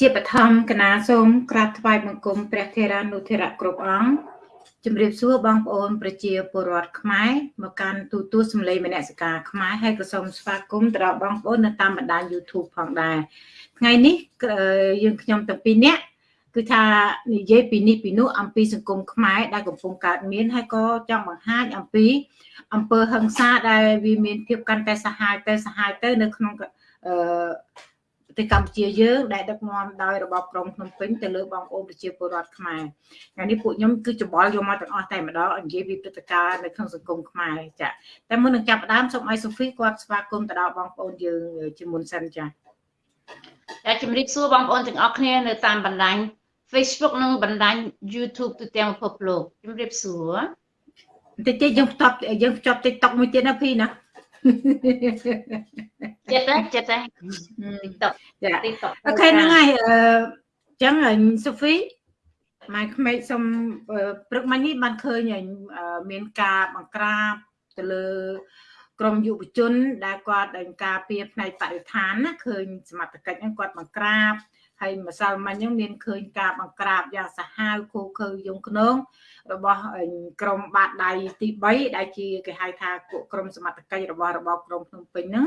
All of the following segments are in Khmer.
ជាបឋមគណៈសូមក្រាបថ្វាយបង្គំព្រះធេរានុធេរៈគ្រប់អង្គជំរាបសួរបងប្អូនប្រជាពលរដ្ឋខ្មែរមកកាន់ទូទួលសម្លេងមនសិការខ្មែរហើយក៏សូមស្វាគមន៍ទៅដល់បងប្អូននៅតាមបណ្ដាញ YouTube ផងដែរថ្ងៃនេះយើងខ្ញុំទាំងពីរនាក់គឺថានិយាយពីនេះពីនោះអំពីសង្គមខ្មែរដែលកំពុងកើតមានហើយក៏ចង់បង្ហាញអំពីអំពើហិង្សាដែលវាមានភាពកាន់តែសាហាវទៅសាហាវទៅនៅក្នុងអឺប្រ ទេសកម្ពុជាយើងដែលដឹកនាំដោយរបបក្រុងភ្នំពេញទៅលើបងប្អូនប្រជាពលរដ្ឋខ្មែរថ្ងៃនេះពួកខ្ញុំគឺច្បល់យកមកទាំងអស់តែម្ដងនិយាយពីព្រឹត្តិការណ៍នៅក្នុងសង្គមខ្មែរចាតែមុននឹងចាប់ផ្ដើមសូមឲ្យសូហ្វីគាត់ស្វាគមន៍ទៅដល់បងប្អូនយើងជាមុនសិនចាចាជំរាបសួរបងប្អូនទាំងអស់គ្នានៅតាមបណ្ដាញ Facebook និងបណ្ដាញ YouTube ទូទាំងពិភពលោកជំរាបសួរតិចតិចយើងផ្ទប់យើងភ្ជាប់ TikTok មួយទៀតណាភីណា ចិត្តទេចិត្តទេ TikTok ចា TikTok អូខេហ្នឹងហើយអញ្ចឹងសូហ្វីម៉ែក្មេកសុំព្រឹកមិញនេះបានឃើញមានការបង្ក្រាបទៅលើក្រមយុវជន ដែលគាត់ដែលការពារផ្នែកបរិស្ថានណាឃើញសមត្ថកិច្ចហ្នឹងគាត់បង្ក្រាបហើយម្សិលមិញហ្នឹងមានឃើញការបង្ក្រាបយ៉ាងសាហាវខូខើយងខ្នង របស់ក្រមបាតដៃទី3ដែលជាគេហៅថាពួកក្រមសមត្ថកិច្ចរបស់របបក្រុងភ្នំពេញហ្នឹង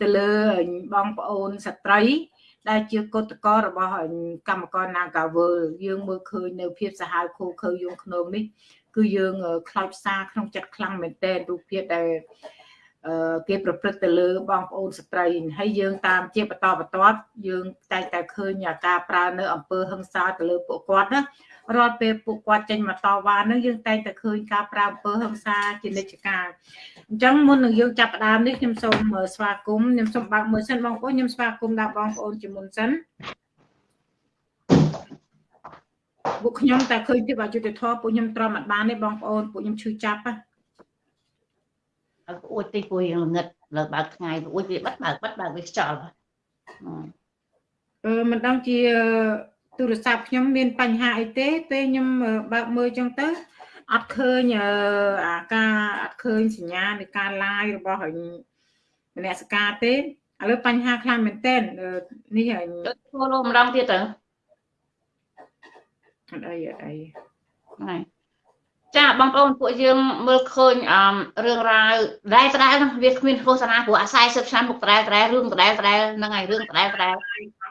ទៅលើបងប្អូនស្ត្រីដែលជាកុតកោរបស់កម្មករ Nagawal យើងមើលឃើញនៅភាពសាហាវខូខើយងខ្នងនេះគឺយើងខ្លោចផ្សាក្នុងចិត្តខ្លាំងមែនទែនរូបភាពដែល គេប្រព្រឹត្តទៅលើបងប្អូនស្ត្រីហើយយើងតាមជាបន្តបន្ទាប់យើងតែងតែឃើញការប្រើនៅអង្គើហឹង្សាទៅលើពួកគាត់ណារាល់ពេលពួកគាត់ចេញមកតវ៉ានឹងយើងតែងតែឃើញការប្រើអំពើហិង្សាជានិច្ចកាលអញ្ចឹងមុននឹងយើងចាប់ផ្ដើមនេះខ្ញុំសូមស្វាគមន៍ខ្ញុំសូមបើកមើលសិនបងប្អូនខ្ញុំស្វាគមន៍ដល់បងប្អូនជាមុនសិនពួកខ្ញុំតែឃើញពីអយុធធម៌ពួកខ្ញុំទ្រាំអត់បានទេបងប្អូនពួកខ្ញុំឈឺចាប់ហ៎ អួចតិចពួកយើងល្ងិតលើបើកថ្ងៃអួចវាបិទបើកបិទបើកវាខ្យល់អឺមិនដឹងជាទូរស័ព្ទខ្ញុំមានបញ្ហាអីទេពេលខ្ញុំបើកមើលចឹងទៅអត់ឃើញអាការអត់ឃើញសញ្ញានៃការ live របស់មនសការទេឥឡូវបញ្ហាខ្លាំងមែនតើនេះហើយធ្វើលោកម្ដងទៀតទៅអត់អីអត់អីហ្នឹង ចាបងប្អូនពួកយើងមើលឃើញអឺរឿងរ៉ាវដែលដដែលវាគ្មានឃោសនាព្រោះអា40ឆ្នាំមុខដដែលដដែលរឿងដដែលដដែលហ្នឹងហើយរឿងដដែលដដែល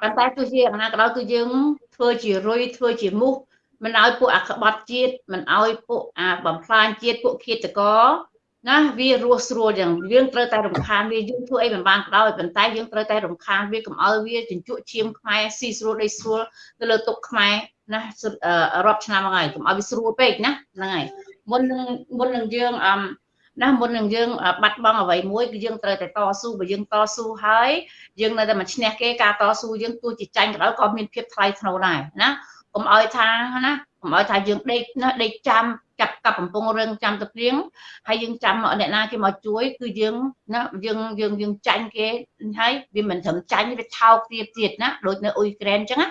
ប៉ុន្តែទោះជាយ៉ាងណាក៏ដោយគឺយើងធ្វើជារុយធ្វើជាមូសមិនឲ្យពួកអាក្បត់ជាតិមិនឲ្យពួកអាបំផ្លាញជាតិពួកឃាតករណាវារស់ស្រួលយ៉ាងយើងត្រូវតែរំខានវាយើងធ្វើអីមិនបានក៏ដោយប៉ុន្តែយើងត្រូវតែរំខានវាកុំឲ្យវាជញ្ជក់ឈាមខ្មែរស៊ីស្រួលដីស្រួលទៅលើទុកខ្មែរ ណារាប់ឆ្នាំហើយកុំឲ្យវាស្រួលពេកណាហ្នឹងហើយមុននឹងមុននឹងយើងអឺណាមុននឹងយើងបាត់បង់អ្វីមួយគឺយើងត្រូវតែតស៊ូបើយើងតស៊ូហើយយើងនៅតែមិនឈ្នះគេការតស៊ូយើងទោះជាចាញ់ក៏ដោយក៏មានភាពថ្លៃថ្នូរដែរណាកុំឲ្យថាណាកុំឲ្យថាយើងដេកណាដេកចាំ ចាប់កាប់កំពុងរឿងចាំទៅព្រៀងហើយយើងចាំអ្នកណាគេមកជួយគឺយើងណាយើងយើងយើងចាញ់គេហើយវាមិនត្រឹមចាញ់វាថោកទៀតទៀតណាដូចនៅអ៊ុយក្រែនអញ្ចឹងណា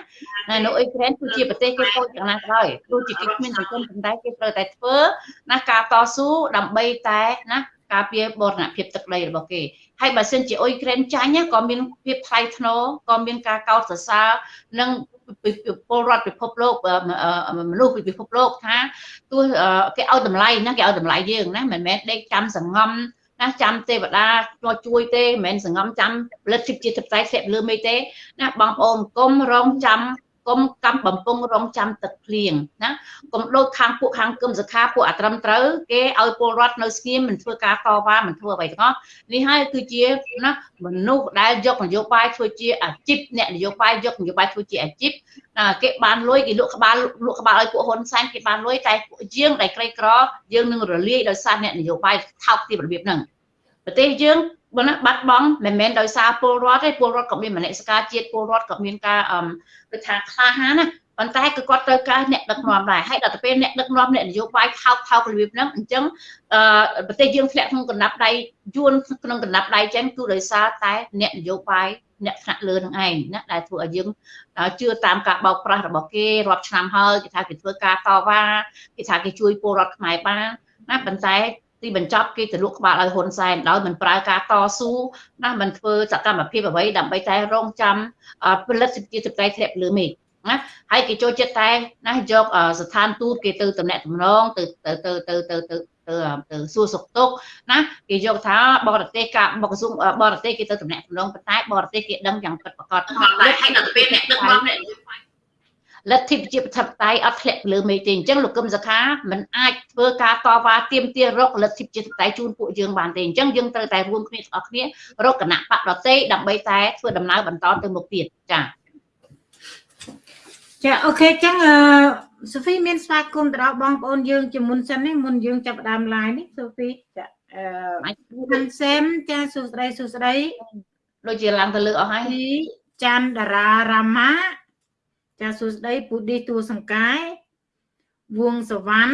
នៅអ៊ុយក្រែនគឺជាប្រទេសគេខូចយ៉ាងណាក៏ដោយទោះជាគេគ្មានប្រព័ន្ធប៉ុន្តែគេត្រូវតែធ្វើណាការតស៊ូដើម្បីតែណា ការពារបរណភាពទឹកដីរបស់គេហើយបើសិនជាអ៊ុយក្រែនចាញ់ក៏មានភាពថ្លៃថ្នូរក៏មានការកោតសរសើរនិងពលរដ្ឋពិភពលោកមនុស្សពិភពលោកថាទោះគេឲ្យតម្លៃណាគេឲ្យតម្លៃយើងណាមិនមែនដេកចាំសង្ងំណាចាំទេវតាមកជួយទេមិនមែនសង្ងំចាំផលិតជាទឹកតែស្លាប់លើមេទេណាបងប្អូនកុំរងចាំ កុំកម្មបំពង់រងចាំទឹកភ្លៀងណាកុំដូចខាងពួកខាងគឹមសខាពួកអត្រឹមត្រូវគេឲ្យពលរដ្ឋនៅស្ងៀមមិនធ្វើការតវ៉ាមិនធ្វើអ្វីទាំងអស់នេះហើយគឺជាណាមនុស្សដែលយកនយោបាយធ្វើជាអាជីពអ្នកនយោបាយយកនយោបាយធ្វើជាអាជីពគេបានលុយគេលក់ក្បាលលក់ក្បាលឲ្យពួកហ៊ុនសែនគេបានលុយតែពួកយើងដែលក្រីក្រយើងនឹងរលាយដោយសារអ្នកនយោបាយថោកទាបរបៀបហ្នឹងប្រទេសយើង បើណាបាត់បង់មិនមែនដោយសារពលរដ្ឋទេពលរដ្ឋក៏មានមនសិការជាតិពលរដ្ឋក៏មានការអឺដូចថាក្លាហានណាប៉ុន្តែគឺគាត់ត្រូវការអ្នកដឹកនាំដែរហើយដល់ទៅពេលអ្នកដឹកនាំអ្នកនយោបាយថោកថោករបៀបហ្នឹងអញ្ចឹងអឺប្រទេសយើងធ្លាក់ក្នុងកណ្ដាប់ដៃយួនក្នុងកណ្ដាប់ដៃចឹងគឺដោយសារតែអ្នកនយោបាយអ្នកថ្នាក់លើនឹងឯងណាដែលធ្វើឲ្យយើងជឿតាមការបោកប្រាស់របស់គេរាប់ឆ្នាំហើយគេថាគេធ្វើការតវ៉ាគេថាគេជួយពលរដ្ឋខ្មែរបានណាប៉ុន្តែ ទីបញ្ចប់គេទៅលក់ក្បាលឲ្យហ៊ុនសែនដោយមិនប្រើការតស៊ូណាមិនធ្វើសកម្មភាពអ្វីដើម្បីតែរងចាំផលិតសិទ្ធិសេរីធ្លាក់លើមេឃណាហើយគេចូលចិត្តតែណាយកស្ថានទូតគេទៅតំណែងតំណងទៅទៅទៅទៅទៅទៅទៅទៅសួរសុខទុក្ខណាគេយកថាបរទេសការបក្រសួងបរទេសគេទៅតំណែងតំណងប៉ុន្តែបរទេសគេដឹងយ៉ាងពិតប្រាកដហើយដល់ពេលអ្នកដឹកនាំអ្នក លទ្ធិប្រជាធិបតេយ្យអត់ធ្លាក់លើមេទេអញ្ចឹងលោកកឹមសុខាមិនអាចធ្វើការតវ៉ាទាមទាររកលទ្ធិប្រជាធិបតេយ្យជូនពួកយើងបានទេអញ្ចឹងយើងត្រូវតែរួមគ្នាទាំងអស់គ្នារកគណៈបកដតេដើម្បីតែធ្វើដំណើរបន្តទៅមុខទៀតចា៎ចាអូខេចឹងអឺសូហ្វីមានស្វាគមន៍ទៅដល់បងប្អូនយើងជាមុនសិននេះមុនយើងចាប់ដើម live នេះសូហ្វីចាអឺហាន់សេមចាសួស្ដីសួស្ដីដូចជាឡើងទៅលើអស់ហើយច័ន្ទតារារាមា ចាសួស្ដីពូឌីតួសង្កាយវងសវណ្ណ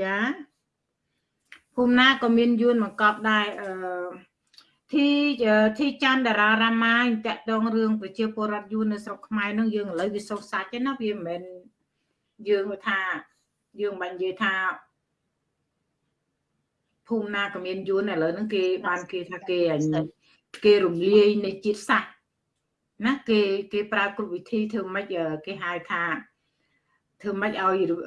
ចាភូមិណាក៏មានយួនមកកប់ដែរអឺធីធីច័ន្ទតារារាមាតកតងរឿងប្រជាពលរដ្ឋយួននៅស្រុកខ្មែរនឹងយើងឥឡូវវាសោកសាច់ទេណាវាមិនមែនយើងថាយើងមិននិយាយថាភូមិណាក៏មានយួនឥឡូវហ្នឹងគេបានគេថាគេគេរំលាយនៃជាតិសាសន៍ ណាគេគេប្រើគ្រប់វិធីធ្វើម៉េចគេហៅថាធ្វើម៉េចឲ្យឥឡូវ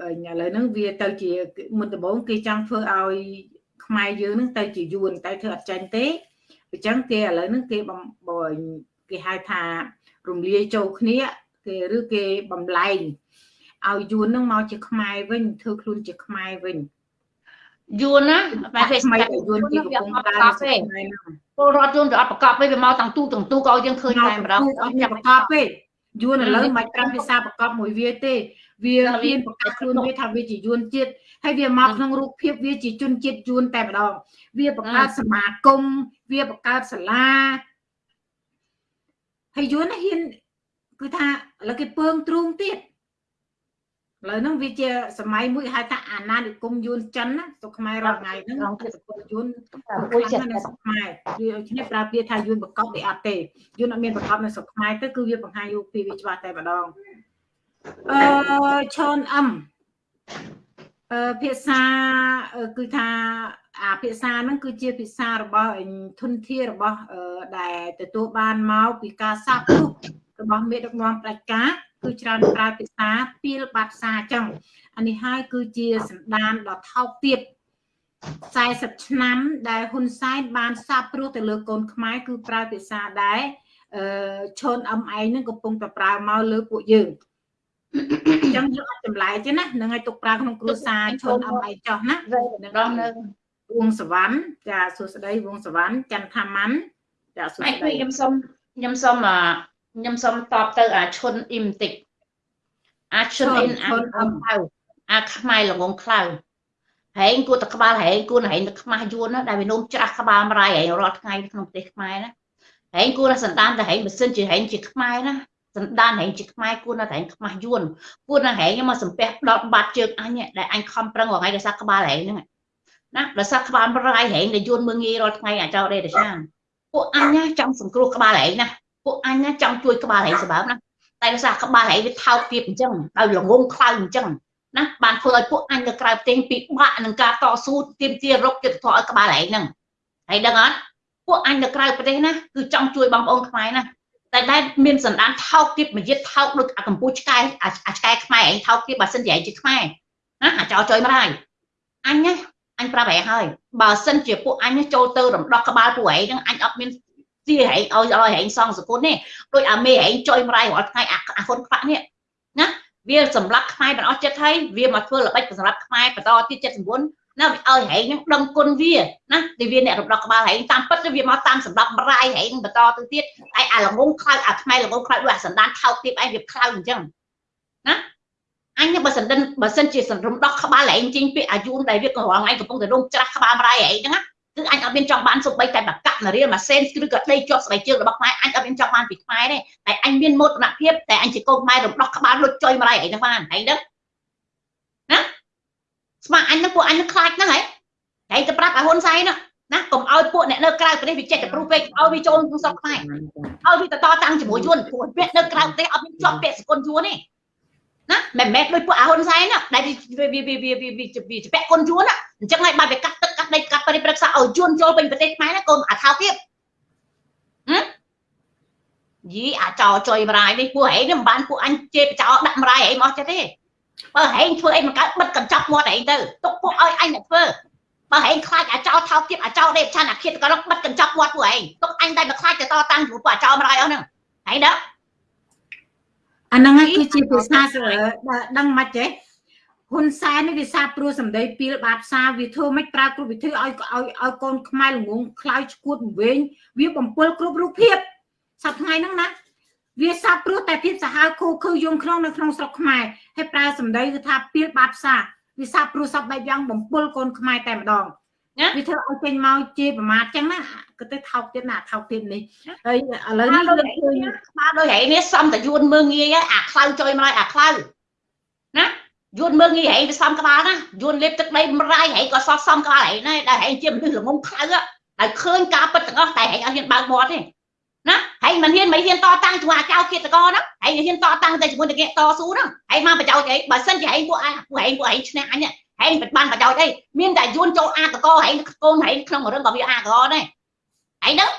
ហ្នឹងវាទៅជាមុនដំបូងគេចង់ធ្វើឲ្យខ្មែរយើងហ្នឹងទៅជាយួនតែធ្វើអត់ចាញ់ទេអញ្ចឹងគេឥឡូវហ្នឹងគេបំគេហៅថារំលាយចូលគ្នាគេឬគេបំលែងឲ្យយួនហ្នឹងមកជាខ្មែរវិញធ្វើខ្លួនជាខ្មែរវិញយួនណាបែបផ្សេងយួនទីកំពុងដើរទេ ពលរដ្ឋយួនទៅអត់ប្រកបទេវាមកទាំងទូទាំងទូក៏យើងឃើញតែម្ដងអត់មានប្រកបទេយួនឥឡូវមិនប្រាំភាសាប្រកបមួយវាទេវាហ៊ានប្រកាសខ្លួនវាថាវាជាយួនជាតិហើយវាមកក្នុងរូបភាពវាជាជនជាតិយួនតែម្ដងវាបង្កើតសមាគមវាបង្កើតសាលាហើយយួនហ៊ានគឺថាឥឡូវគេពើងទ្រូងទៀត ឥឡូវហ្នឹងវាជាសម័យមួយហៅថាអាណានិគមយួនចិនណាស្រុកខ្មែររាល់ថ្ងៃហ្នឹងជាសកលយួនមួយចិត្តនៅស្រុកខ្មែរវាគ្នាប្រើពាក្យថាយួនបកបវាអត់ទេយួនអត់មានបកបនៅស្រុកខ្មែរទៅគឺវាបង្ហាញរូបភាពវាច្បាស់តែម្ដងអឺឈុនអឹមអឺភាសាគឺថាអាភាសាហ្នឹងគឺជាភាសារបស់ធនធានរបស់ដែលទទួលបានមកពីការសាបព្រោះរបស់មេដឹកនាំផ្ដាច់ការ គឺច្រើនប្រើភាសាពីលបាត់សាអញ្ចឹងអានេះហើយគឺជាសន្តានដ៏ថោកទាប40ឆ្នាំដែលហ៊ុនសែនបានសាបព្រោះទៅលើកូនខ្មែរគឺប្រើភាសាដែរអឺឈុនអឹមឯងនឹងកំពុងតែប្រើមកលើពួកយើងអញ្ចឹងយើងអត់ចម្លែកទេណានឹងឲ្យទុកប្រើក្នុងគ្រួសារឈុនអឹមឯងចោះណានឹងដល់នៅវងសវណ្ណចាសួស្ដីវងសវណ្ណចន្ទថាម៉ាន់ចាសួស្ដីខ្ញុំសុំខ្ញុំសុំ ខ្ញុំសុំតបទៅអាឈុនអ៊ីមតិចអាឈុនអ៊ីនអាអមៅអាខ្មែរល្ងងខ្លៅហែងគួរតែក្បាលហែងគួរហែងទៅខ្មាស់យួនណាដែលវានោមច្រាស់ក្បាលមរាយហែងរាល់ថ្ងៃក្នុងប្រទេសខ្មែរណាហែងគួរតែសន្តានទៅហែងបើសិនជាហែងជាខ្មែរណាសន្តានហែងជាខ្មែរគួរតែហែងខ្មាស់យួនគួរតែហែងមកសំពះដល់បាត់ជើងអញដែលអញខំប្រឹងរងថ្ងៃដោយសារក្បាលហែងហ្នឹងណាដោយសារក្បាលមរាយហែងដែលយួនមើងងាយរាល់ថ្ងៃអាចោដេតឆាពួកអញណាចង់សង្គ្រោះក្បាលហែងណា ពួកអញណាចង់ជួយក្បាលហែងសម្បើមណាតែដោយសារក្បាលហែងវាថោកទាបអញ្ចឹងដោយល្ងងខ្លៅអញ្ចឹងណាបានធ្វើឲ្យពួកអញទៅក្រៅប្រទេសពិបាកនឹងការតស៊ូទាមទាររកយុត្តិធម៌ឲ្យក្បាលហែងហ្នឹងហើយដឹងអត់ពួកអញទៅក្រៅប្រទេសណាគឺចង់ជួយបងប្អូនខ្មែរណាតែដែលមានសន្តានថោកទៀតមួយទៀតថោកដូចអាកម្ពុជាឆ្កែអាឆ្កែខ្មែរឯងថោកទៀតបើសិនជាឯងជាខ្មែរណាអាចោចុយមកហើយអញណាអញប្រាប់ឯងហើយបើសិនជាពួកអញចូលទៅរំដោះក្បាលពួកឯងហ្នឹងអញអត់មាន ជាហែងឲ្យឲ្យហែងសងសគុណនេះដូចអាមេហែងចុយមរាយរាល់ថ្ងៃអាអាហ៊ុនខ្វាក់នេះណាវាសម្រាប់ខ្មែរបានអស់ចិត្តហើយវាមកធ្វើល្បិចសម្រាប់ខ្មែរបន្តទៀត79ណាវាឲ្យហែងនឹងដឹងគុណវាណាទីវាអ្នករំដោះក្បាលហែងតាមពិតវាមកតាមសម្រាប់មរាយហែងបន្តទៅទៀតឯអាល្ងងខ្លោចអាខ្មែរល្ងងខ្លោចដូចអាសណ្ដានថោកទៀតឯងវាខ្លោចអញ្ចឹងណាអញបើសិនបើសិនជាសន្រំដោះក្បាលហែងជិញពីអាយុដែលវាក៏រងឯងកំពុងតែរងច្រាស់ក្បាលមរាយហែងហ្នឹងណា គឺអញអត់មានចង់បានសូម្បីតែបកៈនរៀលម៉ាសេនឬក៏ដីជាប់ស្បែកជើងរបស់ខ្មែរអញអត់មានចង់បានពីខ្មែរទេតែអញមានមោទនភាពតែអញជាកូនខ្មែររំដោះក្បាលលុចចុយមករៃអីហ្នឹងបានហើយដឹងណាស្មាអញនឹងពួកអញនឹងខ្លាចហ្នឹងហើយហើយទៅប្រាប់ឲ្យហ៊ុនសែនណាណាកុំឲ្យពួកអ្នកនៅក្រៅប្រទេសវាចេះតែព្រុសពេកឲ្យវាចូលក្នុងស្រុកខ្មែរឲ្យវាទៅតតាំងជាមួយយួនព្រោះពាក់នៅក្រៅប្រទេសអត់មានជាប់ពាក់សគុណយួនទេណាមិនមែនដូចពួកអាហ៊ុនសែនណាដែលវាវាវាវាវាវាពាក់គុណយួនអញ្ចឹងហើយបើវាកាត់ទឹក កាត់ស្ដីកាត់បរិប្រឹក្សាឲ្យជួនចូលពេញប្រទេសខ្មែរណាកូនអាថោទៀតហឹមយីអាចោចុយបរាយនេះពួកហែងនេះមិនបានពួកអញជេបចោដាក់បរាយហែងមកចិត្តទេបើហែងធ្វើអីមិនកើតបិទកញ្ចប់មាត់ហែងទៅទុកពួកឲ្យអញអ្នកធ្វើបើហែងខ្លាចអាចោថោទៀតអាចោដេបឆានអាឃាតក៏បិទកញ្ចប់មាត់ពួកហែងទុកអញតែមកខ្លាចទៅតតាំងពួកអាចោបរាយអស់ហ្នឹងហែងដល់អាហ្នឹងគឺជាភាសាដឹងមិនចេះ ហ៊ុនសែននេះវាសាព្រោះសម្ដីពីលបាតផ្សារវាធ្វើមិនប្រើគ្រប់វិធីឲ្យឲ្យឲ្យកូនខ្មែរល្ងងខ្លោចឈួតវិញវាបំពល់គ្រប់រូបភាពសប្ថ្ងៃហ្នឹងណាវាសាព្រោះតែភាពសាហាវគូគឺយងក្នុងនៅក្នុងស្រុកខ្មែរហើយប្រើសម្ដីគឺថាពីលបាតផ្សារវាសាព្រោះសពបែបយ៉ាងបំពល់កូនខ្មែរតែម្ដងវាធ្វើឲ្យចេញមកជាប្រមាថចឹងណាក៏ទៅថោកទៀតណាថោកទៀតនេះហើយឥឡូវនេះយើងឃើញក្បាលដូចហែនេះសំតយួនមើងងាយអាខ្លៅចុយមកអាខ្លៅណា យួនមើងងាយហែងទៅសំក្បាលណាយួនលេបទឹកដីមរាយហែងក៏សោះសំក្បាលហែងដែរដែលហែងជាមនុស្សល្ងងខ្លៅដែលឃើញការពិតទាំងអស់តែហែងអត់ហ៊ានបើកមាត់ទេណាហែងមិនហ៊ានមិនហ៊ានតតាំងជាមួយអាចៅគិតកហ្នឹងហែងហ៊ានតតាំងតែជាមួយនឹងគេតស៊ូហ្នឹងហែងមកបច្ចោចអីបើសិនជាហែងពួកអាពួកហែងពួកហែងឈ្នះអញហែងបានបច្ចោចអីមានតែយួនចូលអាកកហែងកូនហែងក្នុងរឿងក៏វាអាកកដែរហែងហ្នឹង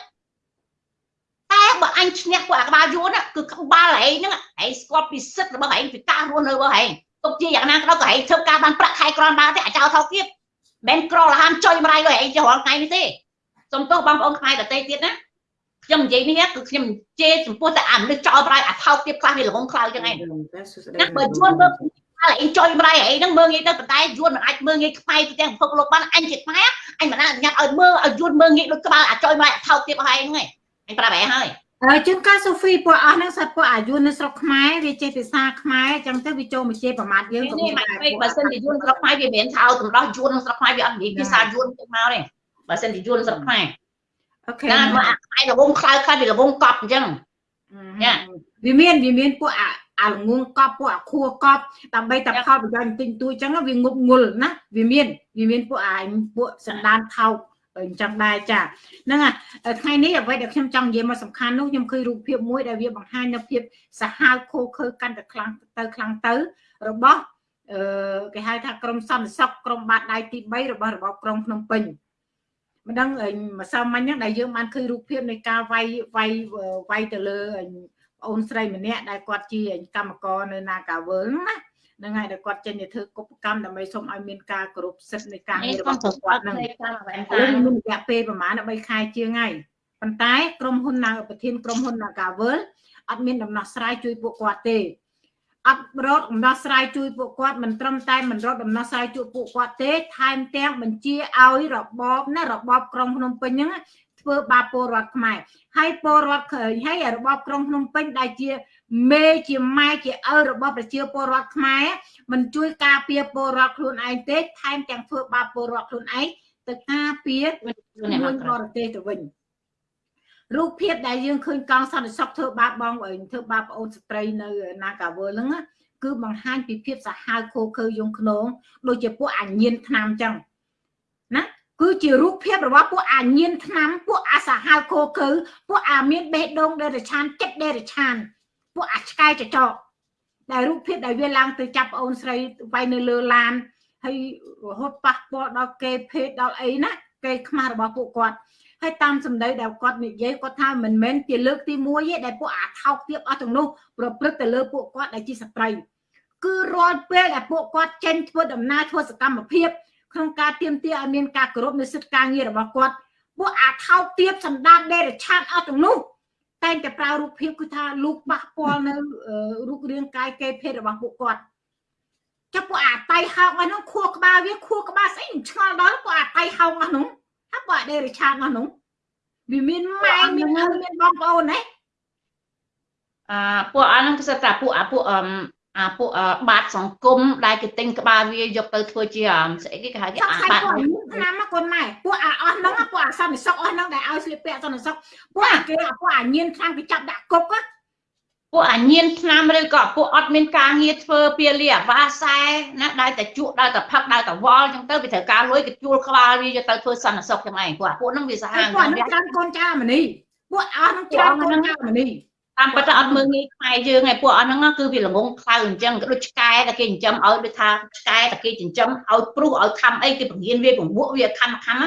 តែបើអញឈ្នះពួកអាក្បាលយួនគឺក្បាលហែងហ្នឹងហែងស្គាល់ពីសិទ្ធិរបស់ហែងពីការរស់នៅរបស់ហែង ទុកជាយ៉ាងណាក៏ដោយក៏ហែងធ្វើការបានប្រាក់ខែក្រំបានទេអាចោថោកទៀតមិនក្រលហានចុយម្ដាយលើហែងជារាល់ថ្ងៃនេះទេសុំទោសបងប្អូនខ្មែរដទៃទៀតណាខ្ញុំនិយាយនេះគឺខ្ញុំជេរចំពោះតែអាមនុស្សចោលប្រៃអាថោកទៀតខ្លះវាល្ងងខ្លៅចឹងឯងណាបើជួនមើលហើយអីចុយម្ដាយអីហ្នឹងមើងងាយទៅប៉ុន្តែយួនមិនអាចមើងងាយខ្វាយទៅទាំងពិភពលោកបានអញជាខ្មែរអញមិនអាចអនុញ្ញាតឲ្យមើលឲ្យយួនមើងងាយដូចក្បាលអាចុយម្ដាយអាថោកទៀតរបស់ឯងហ្នឹងឯងអញប្រាប់ឯងហើយ ហើយជួនកាលសូហ្វីពួកអស់ហ្នឹងសិតពួកអាយុនៅស្រុកខ្មែរវាចេះភាសាខ្មែរអញ្ចឹងទៅវាចូលមកជេរប្រមាថយើងក៏មានដែរបើសិនជាយួនស្រុកខ្មែរវាមិនថោតម្ដោះយួនស្រុកខ្មែរវាអត់និយាយភាសាយួនទៅមកទេបើសិនជាយួនស្រុកខ្មែរអូខេណាមកអាខ្មែរលងខ្លៅខ្លៅវាលងកប់អញ្ចឹងចាវាមានវាមានពួកអាអាល្ងងកប់ពួកអាខួរកប់ដើម្បីតែផលប្រយោជន៍ទិញទួយអញ្ចឹងវាងប់ងុលណាវាមានវាមានពួកអាពួកសណ្ដានថោក អញ្ចឹងដែរចាហ្នឹងថ្ងៃនេះអ្វីដែលខ្ញុំចង់និយាយមកសំខាន់នោះខ្ញុំឃើញរូបភាពមួយដែលវាបង្ហាញនៅភាពសាហាវខូខើកាន់តែខ្លាំងទៅខ្លាំងទៅរបស់អឺគេហៅថាក្រមសន្តិសុខក្រមបាតដៃទី3របស់របបក្រុងភ្នំពេញមិនដឹងម្សិលមិញហ្នឹងដែលយើងបានឃើញរូបភាពនៃការវាយវាយវាយទៅលើប្អូនស្រីម្នាក់ដែលគាត់ជាកម្មករនៅ Nagawal ណាហ្នឹង ហើយដែលគាត់ចេញទៅធ្វើកុបកម្មដើម្បីសូមឲ្យមានការគោរពសិទ្ធិនៃការងាររបស់គាត់ហ្នឹងហើយមានរយៈពេលប្រហែល3ខែជាងហើយប៉ុន្តែក្រុមហ៊ុនណាប្រធានក្រុមហ៊ុន Nagawal អត់មានដំណោះស្រាយជួយពួកគាត់ទេអត់រត់ដំណោះស្រាយជួយពួកគាត់មិនត្រឹមតែមិនរត់ដំណោះស្រាយជួយពួកគាត់ទេថែមទាំងបញ្ជាឲ្យរបបណារបបក្រុងភ្នំពេញហ្នឹងធ្វើបាបពលរដ្ឋខ្មែរហើយពលរដ្ឋហើយរបបក្រុងភ្នំពេញដែលជា មេជាម៉ែជាឪរបស់ប្រជាពលរដ្ឋខ្មែរមិនជួយការពារពលរដ្ឋខ្លួនឯងទេថែមទាំងធ្វើបាបពលរដ្ឋខ្លួនឯងទៅការពារមួយបរទេសទៅវិញរូបភាពដែលយើងឃើញកងសន្តិសុខធ្វើបាបបងធ្វើបាបប្អូនស្ត្រីនៅ Nagawal ហ្នឹងគឺបង្ហាញពីភាពសាហាវខូខើយងខ្នងដូចជាពួកអាញៀនឆ្នាំចឹងណាគឺជារូបភាពរបស់ពួកអាញៀនឆ្នាំពួកអាសាហាវខូខើពួកអាមានបេះដូងដេរឆានចិត្តដេរឆាន ពួកអាឆ្កែចចកដែលរូបភាពដែលវាឡើងទៅចាប់ប្អូនស្រីវាយនៅលើឡានហើយរហូតប៉ះពាល់ដល់គេភេទដល់អីណាគេខ្មាស់របស់ពួកគាត់ហើយតាមសម្ដីដែលគាត់និយាយគាត់ថាមិនមែនជាលើកទី1ទេដែលពួកអាថោកទៀតអស់ទាំងនោះប្រព្រឹត្តទៅលើពួកគាត់ដែលជាស្ត្រីគឺរាល់ពេលដែលពួកគាត់ចេញធ្វើដំណើរធ្វើសកម្មភាពក្នុងការទៀមទាឲ្យមានការគោរពនៅសិទ្ធិការងាររបស់គាត់ពួកអាថោកទៀតសម្ដានដេរឆាតអស់ទាំងនោះ តែងតែប្រើរូបភាពគឺថាលោកបាក់ពាល់នៅរូបរាងកាយគេភេទរបស់ពួកគាត់ចាប់ពួកអាតៃហោកអស់នោះខួរក្បាលវាខួរក្បាលស្អីមិនឆ្ងល់ដល់ពួកអាតៃហោកអស់នោះហើយពួកអាដេរឆាតអស់នោះវាមានម៉ែមានឪមានបងប្អូនណាអឺពួកអាហ្នឹងគឺថាពួកអាពួកអឺ អាពួកបាតសង្គមដែលគេទិញក្បាលវាយកទៅធ្វើជាស្អីគេគេហៅគេអាបាតឆ្នាំមកកូនម៉ែពួកអាអស់ហ្នឹងពួកអាសន្តិសុខអស់ហ្នឹងដែលឲ្យស្លៀកពាក់សន្តិសុខពួកអាគេពួកអាញៀនខ្លាំងគេចាប់ដាក់គុកពួកអាញៀនឆ្នាំឬក៏ពួកអត់មានការងារធ្វើពាលីអាវ៉ាសែណាដែលតែជក់ដែលតែផឹកដែលតែវល់អញ្ចឹងទៅវាត្រូវការលុយគេជួលក្បាលវាយកទៅធ្វើសន្តិសុខចឹងឯងពួកពួកហ្នឹងវាសាហាវពួកហ្នឹងច្រើនកូនចៅមនីពួកអស់ហ្នឹងច្រើនកូនចៅមនី តតាមពិតអត់មើលងាយខ្មែរយើងឯពួកអស់ហ្នឹងគឺវាល្ងងខ្លៅអញ្ចឹងក៏ដូចឆ្កែតែគេចិញ្ចឹមឲ្យដូចថាឆ្កែតែគេចិញ្ចឹមឲ្យព្រុសឲ្យខំអីគេពង្រៀនវាពង្វក់វាខំខំ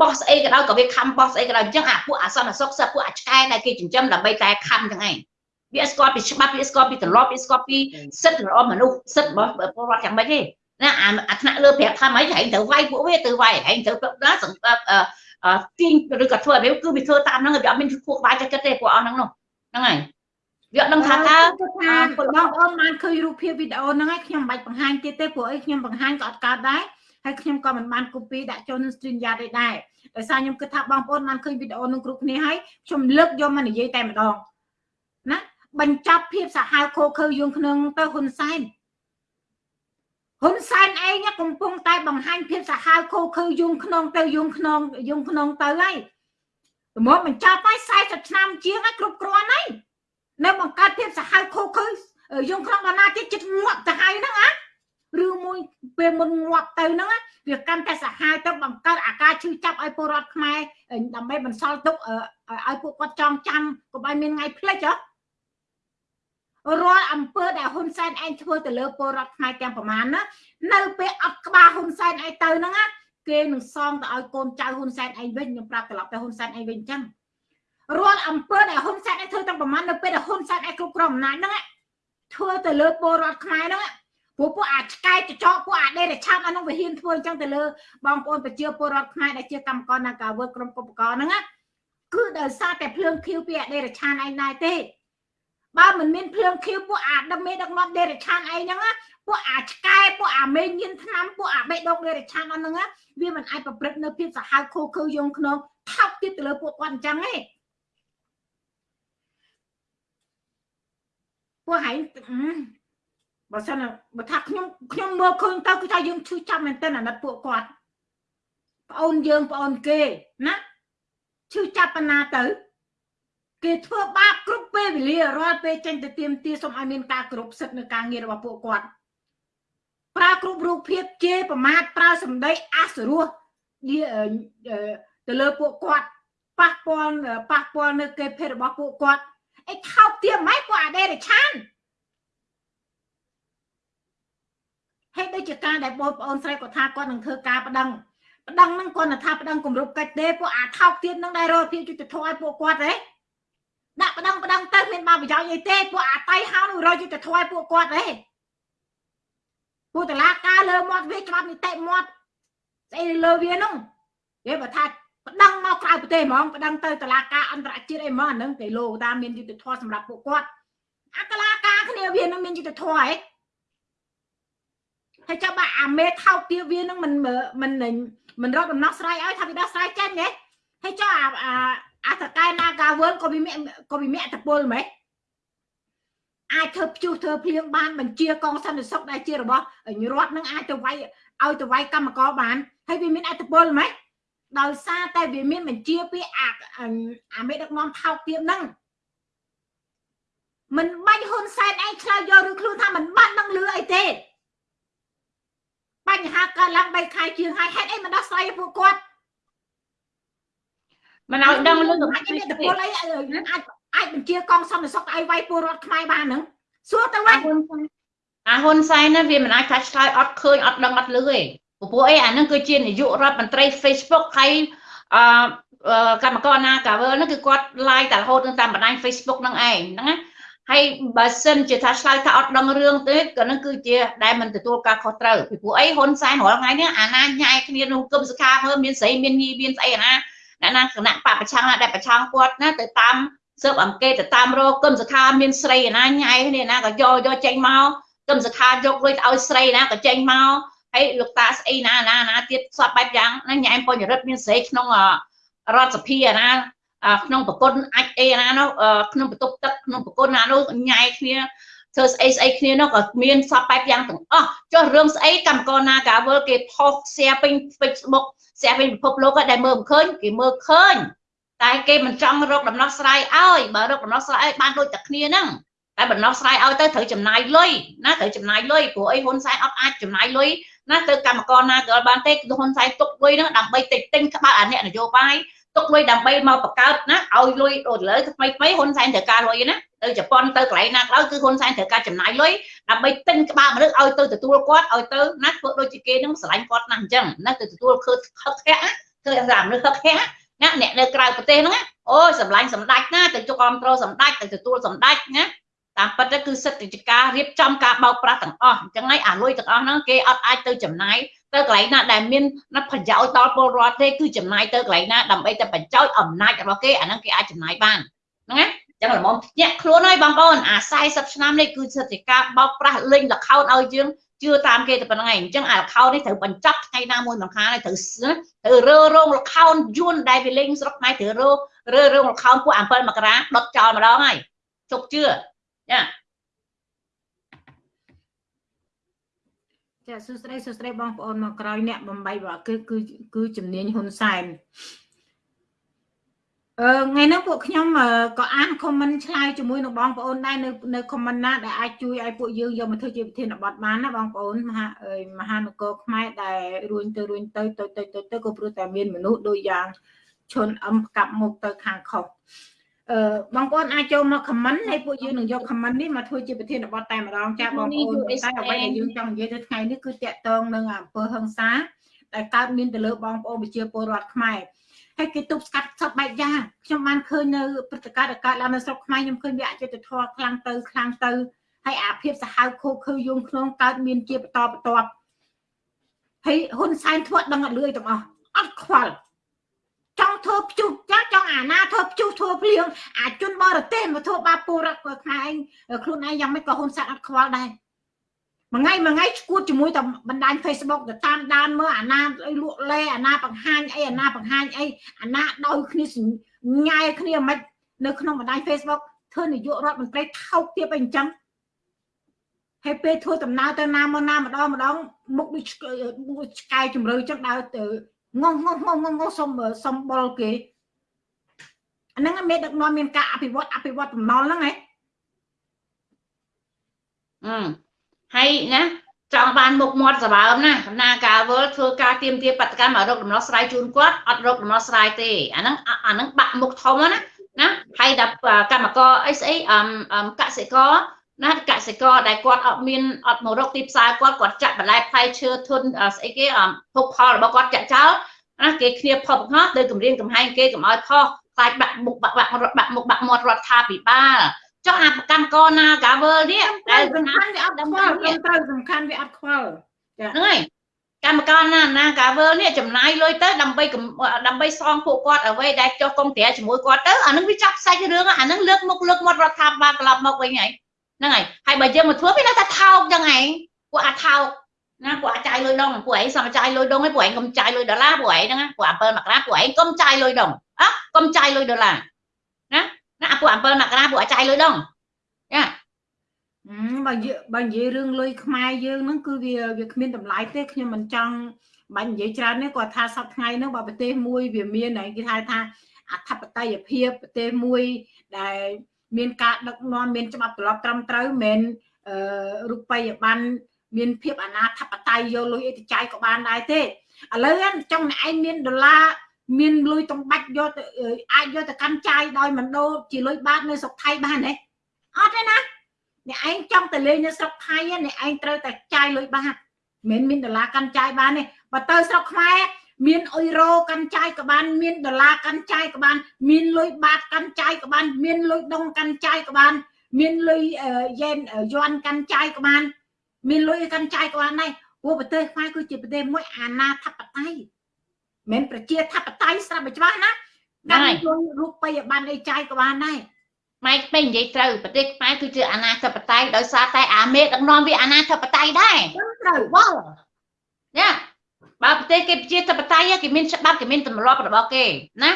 បោះស្អីក៏ដោយក៏វាខំបោះស្អីក៏ដោយអញ្ចឹងអាពួកអសន្នសុខសិពួកអាឆ្កែដែលគេចិញ្ចឹមដើម្បីតែខំទាំងឯងវាស្គាល់ពីច្បាប់វាស្គាល់ពីទម្លាប់វាស្គាល់ពីសិទ្ធិរបស់មនុស្សសិទ្ធិរបស់ពលរដ្ឋយ៉ាងម៉េចទេណាអាថ្នាក់លើប្រាប់ថាម៉េចហែងត្រូវវាយពួកវាទៅវាយហែងត្រូវណាសង្កត់ទាញឬក៏ធ្វើឲ្យវាគឺវាធ្វើតាមហ្នឹងវាអត់មានខួរក្បាលចិត្តទេពួកអស់ហ្នឹងនោះហ្នឹងហើយ វាអត់ដឹងថាតើថាបងប្អូនបានឃើញរូបភាពវីដេអូហ្នឹងហើយខ្ញុំមិនបាច់បង្ហាញទៀតទេព្រោះអីខ្ញុំបង្ហាញក៏អត់កើតដែរហើយខ្ញុំក៏មិនបាន copy ដាក់ចូលនឹង stream yard ទេដែរដោយសារខ្ញុំគិតថាបងប្អូនបានឃើញវីដេអូនឹងគ្រប់គ្នាហើយខ្ញុំលើកយកមកនិយាយតែម្ដងណាបញ្ចប់ភាពសាហាវខូខើយងក្នុងទៅហ៊ុនសែនហ៊ុនសែនឯងកំពុងតែបង្ហាញភាពសាហាវខូខើយងក្នុងទៅយងក្នុងយងក្នុងទៅហើយប្រមបញ្ចប់ហើយ40ឆ្នាំជាងហើយគ្រប់គ្រាន់ហើយ នៅបង្កើតភាពសាហាវខូខើយងក្នុងបណ្ណាទៀតចិត្តងាប់ទៅហើយហ្នឹងណាឬមួយពេលមុនងាប់ទៅហ្នឹងវាកាន់តែសាហាវទៅបង្កើតអាការឈឺចាប់ឲ្យពលរដ្ឋខ្មែរដើម្បីបន្សល់ទុកឲ្យពួកគាត់ចងចាំកុំឲ្យមានថ្ងៃភ្លេចហ៎រាល់អំពើដែលហ៊ុនសែនឯងធ្វើទៅលើពលរដ្ឋខ្មែរទាំងប្រមាណណានៅពេលអត់ក្បាលហ៊ុនសែនឯងទៅហ្នឹងណាគេនឹងសងទៅឲ្យកូនចៅហ៊ុនសែនឯងវិញខ្ញុំប្រាប់ត្រឡប់ទៅហ៊ុនសែនឯងវិញអញ្ចឹង រាល់អំពើដែលហ៊ុនសែនឯងធ្វើទាំងប្រមាណនៅពេលដែលហ៊ុនសែនឯងគ្រប់គ្រងអំណាចហ្នឹងធ្វើទៅលើពលរដ្ឋខ្មែរហ្នឹងព្រោះពួកអាចឆ្កែចចកពួកអាដេរឆាប់អានោះវាហ៊ានធ្វើអញ្ចឹងទៅលើបងប្អូនប្រជាពលរដ្ឋខ្មែរដែលជាកម្មករនៅការវើក្រុមឧបករណ៍ហ្នឹងគឺដោយសារតែភ្លើងខៀវពីអាដេរឆានឯងដែរទេបើមិនមានភ្លើងខៀវពួកអាដឹកមេដឹកនាំដេរឆានអីហ្នឹងពួកអាឆ្កែពួកអាមេញៀនឆ្នាំពួកអាបេដកដេរឆានអស់ហ្នឹងវាមិនអាចប្រព្រឹត្តនៅភាពសាហាវខូខើយងក្នុងថោកទៀតទៅលើពួកគាត់អញ្ចឹងទេ ពួកហែងបើសិនបើថាខ្ញុំខ្ញុំមើលឃើញទៅគឺថាយើងឈឺចាប់មែនទែនអាណិតពួកគាត់ប្អូនយើងប្អូនគេណាឈឺចាប់ប៉ុណ្ណាទៅគេធ្វើបាបគ្រប់ពេលវេលារាល់ពេលចេញទៅទៀមទាសូមឲ្យមានការគ្រប់សិទ្ធិនៅការងាររបស់ពួកគាត់ប្រើគ្រប់រូបភាពជេរប្រមាថប្រើសម្ដីអសរោះទៅលើពួកគាត់ប៉ះពាល់ប៉ះពាល់នៅគេភេទរបស់ពួកគាត់ អីថោកទាម៉េចពួកអាដេរឆានហេតុដូចជាការដែលបងប្អូនស្រីគាត់ថាគាត់នឹងធ្វើការប្តឹងប្តឹងហ្នឹងគាត់ថាប្តឹងគម្រប់កិច្ចទេពួកអាថោកទៀតហ្នឹងដែលរកភាពយុត្តិធម៌ឲ្យពួកគាត់ទេដាក់ប្តឹងប្តឹងទៅមានបានប្រយោជន៍អីទេពួកអាតៃហៅនឹងរកយុត្តិធម៌ឲ្យពួកគាត់ទេពួកតឡាការលើមាត់វាច្បាប់នីតិមាត់ស្អីលើវានោះគេបើថា ប្តឹងមកក្រៅប្រទេសហ្មងប្តឹងទៅតឡាការអន្តរជាតិអីហ្មងអានឹងគេលោតាមមានយុត្តិធម៌សម្រាប់ពួកគាត់អាតឡាការគ្នាវានឹងមានយុត្តិធម៌ហ៎ហើយចាំបាអាមេថោកទាវានឹងមិនមិនមិនរកដំណោះស្រាយឲ្យថាវាដោះស្រាយចាញ់ហ៎ហើយចុះអាអាតកែណាកាវើក៏វាមានក៏វាមានអត្តពលហ្មងអាចធ្វើព្យុះធ្វើភ្លៀងបានបញ្ជាកងសន្តិសុខដែលជារបស់រដ្ឋនឹងអាចទៅវាយឲ្យទៅវាយកម្មករបានហើយវាមានអត្តពលហ្មង ដោយសារតែវាមានបញ្ជាពីអាអាមេដឹកនាំថោកទាបហ្នឹងមិនបាច់ហ៊ុនសែនឯងឆ្លើយយកឬខ្លួនថាមិនបាត់នឹងលឺអីទេបញ្ហាកើតឡើង3ខែជាងហើយហេតុអីមិនដោះស្រាយពួកគាត់មិនឲ្យដឹងលឺអាចមានតពលអីអាចអាចបញ្ជាកងសន្តិសុខឲ្យវាយពលរដ្ឋខ្មែរបានហ្នឹងសួរទៅវិញអាហ៊ុនសែនណាវាមិនអាចថាឆ្លើយអត់ឃើញអត់ដឹងអត់លឺទេ ព្រោះអីអាហ្នឹងគឺជានាយករដ្ឋមន្ត្រី Facebook ហើយអឺកម្មករណាកាវើហ្នឹងគឺគាត់ live តែរហូតតាមបណ្ដាញ Facebook ហ្នឹងឯងហ្នឹងណាហើយបើសិនជាថាឆ្លើយថាអត់ដឹងរឿងទេក៏នឹងគឺជាដែលមិនទទួលការខុសត្រូវពីព្រោះអីហ៊ុនសែនរាល់ថ្ងៃនេះអាណាញ៉ាយគ្នាក្នុងគុំសខាមើលមានស្រីមានញីមានស្អីអាណាអ្នកណាគណៈបពប្រឆាំងណាដែលប្រឆាំងគាត់ណាទៅតាមសើបអង្កេតទៅតាមរកគឹមសខាមានស្រីណាញ៉ៃគ្នាណាក៏យកយកចេញមកគឹមសខាយកលុយទៅឲ្យស្រីណាក៏ចេញមក ហើយលោកតាស្អីណាណាណាទៀតសពបែបយ៉ាងណាញ៉ែមបញ្ញរិទ្ធមានស្រីក្នុងរដ្ឋសភាណាក្នុងប្រគុណអាចអីណានោះក្នុងបន្ទប់ទឹកក្នុងប្រគុណណានោះញ៉ៃគ្នាធ្វើស្អីស្អីគ្នានោះក៏មានសពបែបយ៉ាងទាំងអស់ចុះរឿងស្អីកម្មករណាកាវលគេផុស share ពេញ Facebook ស្រាប់វិញពិភពលោកដែលមើលមិនឃើញគេមើលឃើញតែគេមិនចង់រកដំណោះស្រាយឲ្យបើរកដំណោះស្រាយឲ្យបានដូចតែគ្នាហ្នឹង តែដំណោះស្រាយឲ្យទៅត្រូវចំណាយលុយណាត្រូវចំណាយលុយព្រោះអីហ៊ុនសែនអត់អាចចំណាយលុយណាទៅកម្មករណាក៏បានទេហ៊ុនសែនទុកលុយហ្នឹងដើម្បីតិចទិញក្បាលអាអ្នកនយោបាយទុកលុយដើម្បីមកបង្កើតណាឲ្យលុយដូចលើថ្មីថ្មីហ៊ុនសែនត្រូវការលុយណាទៅជប៉ុនទៅកន្លែងណាក៏ដោយគឺហ៊ុនសែនត្រូវការចំណាយលុយដើម្បីទិញក្បាលមនុស្សឲ្យទៅទទួលគាត់ឲ្យទៅណាធ្វើដូចជាគេនឹងស្រឡាញ់គាត់ណាស់អញ្ចឹងណាទៅទទួលខឺខឹកខាក់ធ្វើឲ្យមនុស្សខឹកខាក់ណាអ្នកនៅក្រៅប្រទេសហ្នឹងអូយសម្លាញ់សម្ដេចណាទៅជុកអមត្រូសម្ដេចទៅទទួលសម្ដេចណា តាមពិតទៅគឺសិទ្ធិជាការរៀបចំការបោកប្រាស់ទាំងអស់អញ្ចឹងហើយអាលុយទាំងអស់ហ្នឹងគេអត់អាចទៅចំណាយទៅកន្លែងណាដែលមានប្រយោជន៍ដល់ពលរដ្ឋទេគឺចំណាយទៅកន្លែងណាដើម្បីតែបញ្ចោចអំណាចរបស់គេអាហ្នឹងគេអាចចំណាយបានហ្នឹងណាចឹងល្មមភ្ញាក់ខ្លួនហើយបងប្អូនអា40ឆ្នាំនេះគឺសិទ្ធិការបោកប្រាស់លេងលខោនឲ្យយើងជឿតាមគេតែប៉ុណ្្នឹងឯងអញ្ចឹងអាលខោននេះត្រូវបញ្ចប់ថ្ងៃណាមួយមិនខានហើយត្រូវត្រូវរើរោងលខោនយួនដែលវាលេងស្រុកខ្មែរត្រូវរើរើរោងលខោនពួក7មករាដុតចោលម្ដងហើយជប់ជឿ ចាចាសួស្តីសួស្តីបងប្អូនមកក្រោយអ្នកបំបីបើគឺគឺគឺជំនាញហ៊ុនសែនអឺថ្ងៃនេះពួកខ្ញុំក៏អាន comment ឆ្លើយជាមួយនឹងបងប្អូនដែរនៅនៅ comment ណាដែលអាចជួយឲ្យពួកយើងយកមកធ្វើជាវិធានបទបានណាបងប្អូនមហាមហានគរខ្មែរដែលរួញទៅរួញទៅទៅទៅទៅទៅក៏ព្រោះតែមានមនុស្សដូចយ៉ាងឈុនអឹមកាប់មុខទៅខាងខុស អឺបងប្អូនអាចចូលមក comment ហើយពួកយើងនឹងយក comment នេះមកធ្វើជាប្រធានបទតែម្ដងចាបងប្អូនតែអ្វីដែលយើងចង់និយាយនៅថ្ងៃនេះគឺតាក់ទងនឹងអំពើហឹង្សាដែលកើតមានទៅលើបងប្អូនប្រជាពលរដ្ឋខ្មែរហើយគេទប់ស្កាត់សពបែបយ៉ាងខ្ញុំបានឃើញនៅព្រឹត្តិការណ៍ដែលកើតឡើងនៅស្រុកខ្មែរខ្ញុំឃើញវាអយុត្តិធម៌ខ្លាំងទៅខ្លាំងទៅហើយអាភាពសាហាវខូខើយងក្នុងកើតមានជាបន្តបន្ទាប់ហើយហ៊ុនសែនធ្វើដឹងអត់លឿយទាំងអស់អត់ខ្វល់ ចង់ធ្វើភ្ជុះចាចង់អាណាធ្វើភ្ជុះធ្វើភ្លៀងអាជនបរទេសមកធ្វើបាបពលរដ្ឋខ្មែរឯងខ្លួនឯងយ៉ាងម៉េចក៏ហ៊ុនសែនអត់ខ្វល់ដែរមួយថ្ងៃមួយថ្ងៃឈួតជាមួយតែបណ្ដាញ Facebook ទៅតាមដានមើលអាណាអីលក់លេអាណាបង្ហាញអីអាណាបង្ហាញអីអាណាដោយគ្នាញ៉ែគ្នាមិននៅក្នុងបណ្ដាញ Facebook ធ្វើនាយករដ្ឋមន្ត្រីថោកទាបអីអញ្ចឹងហើយពេលធ្វើដំណើរទៅណាមកណាម្ដងម្ដងមុខដូចឆ្កែជំរឿអញ្ចឹងដើរទៅ ងងងងងងសុំសុំបុលគេអាហ្នឹងមានដឹកនាំមានការអភិវឌ្ឍអភិវឌ្ឍបំណុលហ្នឹងហ៎អឺហើយណាចង់បានមុខមាត់សម្បើមណាគណៈការវល់ធ្វើការទៀមទាបដកម្មឲ្យរកដំណោះស្រាយជូនគាត់អត់រកដំណោះស្រាយទេអាហ្នឹងអាហ្នឹងបាក់មុខធំណាណាហើយដល់កម្មករអីស្អីអឹមកសិករ ណាកសិករដែលគាត់អត់មានអត់មករកទីផ្សារគាត់គាត់ចាក់បន្លែផ្លែឈើធនស្អីគេភោគផលរបស់គាត់ចាក់ចោលណាគេគ្នាផុសហោះទៅគម្រាមកំហែងគេកុំឲ្យផុសខ្លាចបាក់មុខបាក់បាក់បាក់មុខបាក់មាត់រដ្ឋាភិបាលចុះអាកម្មករណាកាវើនេះដែលសំខាន់វាអត់ខ្វល់ត្រឹមត្រូវសំខាន់វាអត់ខ្វល់ហ្នឹងហើយកម្មករណាណាកាវើនេះចំណាយលុយទៅដើម្បីដើម្បីសងពួកគាត់អ្វីដែលចុះកុំត្រាជាមួយគាត់ទៅអានឹងវាចាប់សាច់រឿងអានឹងលើកមុខលើកមាត់រដ្ឋាភិបាលត្រឡប់មកវិញហើយ ហ្នឹងហើយហើយបើយើងមកធ្វើវានៅតែថោកចឹងឯងពួកអាថោកណាពួកអាចចាយលុយដងពួកឯងសមចាយលុយដងឯងពួកឯងកុំចាយលុយដុល្លារពួកឯងហ្នឹងពួក7មករាពួកឯងកុំចាយលុយដងអើកុំចាយលុយដុល្លារណាណាពួក7មករាពួកអាចចាយលុយដងចាបើបើនិយាយរឿងលុយខ្មែរយើងហ្នឹងគឺវាវាគ្មានតម្លៃទេខ្ញុំមិនចង់បាញ់និយាយច្រើននេះគាត់ថាសប្តាហ៍ថ្ងៃហ្នឹងបើប្រទេសមួយវាមានគេថាថាអធិបតេយ្យភាពប្រទេសមួយដែល មានការដឹកនាំមានច្បាប់ទម្លាប់ត្រឹមត្រូវមិនមែនអឺរូបិយប័ណ្ណមានភាពអនាធបត័យយកលុយអីទៅចាយក៏បានដែរទេឥឡូវចង់ឯងមានដុល្លារមានលុយតំបាច់យកទៅអាចយកទៅកាន់ចាយដោយមិនដូរជាលុយបាតនៅស្រុកថៃបានទេអត់ទេណាអ្នកឯងចង់ទៅលេងនៅស្រុកថៃអ្នកឯងត្រូវតែចាយលុយបាតមិនមានដុល្លារកាន់ចាយបានទេបើទៅស្រុកខ្មែរ មានអ៊ុយរ៉ូកាន់ចាយក៏បាន មានដុល្លារកាន់ចាយក៏បាន មានលុយបាតកាន់ចាយក៏បាន មានលុយដុងកាន់ចាយក៏បាន មានលុយយេនយន់កាន់ចាយក៏បាន មានលុយកាន់ចាយក៏បានដែរព្រោះប្រទេសខ្មែរគឺជាប្រទេសមួយអាណាធិបតេយ្យមិនប្រជាធិបតេយ្យស្រាប់តែច្បាស់ណាកាន់លុយរូបិយប័ណ្ណអីចាយក៏បានដែរម៉ែពេញនិយាយត្រូវប្រទេសខ្មែរគឺជាអាណាធិបតេយ្យដោយសារតែអាមេដឹកនាំវាអាណាធិបតេយ្យដែរត្រូវបល់ណា បើប្រទេសគេប្រជាធិបតេយ្យគេមានច្បាប់គេមានទម្លាប់របស់គេណា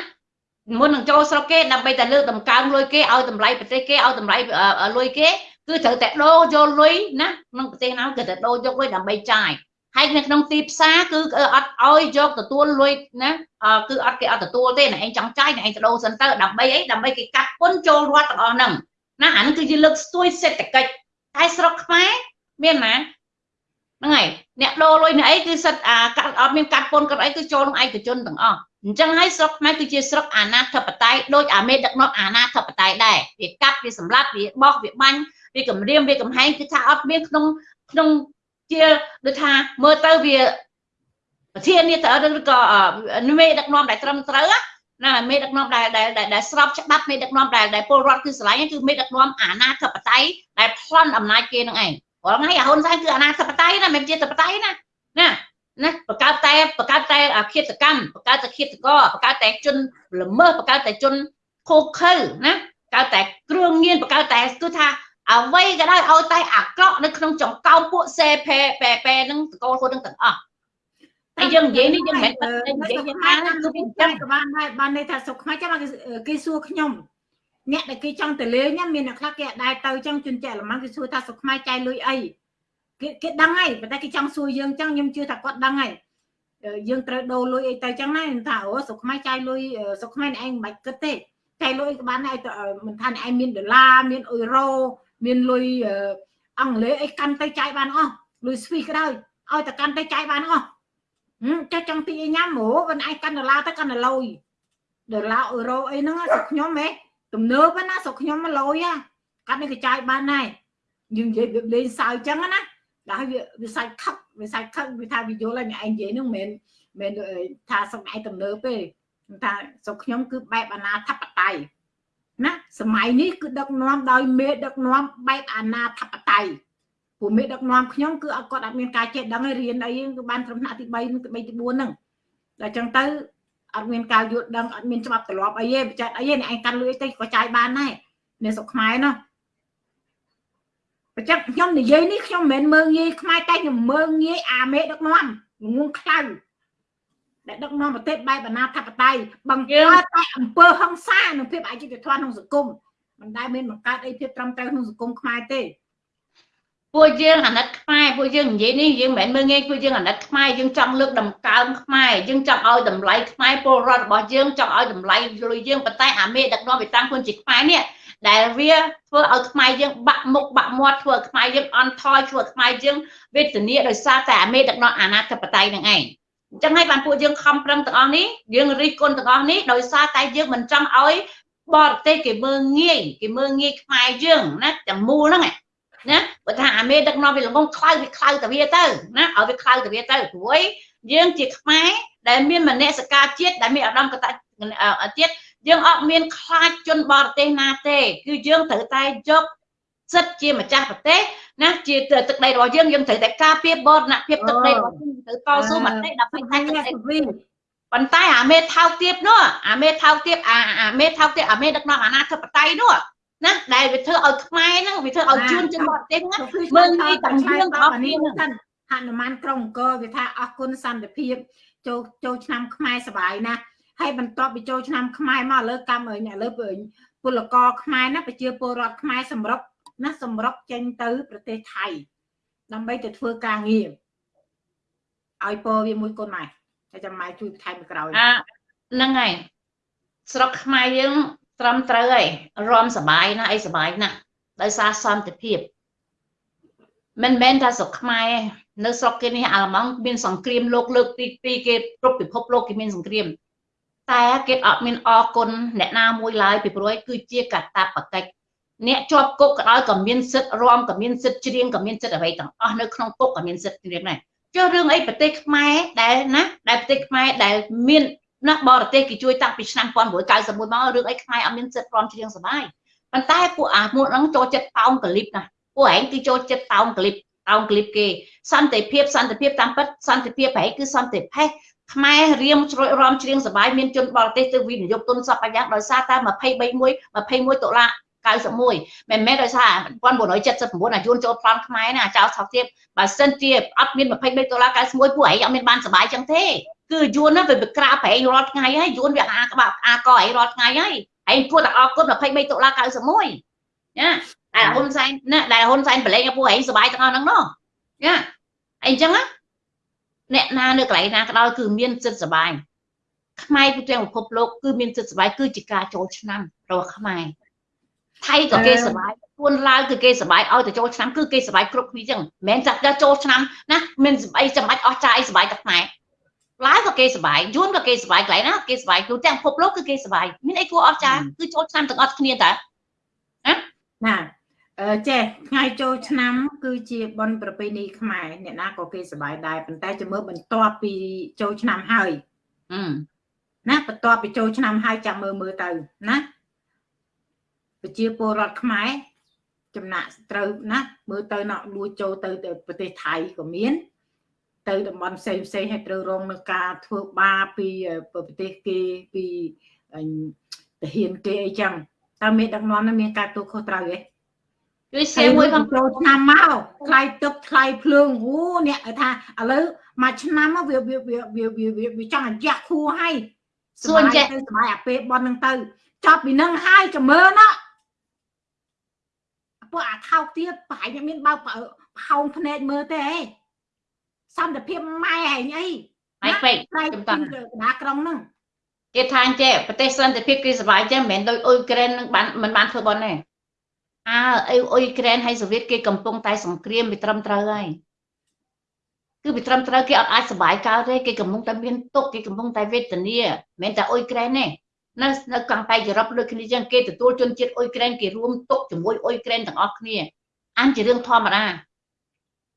មុននឹងចូលស្រុកគេដើម្បីតែលើកតម្កើងលុយគេឲ្យតម្លៃប្រទេសគេឲ្យតម្លៃលុយគេគឺត្រូវតែដូរយកលុយណាក្នុងប្រទេសណាគឺតែដូរយកលុយដើម្បីចាយហើយនៅក្នុងទីផ្សារគឺអត់ឲ្យយកទទួលលុយណាគឺអត់គេអត់ទទួលទេណែឯងចង់ចាយណែឯងទៅដូរសិនទៅដើម្បីអីដើម្បីគេកាត់ពន្ធចូលរដ្ឋទាំងអស់ហ្នឹងណាអានេះគឺជាលើកស្ទួយសេដ្ឋកិច្ចតែស្រុកខ្មែរមានណា ហ្នឹងហើយអ្នកដូរលុយនេះអីគឺសិតអាកាត់អត់មានកាត់ពន្ធកាត់អីគឺចូលក្នុងឯកជនទាំងអស់អញ្ចឹងហើយស្រុកខ្មែរគឺជាស្រុកអាណាធិបតេយ្យដូចអាមេដឹកនាំអាណាធិបតេយ្យដែរវាកាត់វាសម្លាប់វាបោះវាបាញ់វាគម្រាមវាកំហែងគឺថាអត់មានក្នុងក្នុងជាដូចថាមើលទៅវាប្រធាននេះទៅឬក៏មេដឹកនាំដែលត្រឹមត្រូវណាមេដឹកនាំដែលដែលដែលស្របច្បាប់មេដឹកនាំដែលដែលពលរដ្ឋគឺស្រឡាញ់គឺមេដឹកនាំអាណាធិបតេយ្យដែលប្លន់អំណាចគេនឹងឯង ព្រោះថ្ងៃអាហ៊ុនសែនគឺអាណាធិបតេយ្យណាមិនជាធិបតេយ្យណាណាណាបង្កើតតែបង្កើតតែអឃាតកម្មបង្កើតតែឃាតករបង្កើតតែជនល្មើសបង្កើតតែជនខូខើណាបង្កើតតែគ្រឿងញៀនបង្កើតតែគឺថាអ្វីក៏ដោយឲ្យតែអាក្រក់នៅក្នុងចង្កោមពួកសេផេប៉ែប៉ែនឹងតកូលខ្លួននឹងទាំងអស់តែយើងនិយាយនេះយើងមិនមែននិយាយយ៉ាងណាគឺវាចាំក៏បានដែរបានន័យថាសុខខ្មែរចាំគេសួរខ្ញុំ អ្នកដែលគេចង់ទៅលេងមានអ្នកខ្លះគេអាចដែរទៅចឹងជន់ចែកល្មងគេសួរថាសុខខ្មែរចាយលុយអីគេគេដឹងហើយប៉ុន្តែគេចង់សួរយើងចឹងខ្ញុំជឿថាគាត់ដឹងហើយយើងត្រូវដូរលុយអីទៅចឹងណាថាអូសុខខ្មែរចាយលុយសុខខ្មែរឯងមិនបាច់គិតទេចាយលុយក៏បានដែរមិនថាឯងមានដុល្លារមានអ៊ុយរ៉ូមានលុយអង់គ្លេសអីកាន់ទៅចាយបានអស់លុយស្វីក៏ដោយឲ្យតែកាន់ទៅចាយបានអស់ចុះចង់ទីញ៉ាំហ៎មិនឯងកាន់ដុល្លារទៅកាន់តែលុយដុល្លារអ៊ុយរ៉ូអីហ្នឹងស្រុកខ្ញុំហ៎ ទំនើបណាស្រុកខ្ញុំមកលុយកាន់នេះក៏ចាយបានដែរយើងនិយាយលេងសើចចឹងណាដល់វាវាសាច់ខឹកវាសាច់ខឹកវាថាវាយល់ហើយឯងនិយាយហ្នឹងមិនមែនថាសុកឯងទំនើបទេថាស្រុកខ្ញុំគឺបែបអាណាធិបតេយ្យណាសម័យនេះគឺដឹកនាំដោយមេដឹកនាំបែបអាណាធិបតេយ្យពួកមេដឹកនាំខ្ញុំគឺអត់គាត់អត់មានការចេះដឹងរៀនអីគឺបានត្រឹមថ្នាក់ទី3ទី3ទី4ហ្នឹងតែអញ្ចឹងទៅ អត់មានការយល់ដឹងអត់មានច្បាប់ទម្លាប់អីទេបច្ចេកអីទេឯងកាន់លុយទៅក៏ចាយបានដែរនៅស្រុកខ្មែរនោះបច្ចេកខ្ញុំនិយាយនេះខ្ញុំមិនមែនមើងងាយខ្មែរតែខ្ញុំមើងងាយអាមេដឹកនាំងងខ្លៅដែលដឹកនាំប្រទេសបែបអាណាធិបតេយ្យបង្កើតតែអំពើហិង្សានិងភាពអយុត្តិធម៌ក្នុងសង្គមមិនដែលមានបង្កើតអីភាពត្រឹមត្រូវក្នុងសង្គមខ្មែរទេ ពួកយើងអាណិតខ្មែរពួកយើងនិយាយនេះយើងមិនមែនមើលងាយពួកយើងអាណិតខ្មែរយើងចង់លើកដំកើងខ្មែរយើងចង់ឲ្យតម្លៃខ្មែរពលរដ្ឋរបស់យើងចង់ឲ្យតម្លៃលុយយើងប៉ុន្តែអាមេដឹកនាំវាតាំងខ្លួនជាខ្មែរនេះដែលវាធ្វើឲ្យខ្មែរយើងបាក់មុខបាក់មាត់ធ្វើឲ្យខ្មែរយើងអន់ថយធ្វើឲ្យខ្មែរយើងវេទនាដោយសារតែអាមេដឹកនាំអាណាធិបតេយ្យនឹងឯងអញ្ចឹងហើយបានពួកយើងខំប្រឹងទាំងអស់នេះយើងរិះគន់ទាំងអស់នេះដោយសារតែយើងមិនចង់ឲ្យបរទេសគេមើងងាយគេមើងងាយខ្មែរយើងណាទាំងមូលហ្នឹង ណាបើថាអាមេដឹកនាំវាល្ងងខ្លៅវាខ្លៅទៅវាទៅណាឲ្យវាខ្លៅទៅវាទៅព្រួយយើងជាខ្មែរដែលមានមនសិការជាតិដែលមានអារម្មណ៍កតជាតិយើងអត់មានខ្លាចជនបរទេសណាទេ គឺយើងត្រូវតែយកសិទ្ធជាម្ចាស់ប្រទេសណាជាទឹកដីរបស់យើងយើងត្រូវតែការពារបរណភាពទឹកដីរបស់យើងត្រូវតស៊ូមតិដើម្បីតែទឹកដីប៉ុន្តែអាមេថោកទៀបនោះអាមេថោកទៀបអាមេថោកទៀបអាមេដឹកនាំអាណាធិបតេយ្យនោះ ណាដែលវាធ្វើឲ្យខ្មែរហ្នឹងវាធ្វើឲ្យជួនជនបរទេសហ្នឹងមើលងាយតាមយើងរបស់គ្នាហ្នឹងហនុមានក្រុងអង្គរវាថាអរគុណសន្តិភាពចូលចូលឆ្នាំខ្មែរសបាយណាស់ហើយបន្ទាប់ពីចូលឆ្នាំខ្មែរមកលើកម្មអ្នកលើពលករខ្មែរណាប្រជាពលរដ្ឋខ្មែរសម្រុកណាសម្រុកចេញទៅប្រទេសថៃដើម្បីទៅធ្វើការងារឲ្យពរវាមួយកូនម៉ែតែចាំម៉ែជួយថែមក្រោយហ្នឹងហើយស្រុកខ្មែរយើង ត្រឹមត្រូវហើយរំសបាយណាស់អីសបាយណាស់ដោយសារសន្តិភាពមិនមែនថាស្រុកខ្មែរនៅស្រុកគេនេះអាល្លឺម៉ង់មានសង្គ្រាមលោកលើកទី2គេគ្រប់ពិភពលោកគេមានសង្គ្រាម តែគេអត់មានអគុណអ្នកណាមួយឡើយពីព្រោះគឺជាកតាបកិច្ចអ្នកជាប់គុកក៏ដោយក៏មានសិទ្ធិរំក៏មានសិទ្ធិច្រៀងក៏មានសិទ្ធិអ្វីទាំងអស់នៅក្នុងគុកក៏មានសិទ្ធិច្រៀងដែរចុះរឿងអីប្រទេសខ្មែរដែលណាដែលប្រទេសខ្មែរដែលមាន ណាបរទេសគេជួយតាំងពីឆ្នាំ1991មករឿងអីខ្មែរអត់មានសិទ្ធិរំច្រៀងសបាយប៉ុន្តែពួកអាមួយហ្នឹងចូលចិត្តតោងកលិបណាពួកឯងគឺចូលចិត្តតោងកលិបតោងកលិបគេសន្តិភាពសន្តិភាពតាមពិតសន្តិភាពប្រហែលគឺសន្តិភេទខ្មែររៀមជ្រួយរំច្រៀងសបាយមានជនបរទេសទៅវិនិយោគទុនសពយ៉ាងដោយសារតែ23 21ដុល្លារ91មិនមែនដោយសារ1979អាយួនចូលប្លន់ខ្មែរណាចៅថោកទៀតបើសិនជាអត់មាន23ដុល្លារ91ពួកឯងអត់មានបានសបាយចឹងទេ គឺយួនវាក្រាបប្រែងរាល់ថ្ងៃហើយយួនវាអាក្បាក់អាកឯងរាល់ថ្ងៃហើយឯងគួរតែអរគុណ23ដុល្លារ91ណាដែលហ៊ុនសែនណាដែលហ៊ុនសែនប្រឡែងឲ្យពួកឯងសុបាយទាំងអស់ហ្នឹងនោះណាអីចឹងណាអ្នកណានៅកន្លែងណាក៏ដោយគឺមានសិទ្ធិសុបាយខ្មែរទូទាំងពិភពលោកគឺមានសិទ្ធិសុបាយគឺជាការចូលឆ្នាំរបស់ខ្មែរថៃក៏គេសុបាយពួនឡាវគឺគេសុបាយឲ្យទៅចូលឆ្នាំគឺគេសុបាយគ្រប់គ្នាចឹងមិនមែនថាចូលឆ្នាំណាមានអីចាំបាច់អស់ចាយសុបាយតែខ្មែរ ឡាវក៏គេសบายយួនក៏គេសบายកន្លែងណាគេសบายទូទាំងពិភពលោកគឺគេសบายមានអីគួរអស់ចាគឺចូលឆ្នាំទាំងអស់គ្នាតើណាណាអឺចេះថ្ងៃចូលឆ្នាំ គឺជាបុណ្យប្រពៃណីខ្មែរអ្នកណាក៏គេសบายដែរប៉ុន្តែជំរឿបន្ទាប់ពីចូលឆ្នាំហើយណាបន្ទាប់ពីចូលឆ្នាំហើយចាំមើលមើលទៅណាប្រជាពលរដ្ឋខ្មែរចំណាក់ត្រូវណាមើលទៅណក់លួចចូលទៅប្រទេសថៃក៏មាន ទៅតំបន់ផ្សេងផ្សេងឲ្យត្រូវរងនឹងការធ្វើបាបពីប្រទេសគេពីទាហានគេអីចឹងតើមានដឹកនាំនឹងមានការទូខុសត្រូវទេគឺសៀមួយផងចូលឆ្នាំមកថ្លៃទឹកថ្លៃភ្លើងអូអ្នកថាឥឡូវមួយឆ្នាំមកវាវាវាវាវាវាចង់អាយ៉ាក់ខួរហើយសួនចេះទៅសម័យអាពេលបននឹងទៅចប់ពីនឹងហើយចាំមើលណាពួកអាខោកទៀតប្រហែលមានបើកផោងភ្នែកមើលទេហ៎ សន្តិភាពម៉ែហែងអីម៉ែពេកខ្ញុំតាំងណាក្រុងហ្នឹងគេថាអញ្ចេះប្រទេសសន្តិភាពគេសុបាយចេះមិនមែនដូចអ៊ុយក្រែននឹងបានមិនបានធ្វើបន់ទេអើអីអ៊ុយក្រែនហើយសូវៀតគេកំពុងតែសង្គ្រាមវាត្រឹមត្រូវហើយគឺវាត្រឹមត្រូវគេអត់អាចសុបាយកើតទេគេកំពុងតែមានទុកគេកំពុងតែវេទនាមិនមែនតែអ៊ុយក្រែនទេនៅនៅកង្កែអឺរ៉ុបដូចគ្នាចឹងគេទទួលជនជាតិអ៊ុយក្រែនគេរួមទុកជាមួយអ៊ុយក្រែនទាំងអស់គ្នាអញជារឿងធម្មតា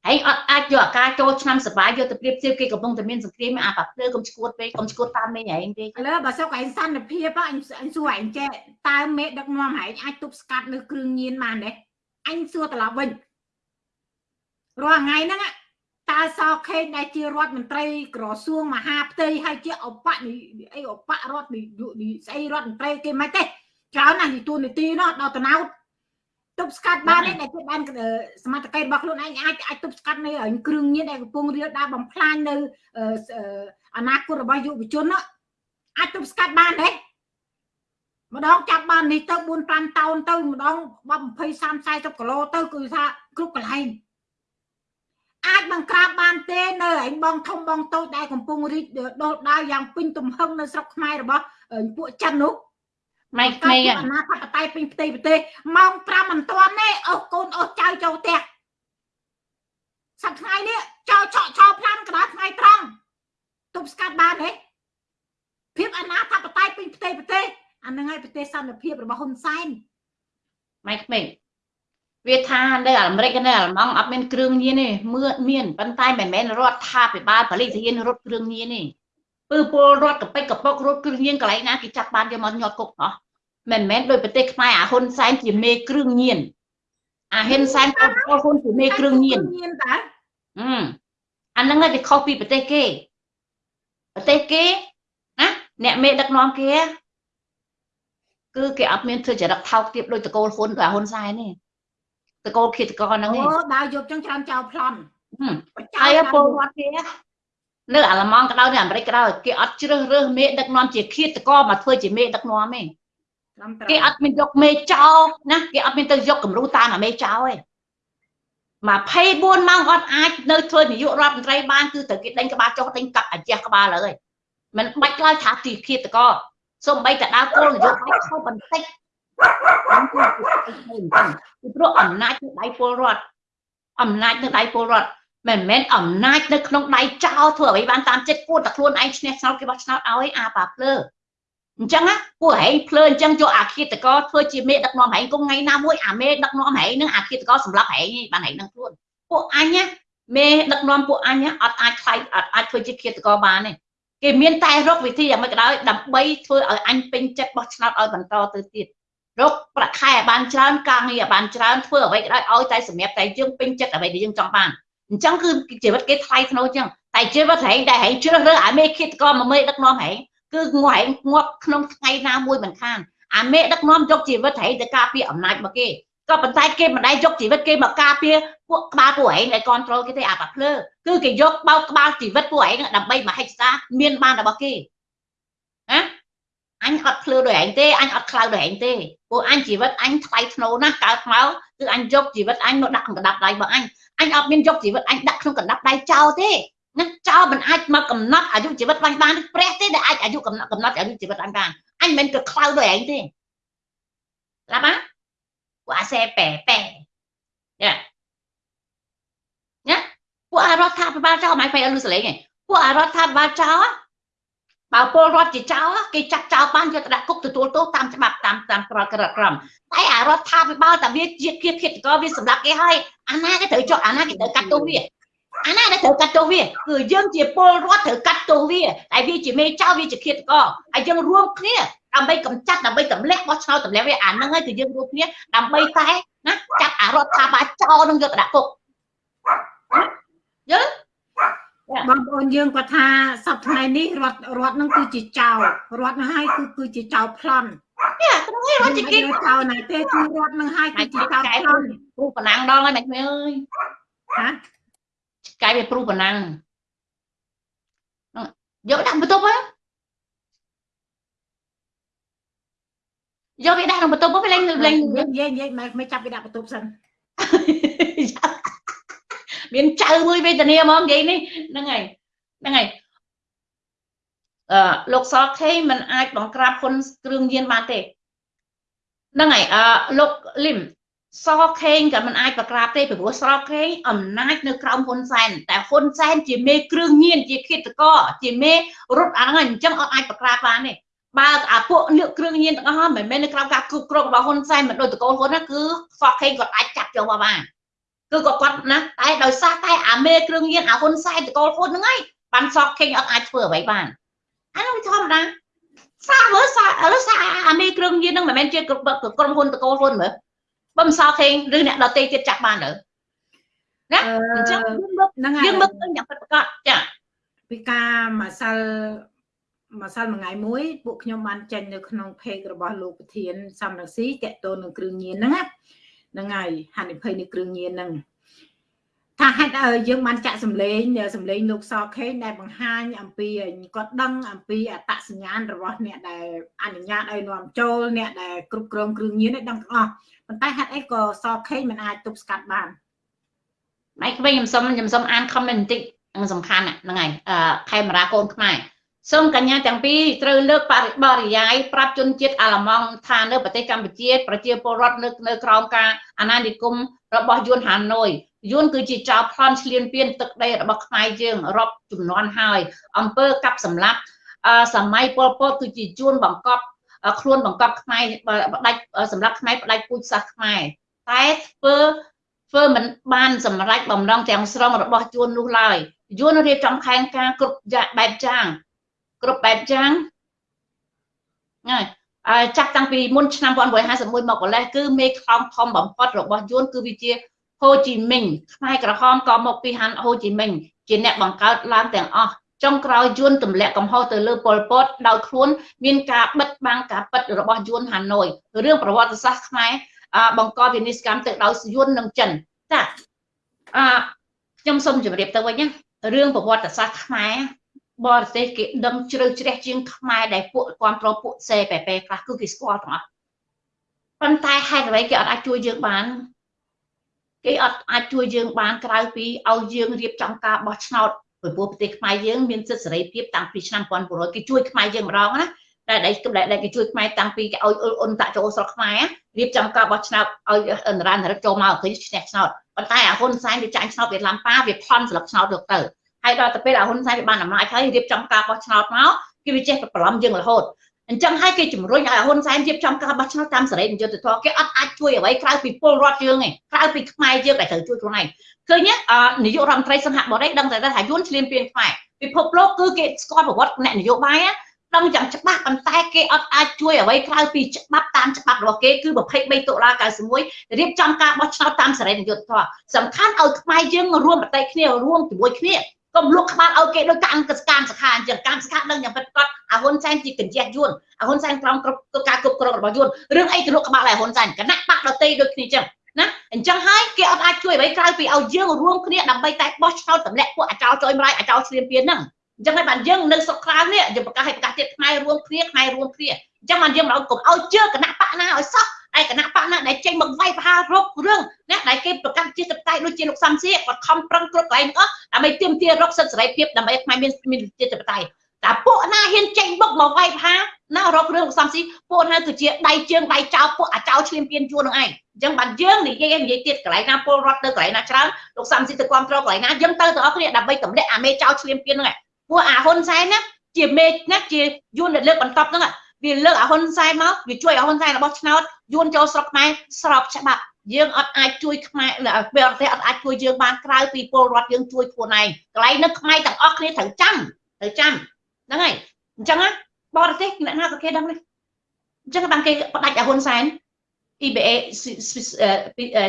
ហើយអត់អាចយកអាការចូលឆ្នាំសបាយយកទៅប្រៀបធៀបគេកំពុងតែមានសង្គ្រាមអាបាភ្លើកុំឈួតពេកកុំឈួតតាមមេឯងទេឥឡូវបើសុកឯងសន្តិភាពអញអញសួរឯងចេះតើមេដឹកនាំឯងអាចទប់ស្កាត់នៅគ្រឿងញៀនបានទេអញសួរត្រឡប់វិញរាល់ថ្ងៃហ្នឹងតើសខេងដែលជារដ្ឋមន្ត្រីក្រសួងមហាផ្ទៃហើយជាឧបនីអីឧបរដ្ឋនីស្អីរដ្ឋមន្ត្រីគេមិនទេច្រើនណាស់នីទួនាទីនោះដល់តណៅ ទប់ស្កាត់បានទេដែលគេបានសមត្ថកិច្ចរបស់ខ្លួនឯងអាចអាចទប់ស្កាត់នៅគ្រឿងញៀនដែលកំពុងរៀលដាបំផ្លាញនៅអនាគតរបស់យុវជននោះអាចទប់ស្កាត់បានទេម្ដងចាប់បាននេះទៅ4 5តោនទៅម្ដង20 30 40គីឡូទៅគឺថាគ្រប់កន្លែងអាចបង្ក្រាបបានទេនៅឯងបងធំបងតូចដែលកំពុងរីកដុលដាលយ៉ាងពេញទំហឹងនៅស្រុកខ្មែររបស់ពួកចិននោះ ម៉ៃក្មេងអាណាធិបតេយ្យពេញផ្ទៃប្រទេសម៉ោង5មិនទាន់ទេអូសកូនអូសចៅចូលផ្ទះសប្តាហ៍នេះចោលឆក់ឆោផ្លាន់កណ្ដាលថ្ងៃត្រង់ទប់ស្កាត់បានទេភាពអាណាធិបតេយ្យពេញផ្ទៃប្រទេសអានឹងហើយប្រទេសសន្តិភាពរបស់ហ៊ុនសែនម៉ៃក្មេងវាថានៅអាមេរិកនៅអាល្លឺម៉ង់អត់មានគ្រឿងញៀនទេមើលមានប៉ុន្តែមិនមែនរដ្ឋាភិបាលប៉ូលីសហ៊ានរត់គ្រឿងញៀនទេ ពើពលរដ្ឋកប៉ិចកប៉ុករត់គ្រឿងញៀនកន្លែងណាគេចាប់បានយកមកញាត់គុកអស់មិនមែនដោយប្រទេសខ្មែរអាហ៊ុនសែនជាមេគ្រឿងញៀនអាហ៊ុនសែនពលហ៊ុនជាមេគ្រឿងញៀនញៀនតើអឺអាហ្នឹងគេខុសពីប្រទេសគេប្រទេសគេណាអ្នកមេដឹកនាំគេគឺគេអត់មានធ្វើចរិតថោកទាបដោយតកូលហ៊ុនដោយហ៊ុនសែនទេតកូលឃាតករហ្នឹងអូដើរយកចឹងច្រើនចោលប្លន់ហើយពលរដ្ឋគេ នៅអាល្លឺម៉ង់ក៏ដោយនៅអាមេរិកក៏ដោយគេអត់ជ្រើសរើសមេដឹកនាំជាឃាតករមកធ្វើជាមេដឹកនាំទេគេអត់មានយកមេចោលណាគេអត់មានទៅយកគំរូតាមអាមេចោលទេ24ម៉ោងអត់អាចនៅធ្វើនាយករដ្ឋមន្ត្រីបានគឺត្រូវគេដេញក្បាលចុះដេញកាប់អាជះក្បាលហើយមិនបាច់ឡើយថាទីឃាតករសូម្បីតែដើរគោលនយោបាយខុសបន្តិចអំគឺពីព្រោះអំណាចនៅដៃពលរដ្ឋអំណាចនៅដៃពលរដ្ឋ មិនមែនអំណាចនៅក្នុងដៃចោលធ្វើអ្វីបានតាមចិត្តគួរតែខ្លួនឯងឈ្នះឆ្នោតគេបោះឆ្នោតឲ្យអាប៉ាភ្លើអញ្ចឹងណាពួកហែងភ្លើអញ្ចឹងយកអាឃាតកធ្វើជាមេដឹកនាំហែងគង់ថ្ងៃណាមួយអាមេដឹកនាំហែងនឹងអាឃាតកសម្រាប់ហែងបានហែងនឹងខ្លួនពួកអញណាមេដឹកនាំពួកអញអត់អាចខ្លាយអត់អាចធ្វើជាឃាតកបានទេគេមានតែរកវិធីយ៉ាងម៉េចក៏ដោយដើម្បីធ្វើឲ្យអញពេញចិត្តបោះឆ្នោតឲ្យបន្តទៅទៀតរកប្រាក់ខែឲ្យបានច្រើនការងារឲ្យបានច្រើនធ្វើអ្វីក៏ដោយឲ្យតែសម្រាប់តែយើងពេញចិត្តអ្វីដែលយើងចង់បាន អញ្ចឹងគឺជីវិតគេថ្លៃថ្នូរអញ្ចឹងតែជីវិតហែងដែលហែងជ្រើសរើសអាមេឃាតករមកមេដឹកនាំហែងគឺងហែងងាប់ក្នុងថ្ងៃណាមួយមិនខានអាមេដឹកនាំយកជីវិតហែងទៅការពារអំណាចមកគេក៏ប៉ុន្តែគេមិនដែលយកជីវិតគេមកការពារពួកក្បាលពួកឯងដែលគ្រប់គ្រងគេទេអាបាភ្លើគឺគេយកបោកក្បាលជីវិតពួកឯងដើម្បីមហិច្ឆតាមានបានរបស់គេណាអញអត់ភ្លើដោយឯងទេអញអត់ខ្លៅដោយឯងទេពួកអញជីវិតអញថ្លៃធ្នូណាស់កើតមកគឺអញយកជីវិតអញមកដាក់ក្នុងកណ្ដាប់ដៃរបស់អញ អញអត់មានយកជីវិតអញដាក់ក្នុងកណ្ដាប់ដៃចោលទេណាចោលមិនអាចមកកំណត់អាយុជីវិតបាញ់បានព្រះទេដែលអាចអាយុកំណត់កំណត់អាយុជីវិតអញបានអញមិនមែនក៏ខ្លៅដោយឯងទេស្ដាប់ណាពួកអាសេប៉ែប៉ែយ៉ាណាពួកអារដ្ឋាភិបាលចោលមិន phải អលឺសលេងឯងពួកអារដ្ឋាភិបាលចោល បើពលរដ្ឋជាចោលគេចាត់ចោលបានយកទៅដាក់គុកទទួលទោសតាមច្បាប់តាមតាមក្រក្រក្រមតែអារដ្ឋាភិបាលតែវាជាគៀឃាតកវាសម្រាប់គេហើយអាណាគេត្រូវចុះអាណាគេត្រូវកាត់ទោសវាអាណាដែលត្រូវកាត់ទោសវាគឺយើងជាពលរដ្ឋត្រូវកាត់ទោសវាតែវាជាមេចៅវាជាឃាតកហើយយើងរួមគ្នាដើម្បីកម្ចាត់ដើម្បីទម្លាក់បោះឆ្នោតទម្លាក់វាអាហ្នឹងហើយគឺយើងរួមគ្នាដើម្បីតែណាចាត់អារដ្ឋាភិបាលចោលនឹងយកទៅដាក់គុកយល់ បងប្អូនយើងគាត់ថាសប្តាហ៍នេះរដ្ឋរដ្ឋនឹងគឺជាចៅរដ្ឋនឹងហើយគឺគឺជាចៅប្លន់យ៉ាក្នុងនេះរដ្ឋជាគេចៅណៃទេគឺរដ្ឋនឹងហើយគឺជាចៅប្លន់គ្រូប៉ុណ្ណាំងដល់ហើយមិនអើយហាកែវាព្រុសប៉ុណ្ណាយកដាក់បន្ទប់ហ៎យកវាដាក់ក្នុងបន្ទប់វិញលេងលេងនិយាយនិយាយមិនចាប់វាដាក់បន្ទប់សិន មានចៅមួយវេទនាហ្មងនិយាយនេះហ្នឹងហើយហ្នឹងហើយអឺលោកសខេមិនអាចបង្ក្រាបហ៊ុនគ្រឿងញៀនបានទេហ្នឹងហើយអឺលោកលឹមសខេងក៏មិនអាចប្រក្រាបទេពីព្រោះស្រកខេងអំណាចនៅក្រោមហ៊ុនសែនតែហ៊ុនសែនជាមេគ្រឿងញៀនជាឃាតករជាមេរត់អាហ្នឹងអញ្ចឹងអត់អាចប្រក្រាបបានទេបើអាពួកលើកគ្រឿងញៀនទាំងអស់មិនមែននៅក្រោមការគ្រប់គ្រងរបស់ហ៊ុនសែនមិនដូចតកូលហ៊ុនណាគឺសខេងគាត់អាចចាប់យកមកបាន គឺក៏គាត់ណាតែដោយសារតែអាមេគ្រឿងញៀនអាហ៊ុនសែនតកូលហ៊ុនហ្នឹងហើយបានសក់ខេងអត់អាចធ្វើអ្វីបានអានោះវាធម្មតាសាមើសាឥឡូវសាអាមេគ្រឿងញៀនហ្នឹងមិនមែនជាក្រុមហ៊ុនតកូលហ៊ុនមើលបើមិនសល់ខេងឬអ្នកដតេទៀតចាក់បានទៅណាអញ្ចឹងយើងមើលយើងមើលឃើញយ៉ាងពិតប្រាកដចាពីការម្សិលម្សិលមួយថ្ងៃមួយពួកខ្ញុំបានចេញនៅក្នុង page របស់លោកប្រធានសំរងស៊ីតកតូននឹងគ្រឿងញៀនហ្នឹងណា ហ្នឹងហើយហានិភ័យនៃគ្រឿងញៀនហ្នឹងថាហេតុយើងបានចាក់សម្លេងសម្លេងលោកសខេងដែលបង្ហាញអំពីគាត់ដឹងអំពីអត្តសញ្ញាណរបស់អ្នកដែលអនុញ្ញាតឲ្យនាំចូលអ្នកដែលគ្រប់គ្រងគ្រឿងញៀនឲ្យដឹងទាំងអស់ប៉ុន្តែហេតុអីក៏សខេងមិនអាចទប់ស្កាត់បានម៉ៃក្មេងខ្ញុំសុំខ្ញុំសុំអាន comment បន្តិចហ្នឹងសំខាន់ហ្នឹងហើយអឺខេមរាកូនខ្មែរ សូមកញ្ញាទាំងពីរត្រូវលើកបរិបរិយាយប្រាប់ជនជាតិអាល្លឺម៉ង់ថានៅប្រទេសកម្ពុជាប្រជាពលរដ្ឋនៅនៅក្រោមការអាណានិគមរបស់យួនហាណូយយួនគឺជាចៅប្លន់ឆ្លៀនពៀនទឹកដីរបស់ខ្មែរយើងរាប់ចំនួនហើយអង្គើកាប់សម្លាប់សម័យពលពតគឺជាយួនបង្កប់ខ្លួនបង្កប់ខ្មែរបដាច់សម្រាប់ខ្មែរបដាច់ពូជសាសខ្មែរតែធ្វើធ្វើមិនបានសម្រេចបំណងទាំងស្រុងរបស់យួននោះឡើយយួនរៀបចំផែនការគ្រប់បែបយ៉ាង គ្រប់បែបយ៉ាងហើយអឺចាប់តាំងពីមុនឆ្នាំ1951មកម្លេះគឺមេខ្លោងធំបំផុតរបស់យួនគឺវាជាហូជីមិញខ្មែរក្រហមក៏មកពីហាន់ហូជីមិញជាអ្នកបង្កើតឡើងទាំងអស់ចុងក្រោយយួនទម្លាក់កំហុសទៅលើប៉ុលពតដោយខ្លួនមានការបិទបាំងការពិតរបស់យួនហាណូយរឿងប្រវត្តិសាស្ត្រខ្មែរបង្កវិនិស្សកម្មទៅដោយយួននិងចិនចាអឺខ្ញុំសូមជម្រាបទៅវិញណារឿងប្រវត្តិសាស្ត្រខ្មែរ បរទេសគេដឹងជ្រៅជ្រះជាងខ្មែរដែលពួកគ្រប់គ្រងពួកសេប៉ែប៉ែខ្លះគឺគេស្គាល់ទាំងអស់ប៉ុន្តែហេតុអ្វីគេអត់អាចជួយយើងបានគេអត់អាចជួយយើងបានក្រៅពីឲ្យយើងរៀបចំការបោះឆ្នោតព្រោះប្រទេសខ្មែរយើងមានសិទ្ធិសេរីភាពតាំងពីឆ្នាំ1900គេជួយខ្មែរយើងម្ដងណាតែដែលគេជួយខ្មែរតាំងពីគេឲ្យអ៊ុលអ៊ុនតាក់ចូលស្រុកខ្មែររៀបចំការបោះឆ្នោតឲ្យអន្តរានរិទ្ធចូលមកឃើញឈ្នះឆ្នោតប៉ុន្តែអាហ៊ុនសែនវាចាញ់ឆ្នោតវាឡាំប៉ាវាផន់ស្លឹកឆ្នោតយកទៅ ហើយដល់ទៅពេលអាហ៊ុនសែនវាបានអំណាចហើយរៀបចំការបោះឆ្នោតមកគេវាចេះតែបន្លំយើងរហូតអញ្ចឹងហើយគេជំរុញឲ្យហ៊ុនសែនរៀបចំការបោះឆ្នោតតាមសេរីយុត្តិធម៌គេអត់អាចជួយអ្វីក្រៅពីពលរដ្ឋយើងឯងក្រៅពីខ្មែរយើងដែលត្រូវជួយខ្លួនឯងឃើញនាយករដ្ឋមន្ត្រីសង្ហបុរីដឹងតែថាយួនឆ្លៀនពៀនខ្មែរពិភពលោកគឺគេស្គាល់ប្រវត្តិអ្នកនយោបាយដឹងយ៉ាងច្បាស់ប៉ុន្តែគេអត់អាចជួយអ្វីក្រៅពីច្បាប់តាមច្បាប់របស់គេគឺ23តុលា91រៀបចំការបោះឆ្នោតតាមសេរីយុត្តិធម៌សំខាន់ឲ្យខ្មែរយើងរួមប្រតិគ្នារួមជាមួយគ្នា កុំលុកក្បាលឲ្យគេដោយការអង្គការសខាអញ្ចឹងកម្មសខាដឹងយ៉ាងពិតប្រាកដអាហ៊ុនសែនជាកញ្ជះយួនអាហ៊ុនសែនក្រោមគ្រប់ការគ្រប់គ្រងរបស់យួនរឿងអីទៅលុកក្បាលឲ្យហ៊ុនសែនគណៈបកដតីដូចគ្នាអញ្ចឹងណាអញ្ចឹងហើយគេអត់អាចជួយអ្វីក្រៅពីឲ្យយើងរួមគ្នាដើម្បីតែបោះឆ្នោតតម្លាក់ពួកអាចោចុយម្លាយអាចោឆ្លៀនពៀនហ្នឹងអញ្ចឹងហើយបានយើងនៅស្រុកក្រៅនេះយើងប្រកាសឲ្យប្រកាសទៀតខ្មែររួមគ្នាខ្មែររួមគ្នាអញ្ចឹងបានយើងមិនឲ្យកុំឲ្យជឿគណៈបកណាឲ្យសោះ ឯគណៈបកណាដែលចេញមកវាយប្រហាររករឿងណាដែលគេប្រកាសជាសប្តាហ៍ដូចជាលោកសំសៀគាត់ខំប្រឹងគ្រប់កន្លែងអស់ដើម្បីទាមទាររកសិទ្ធិសេរីភាពដើម្បីខ្មែរមានមានជាសប្តាហ៍តែពួកណាហ៊ានចេញបុកមកវាយផាណារករឿងលោកសំស៊ីពួកណាគឺជាដៃជើងដៃចោលពួកអាចោលឈ្លាមពានជួននឹងឯងអញ្ចឹងបានយើងនិយាយនិយាយទៀតកន្លែងណាពលរដ្ឋទៅកន្លែងណាច្រើនលោកសំស៊ីទៅគ្រប់គ្រងកន្លែងណាយើងទៅទាំងអស់គ្នាដើម្បីទម្លាក់អាមេចោលឈ្លាមពានហ្នឹងឯងពួកអាហ៊ុនសែនណាជាមេណាជាយួនដែលលើកបន្តហ្នឹងវាលើកអាហ៊ុនសែនមកវាជួយអាហ៊ុនសែនរបស់ឆ្នោត យួនចូលស្រុកខ្មែរស្របច្បាប់យើងអត់អាចជួយខ្មែរពេលប្រទេសអត់អាចជួយយើងបានក្រៅពីពលរដ្ឋយើងជួយខ្លួនឯងកន្លែងនេះខ្មែរទាំងអស់គ្នាត្រូវចាំត្រូវចាំហ្នឹងហើយអញ្ចឹងណាបរទេសអ្នកណាក៏គេដឹងដែរអញ្ចឹងបានគេផ្ដាច់អាហ៊ុនសែន EBA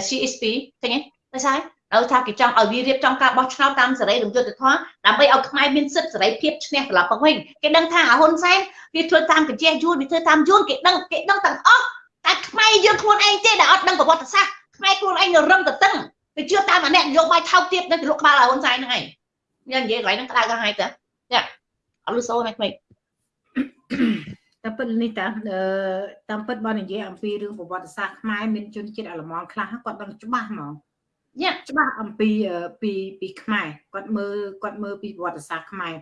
CSP ឃើញទេតែស្អីឲ្យថាគេចង់ឲ្យវារៀបចំការបោះឆ្នោតតាមសេរីរំយុទ្ធធម៌ដើម្បីឲ្យខ្មែរមានសិទ្ធិសេរីភាពឈ្នះត្រឡប់មកវិញគេដឹងថាអាហ៊ុនសែនវាធ្វើតាមកញ្ជះយួនវាធ្វើតាមយួនគេដឹងគេដឹងទាំងអស់ តែខ្មែរយើងខ្លួនឯងទេដែលអត់ដឹងប្រវត្តិសាស្ត្រខ្មែរខ្លួនឯងនៅរឹងទៅតឹងទៅជឿតាមអាអ្នកនយោបាយថោកទាបនៅលុកក្បាលអាហ៊ុនសែនហ្នឹងឯងញ៉ាំនិយាយកន្លែងហ្នឹងក្តៅក៏ហើយទៅយ៉ាអត់លឺសូរហ្នឹងតែពិតនេះតាតាមពិតបើនិយាយអំពីរឿងប្រវត្តិសាស្ត្រខ្មែរមានជនជាតិអលម៉ង់ខ្លះគាត់ដឹងច្បាស់ហ្មងញាក់ច្បាស់អំពីពីពីខ្មែរគាត់មើលគាត់មើលពីប្រវត្តិសាស្ត្រខ្មែរ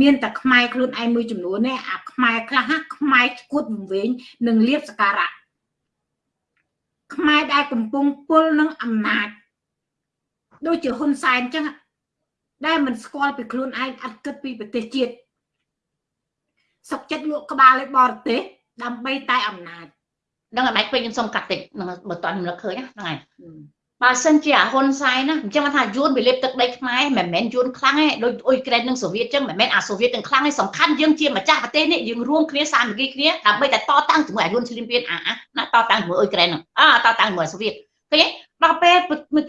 មានតែខ្មែរខ្លួនឯងមួយចំនួននេះអាខ្មែរខ្លះខ្មែរឈួតវង្វេងនឹងលៀបសការៈ ខ្មែរដែលកំពុងពុលនឹងអំណាចដូចជាហ៊ុនសែនអញ្ចឹងដែលមិនស្គាល់ពីខ្លួនឯងអត់គិតពីប្រទេសជាតិសុកចិត្តលក់ក្បាលឲ្យបរទេសដើម្បីតែអំណាចដឹងតែមិនពេញខ្ញុំសុំកាត់តិចនឹងបើតើខ្ញុំនឹកឃើញហ្នឹងហើយ បើសិនជាអាហ៊ុនសែនណាអញ្ចឹងថាយួនវាលេបទឹកដីខ្មែរមិនមែនយួនខ្លាំងទេដូចអ៊ុយក្រែននិងសូវៀតអញ្ចឹងមិនមែនអាសូវៀតទាំងខ្លាំងទេសំខាន់យើងជាម្ចាស់ប្រទេសនេះយើងរួមគ្នាសាមគ្គីគ្នាដើម្បីតែតតាំងជាមួយអាយួនឈ្លានពានអាណាតតាំងជាមួយអ៊ុយក្រែនហ្នឹងអាតតាំងជាមួយសូវៀតឃើញទេដល់ពេល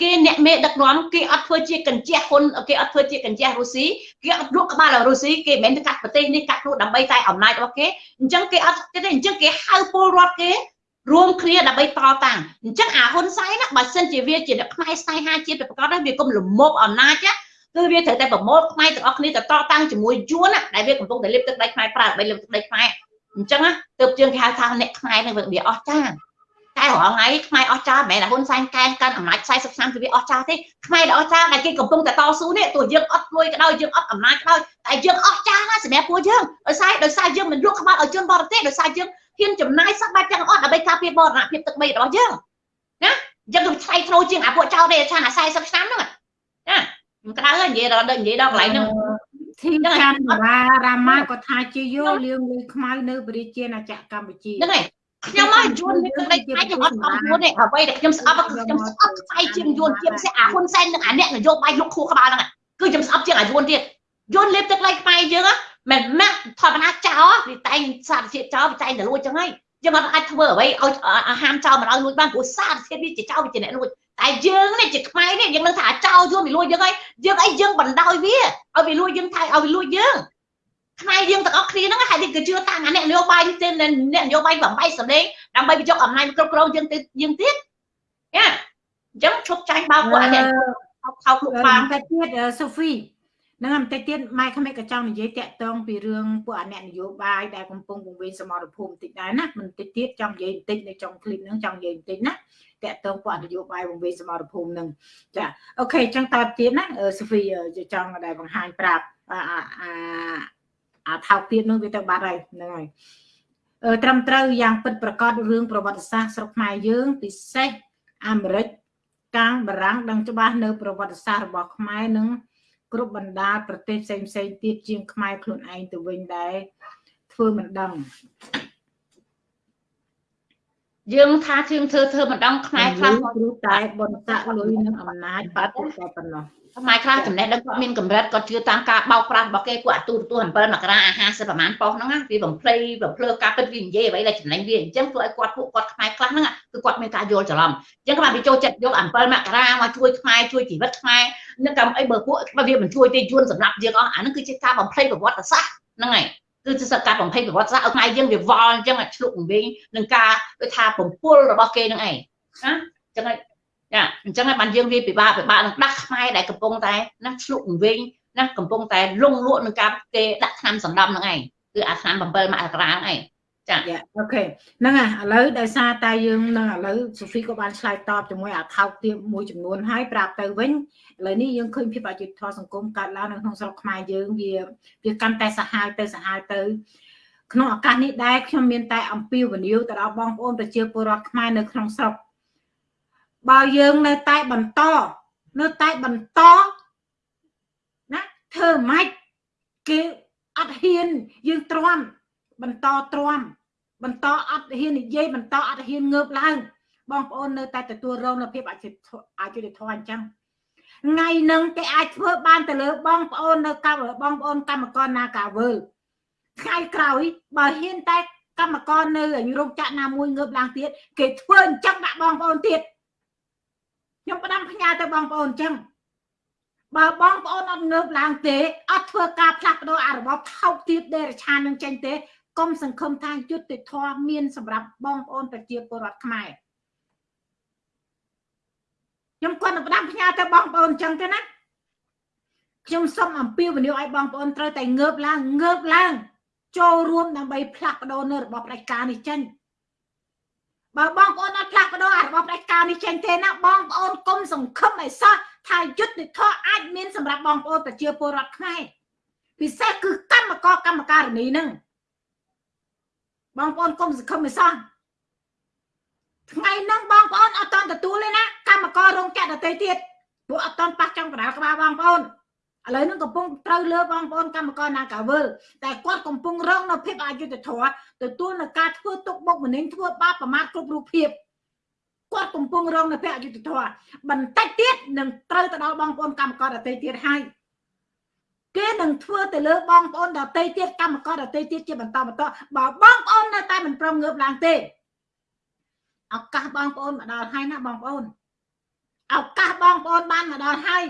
គេអ្នកមេដឹកនាំគេអត់ធ្វើជាកញ្ជះហ៊ុនគេអត់ធ្វើជាកញ្ជះរុស្ស៊ីគេអត់លក់ក្បាលរុស្ស៊ីគេមិនមែនទៅកាត់ប្រទេសនេះកាត់ខ្លួនដើម្បីតែអំណាចរបស់គេអញ្ចឹងគេអត់ទេអញ្ចឹងគេហៅពលរដ្ឋគេ រួមគ្នាដើម្បីតតាំងអញ្ចឹងអាហ៊ុនសែនណាបើសិនជាវាជាអ្នកផ្នែកស្នេហាជាតិប្រកាសវាគុំលមប់អំណាចគឺវាត្រូវតែប្រមូលផ្នែកទាំងអស់គ្នាទៅតតាំងជាមួយយួនដែលវាកំពុងតែលិបទឹកដីខ្មែរប្រើដើម្បីលិបទឹកដីខ្មែរអញ្ចឹងណាទើបយើងគេហៅថាអ្នកខ្មែរនឹងវាអស់ចាតែរហងៃខ្មែរអស់ចាមិនមែនហ៊ុនសែនកែនកាន់អំណាច40ឆ្នាំគឺវាអស់ចាទេខ្មែរដែលអស់ចាដែលគេកំពុងតែតស៊ូនេះទោះយើងអត់លួយក៏ដោយយើងអត់អំណាចក៏ដោយតែយើងអស់ចាណាសម្រាប់ពួកយើងដោយសារដោយសារយើងមិនលក់ក្បាលឲ្យជនបរទេសដោយសារយើង ហ៊ានចំណាយសប្បាយទាំងអស់ដើម្បីការពារបរណភាពទឹកដីរបស់យើងណាយើងទៅថ្លៃធ្នូជាងអាពួកចៅទេឆានអា40ឆ្នាំហ្នឹងណាមិនក្តៅនិយាយដល់និយាយដល់កន្លែងហ្នឹងធីនច័ន្ទរារាមាក៏ថាជាយោលៀងលុយខ្មៅនៅប្រជាណាចក្រកម្ពុជាហ្នឹងហើយខ្ញុំមកយួននេះទឹកដីខ្មែរខ្ញុំអត់អត់យួនទេអ្វីដែលខ្ញុំស្អប់គឺខ្ញុំស្អប់ខ្សែជាងយួនជាពិសេសអាហ៊ុនសែននិងអាអ្នកនយោបាយលោកខួរក្បាលហ្នឹងគឺខ្ញុំស្អប់ជាងអាយួនទៀតយួនលេបទឹកដីខ្មែរយើង មិនម៉ាក់ធម្មតាចោលវាតែងសារជាតិចោលវាតែងតែលួចចឹងហើយយើងអត់អាចធ្វើអ្វីឲ្យអាហារចោលមិនឲ្យលួចបានព្រោះសារជាតិវាជាចោលវាជាអ្នកលួចតែយើងនេះជាខ្មែរនេះយើងនឹងថាចោលយួនវាលួចយើងហើយយើងអីយើងបណ្ដោយវាឲ្យវាលួចយើងថៃឲ្យវាលួចយើងខ្មែរយើងទាំងអស់គ្នាហ្នឹងហើយគេជឿតាមអាអ្នកនយោបាយទេអ្នកនយោបាយបំបីសម្លេងដើម្បីបញ្ចុះអំណាចគ្រប់គ្រងយើងទៅយើងទៀតយ៉ាអញ្ចឹងឈប់ចាញ់បោកពួកអាអ្នកខោខ្លួនបានតែទៀតសូហ្វី នឹងបន្តិចទៀតម៉ែក្មេកក៏ចង់និយាយតាក់ទងពីរឿងពួកអអ្នកនយោបាយដែលកំពុងពង្រីកសមរភូមិបន្តិចដែរណាបន្តិចទៀតចង់និយាយបន្តិចនៅចុងឃ្លីបហ្នឹងចង់និយាយបន្តិចណាតាក់ទងពួកអនយោបាយពង្រីកសមរភូមិហ្នឹងចាអូខេចឹងតទៅទៀតណាសូហ្វីចង់ដែរបង្ហាញប្រាប់អាអាថោកទៀតនោះវាទៅបាត់ហើយហ្នឹងហើយត្រឹមត្រូវយ៉ាងពិតប្រកបរឿងប្រវត្តិសាស្ត្រស្រុកខ្មែរយើងពិសេសអាមេរិកកាំងបារាំងដឹងច្បាស់នៅ ប្រវត្តិសាស្ត្ររបស់ខ្មែរនឹង គ្រប់បណ្ដាប្រទេសផ្សេងផ្សេងទៀតជាងខ្មែរខ្លួនឯងទៅវិញដែរធ្វើមិនដឹងយើងថាជាងធ្វើធ្វើមិនដឹងខ្មែរខ្លះគ្រូតែបនតលុយនឹងអំណាចបាត់តែប៉ុណ្ណោះ ខ្មែរខ្លះចំណេះដឹងគាត់មានកម្រិតគាត់ជឿតាមការបោកប្រាស់របស់គេពួកអាទូទទួល7មករាអា50ប្រហែលប៉ុសហ្នឹងវាបំភ្លៃបំភ្លើការពិតវានិយាយអ្វីដែលចំណេញវាអញ្ចឹងធ្វើឲ្យគាត់ពួកគាត់ខ្មែរខ្លះហ្នឹងគឺគាត់មានការយល់ច្រឡំអញ្ចឹងគាត់វាចូលចិត្តយក7មករាមកជួយខ្មែរជួយជីវិតខ្មែរនឹងកម្មអីបើពួកវាមិនជួយទេយួនសម្រាប់យើងអស់អាហ្នឹងគឺជាការបំភ្លៃប្រវត្តិសាស្ត្រហ្នឹងហើយគឺជាសកម្មបំភ្លៃប្រវត្តិសាស្ត្រឲ្យខ្មែរយើងវាវល់អញ្ចឹងឆ្លុកវិញនឹងការដូចថាបំពុលរបស់គេហ្នឹងឯងណាអញ្ចឹង ចាអញ្ចឹងហើយបានយើងវាពិបាកពិបាកនឹងដាក់ខ្មែរដែលកំពុងតែណាឆ្លុកវិញណាកំពុងតែលងលក់នឹងការគេដាក់ឆ្នាំសម្ដំហ្នឹងឯងគឺអាឆ្នាំ7មករាហ្នឹងឯងចាអូខេហ្នឹងហើយឥឡូវដោយសារតែយើងនឹងឥឡូវសូហ្វីក៏បានឆ្លើយតបជាមួយអាថោកទាបមួយចំនួនហើយប្រាប់ទៅវិញឥឡូវនេះយើងឃើញភាពអយុត្តិធម៌សង្គមកើតឡើងនៅក្នុងស្រុកខ្មែរយើងវាវាកាន់តែសាហាវទៅសាហាវទៅក្នុងឱកាសនេះដែរខ្ញុំមានតែអំពាវនាវទៅដល់បងប្អូនប្រជាពលរដ្ឋខ្មែរនៅក្នុងស្រុក បើយើងនៅតែបន្តនៅតែបន្តណាធ្វើម៉េចគេអត់ហ៊ានយើងទ្រាំបន្តទ្រាំបន្តអត់ហ៊ាននិយាយបន្តអត់ហ៊ានងើបឡើង បងប្អូននៅតែទទួលរងនៅភាពអយុត្តិអយុត្តិធម៌អញ្ចឹងថ្ងៃនឹងគេអាចធ្វើបានទៅលើបងប្អូននៅកម្មបងប្អូនកម្មករណាកាវើថ្ងៃក្រោយបើហ៊ានតែកម្មករនៅរោងចក្រណាមួយងើបឡើងទៀតគេធ្វើអញ្ចឹងដាក់បងប្អូនទៀត ខ្ញុំផ្ដាំផ្ញើទៅបងប្អូនអញ្ចឹងបើបងប្អូនអត់ងើបឡើងទេអត់ធ្វើការផ្លាស់ប្ដូរអារបបថោកទាបដេរឆាននឹងចេញទេកុំសង្ឃឹមថាយុត្តិធម៌មានសម្រាប់បងប្អូនប្រជាពលរដ្ឋខ្មែរខ្ញុំគាត់នឹងផ្ដាំផ្ញើទៅបងប្អូនអញ្ចឹងទេណាខ្ញុំសូមអំពាវនាវឲ្យបងប្អូនត្រូវតែងើបឡើងងើបឡើង ចូលរួមដើម្បីផ្លាស់ប្ដូរនៅរបបផ្ដាច់ការនេះចេញ បើបងប្អូនអត់ផ្លាស់ប្ដូរអារបបផ្ដាច់ការនេះចេញទេណាបងប្អូនកុំសង្ឃឹមឲ្យសោះថាយុទ្ធធម៌អាចមានសម្រាប់បងប្អូនប្រជាពលរដ្ឋខ្មែរពិសេសគឺកម្មករកម្មការិនីនឹងបងប្អូនកុំសង្ឃឹមឲ្យសោះថ្ងៃហ្នឹងបងប្អូនអត់តន់ទទួលទេណាកម្មកររោងចក្រដទៃទៀតព្រោះអត់តន់ប៉ះចង់កណ្ដាលក្បាលបងប្អូន ឥឡូវហ្នឹងកំពុងត្រូវលើបងប្អូនកម្មករណាកាវើតែគាត់កំពុងរងនៅភាពអយុត្តិធម៌ទទួលនៅការធ្វើទុកបុកម្នេញធ្វើបាបប្រមាថគ្រប់រូបភាពគាត់កំពុងរងនៅភាពអយុត្តិធម៌បន្តិចទៀតនឹងត្រូវទៅដល់បងប្អូនកម្មករដទៃទៀតហើយគេនឹងធ្វើទៅលើបងប្អូនដទៃទៀតកម្មករដទៃទៀតជាបន្តបន្តបើបងប្អូននៅតែមិនព្រមងើបឡើងទេឱកាសបងប្អូនមកដល់ហើយណាបងប្អូនឱកាសបងប្អូនបានមកដល់ហើយ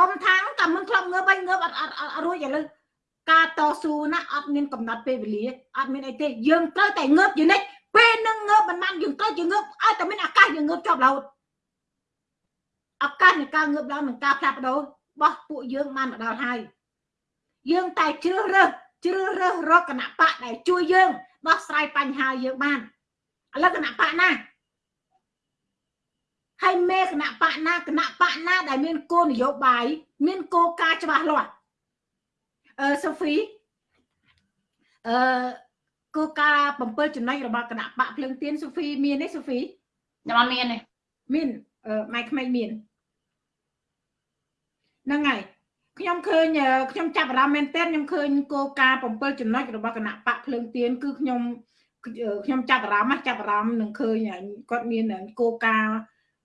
កុំថាតែមិនធ្លាប់ងើបវិញងើបអត់អត់អត់រួចឥឡូវការតស៊ូណាអត់មានកំណត់ពេលវេលាអត់មានអីទេយើងត្រូវតែងើបយនិចពេលនឹងងើបមិនបានយើងត្រូវជាងើបឲ្យតែមានឱកាសយើងងើបជាប់រហូតឱកាសនៃការងើបឡើងនឹងការផ្លាស់ប្ដូររបស់ពួកយើងបានមកដល់ហើយយើងតែជ្រើសរើសជ្រើសរើសរកគណៈបកដែលជួយយើងដោះស្រាយបញ្ហាយើងបានឥឡូវគណៈបកណា ហើយមេគណៈបកណាគណៈបកណាដែលមានគោលនយោបាយមានគោលការណ៍ច្បាស់លាស់អឺសូហ្វីអឺគោលការណ៍7ចំណុចរបស់គណៈបកភ្លើងទៀនសូហ្វីមានទេសូហ្វីខ្ញុំអត់មានទេមានអឺម៉ែក្មេកមានហ្នឹងហើយខ្ញុំឃើញខ្ញុំចាប់អារម្មណ៍មែនទែនខ្ញុំឃើញគោលការណ៍7ចំណុចរបស់គណៈបកភ្លើងទៀនគឺខ្ញុំខ្ញុំចាប់អារម្មណ៍ចាប់អារម្មណ៍នឹងឃើញគាត់មានគោលការណ៍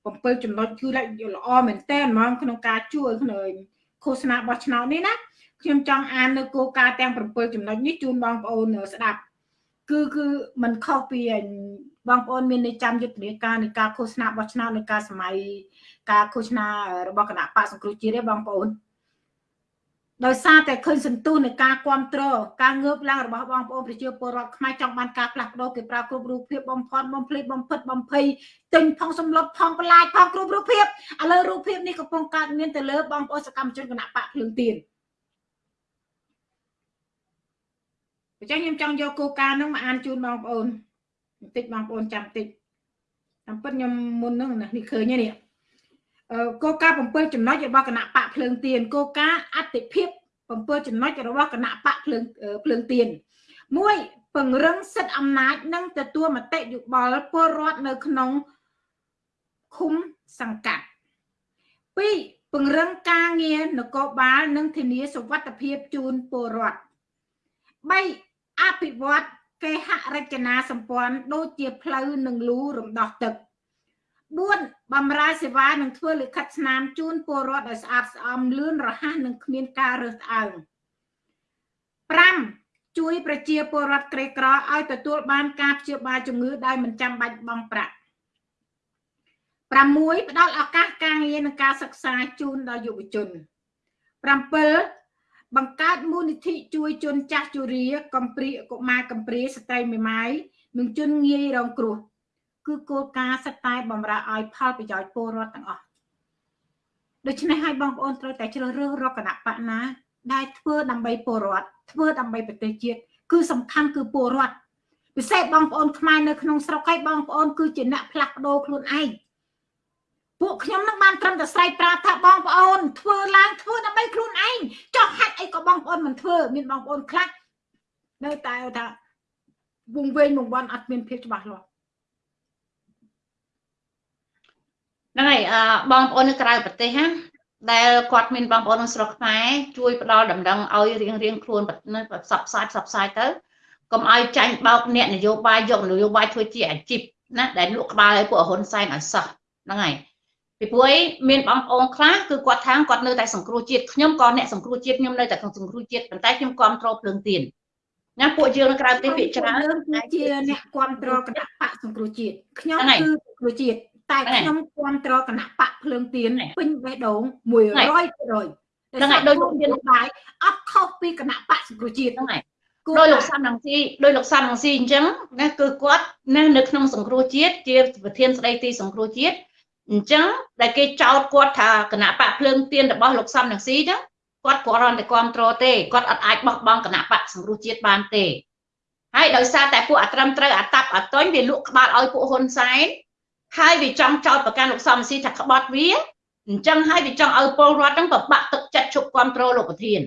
7ចំណុចគឺល្អមែនតើហ្មងក្នុងការជួយក្នុងឃោសនាបោះឆ្នោតនេះណាខ្ញុំចង់អាននៅគោលការណ៍ទាំង7ចំណុចនេះជូនបងប្អូនស្ដាប់គឺគឺมันខុសពីបងប្អូនមាននៃចាំយុទ្ធនាការនៃការឃោសនាបោះឆ្នោតនៅការសម័យការឃោសនារបស់គណៈបកសង្គ្រោះជាតិទេបងប្អូន ដោយសារតែឃើញសន្ទុះនៃការគ្រប់គ្រងការងើបឡើងរបស់បងប្អូនប្រជាពលរដ្ឋខ្មែរចង់បានការផ្លាស់ប្ដូរគេប្រើគ្រប់រូបភាពបំផន់បំភ្លេចបំផិតបំភ័យទិញផងសំឡុតផងបន្លាយផងគ្រប់រូបភាពឥឡូវរូបភាពនេះកំពុងកើតមានទៅលើបងប្អូនសកម្មជនគណៈបកភ្លើងទៀនអញ្ចឹងខ្ញុំចង់យកគោលការណ៍នោះមកអានជូនបងប្អូនបន្តិចបងប្អូនចាំបន្តិចតាមពិតខ្ញុំមុនហ្នឹងនេះឃើញនេះ គោលការណ៍7ចំណុចរបស់គណៈបកភ្លើងទៀនគោលការណ៍អតិភិប7ចំណុចរបស់គណៈបកភ្លើងភ្លើងទៀន1ពង្រឹងសិទ្ធិអំណាចនិងទទួលមតិយោបល់ពលរដ្ឋនៅក្នុងឃុំសង្កាត់2ពង្រឹងការងារនគរបាលនិងធានាសុវត្ថិភាពជូនពលរដ្ឋ3អភិវឌ្ឍគេហរចនាសម្ព័ន្ធដូចជាផ្លូវនិងលូរំដោះទឹក4 បំរើសេវានិងធ្វើលិខិតស្នាមជូនពលរដ្ឋឲ្យស្អាតស្អំលឿនរហ័សនិងគ្មានការរើសអើង5ជួយប្រជាពលរដ្ឋក្រីក្រឲ្យទទួលបានការព្យាបាលជំងឺដោយមិនចាំបាច់បង់ប្រាក់6ផ្ដល់ឱកាសការងារនិងការសិក្សាជូនដល់យុវជន7បង្កើតមូលនិធិជួយជនចាស់ជរាកំព្រាកុមារកំព្រាស្ត្រីមេម៉ាយនិងជនងាយរងគ្រោះ គឺគោលការណ៍សិតតែបំរើឲ្យផលប្រយោជន៍ពលរដ្ឋទាំងអស់ដូច្នេះហើយបងប្អូនត្រូវតែជ្រើសរើសរកគណៈបកណា ដែលធ្វើដើម្បីពលរដ្ឋធ្វើដើម្បីប្រទេសជាតិគឺសំខាន់គឺពលរដ្ឋពិសេសបងប្អូនខ្មែរនៅក្នុងស្រុកឯងបងប្អូនគឺជាអ្នកផ្លាស់ប្ដូរខ្លួនឯងពួកខ្ញុំនឹងបានត្រឹមតែស្រែកប្រាប់ថាបងប្អូន ធ្វើឡើងធ្វើដើម្បីខ្លួនឯងចុះហេតុអីក៏បងប្អូនមិនធ្វើមានបងប្អូនខ្លះនៅតែថាវងវែងវងវាន់អត់មានភាពច្បាស់លាស់ ហ្នឹងហើយអឺបងប្អូននៅក្រៅប្រទេសណាដែលគាត់មានបងប្អូនក្នុងស្រុកខ្មែរជួយផ្ដល់ដំណឹងឲ្យរៀងរៀងខ្លួនផ្សព្វផ្សាយផ្សព្វផ្សាយទៅកុំឲ្យចាញ់បោកអ្នកនយោបាយយកនយោបាយធ្វើជាអាជីពណាដែលលក់ក្បាលឲ្យពួកហ៊ុនសែនឲ្យសោះហ្នឹងហើយពីព្រោះឯមានបងប្អូនខ្លះគឺគាត់ថាគាត់នៅតែសង្គ្រោះជាតិខ្ញុំក៏អ្នកសង្គ្រោះជាតិខ្ញុំនៅតែសង្គ្រោះជាតិប៉ុន្តែខ្ញុំគ្រប់គ្រងភ្លើងទៀនណាពួកយើងនៅក្រៅប្រទេសភាគច្រើនគឺជាអ្នកគ្រប់គ្រងគណៈបកសង្គ្រោះជាតិខ្ញុំគឺសង្គ្រោះជាតិ តែខ្ញុំគ្រប់គ្រងគណៈបកភ្លើងទៀនពេញបេះដូង100%ហ្នឹងហើយដូចលោកមានបាយអត់ខុសពីគណៈបកសង្គ្រោះជាតិហ្នឹងហើយដោយលោកសំរងស៊ីដោយលោកសំរងស៊ីអញ្ចឹងណាគឺគាត់ណានៅក្នុងសង្គ្រោះជាតិជាប្រធានស្ដីទីសង្គ្រោះជាតិអញ្ចឹងដែលគេចោទគាត់ថាគណៈបកភ្លើងទៀនរបស់លោកសំរងស៊ីហ្នឹងគាត់គ្រាន់តែគ្រប់គ្រងទេគាត់អត់អាចបោះបង់គណៈបកសង្គ្រោះជាតិបានទេហើយដោយសារតែពួកអត្រឹមត្រូវអាតាប់អាតុញវាលក់ក្បាលឲ្យពួកហ៊ុនសែន ហើយវាចង់ចោទប្រកាន់លោកសំស៊ីថាក្បត់វាអញ្ចឹងហើយវាចង់ឲ្យពលរដ្ឋហ្នឹងប្របាក់ទឹកចិត្តជប់គ្រប់គ្រងលោកប្រធាន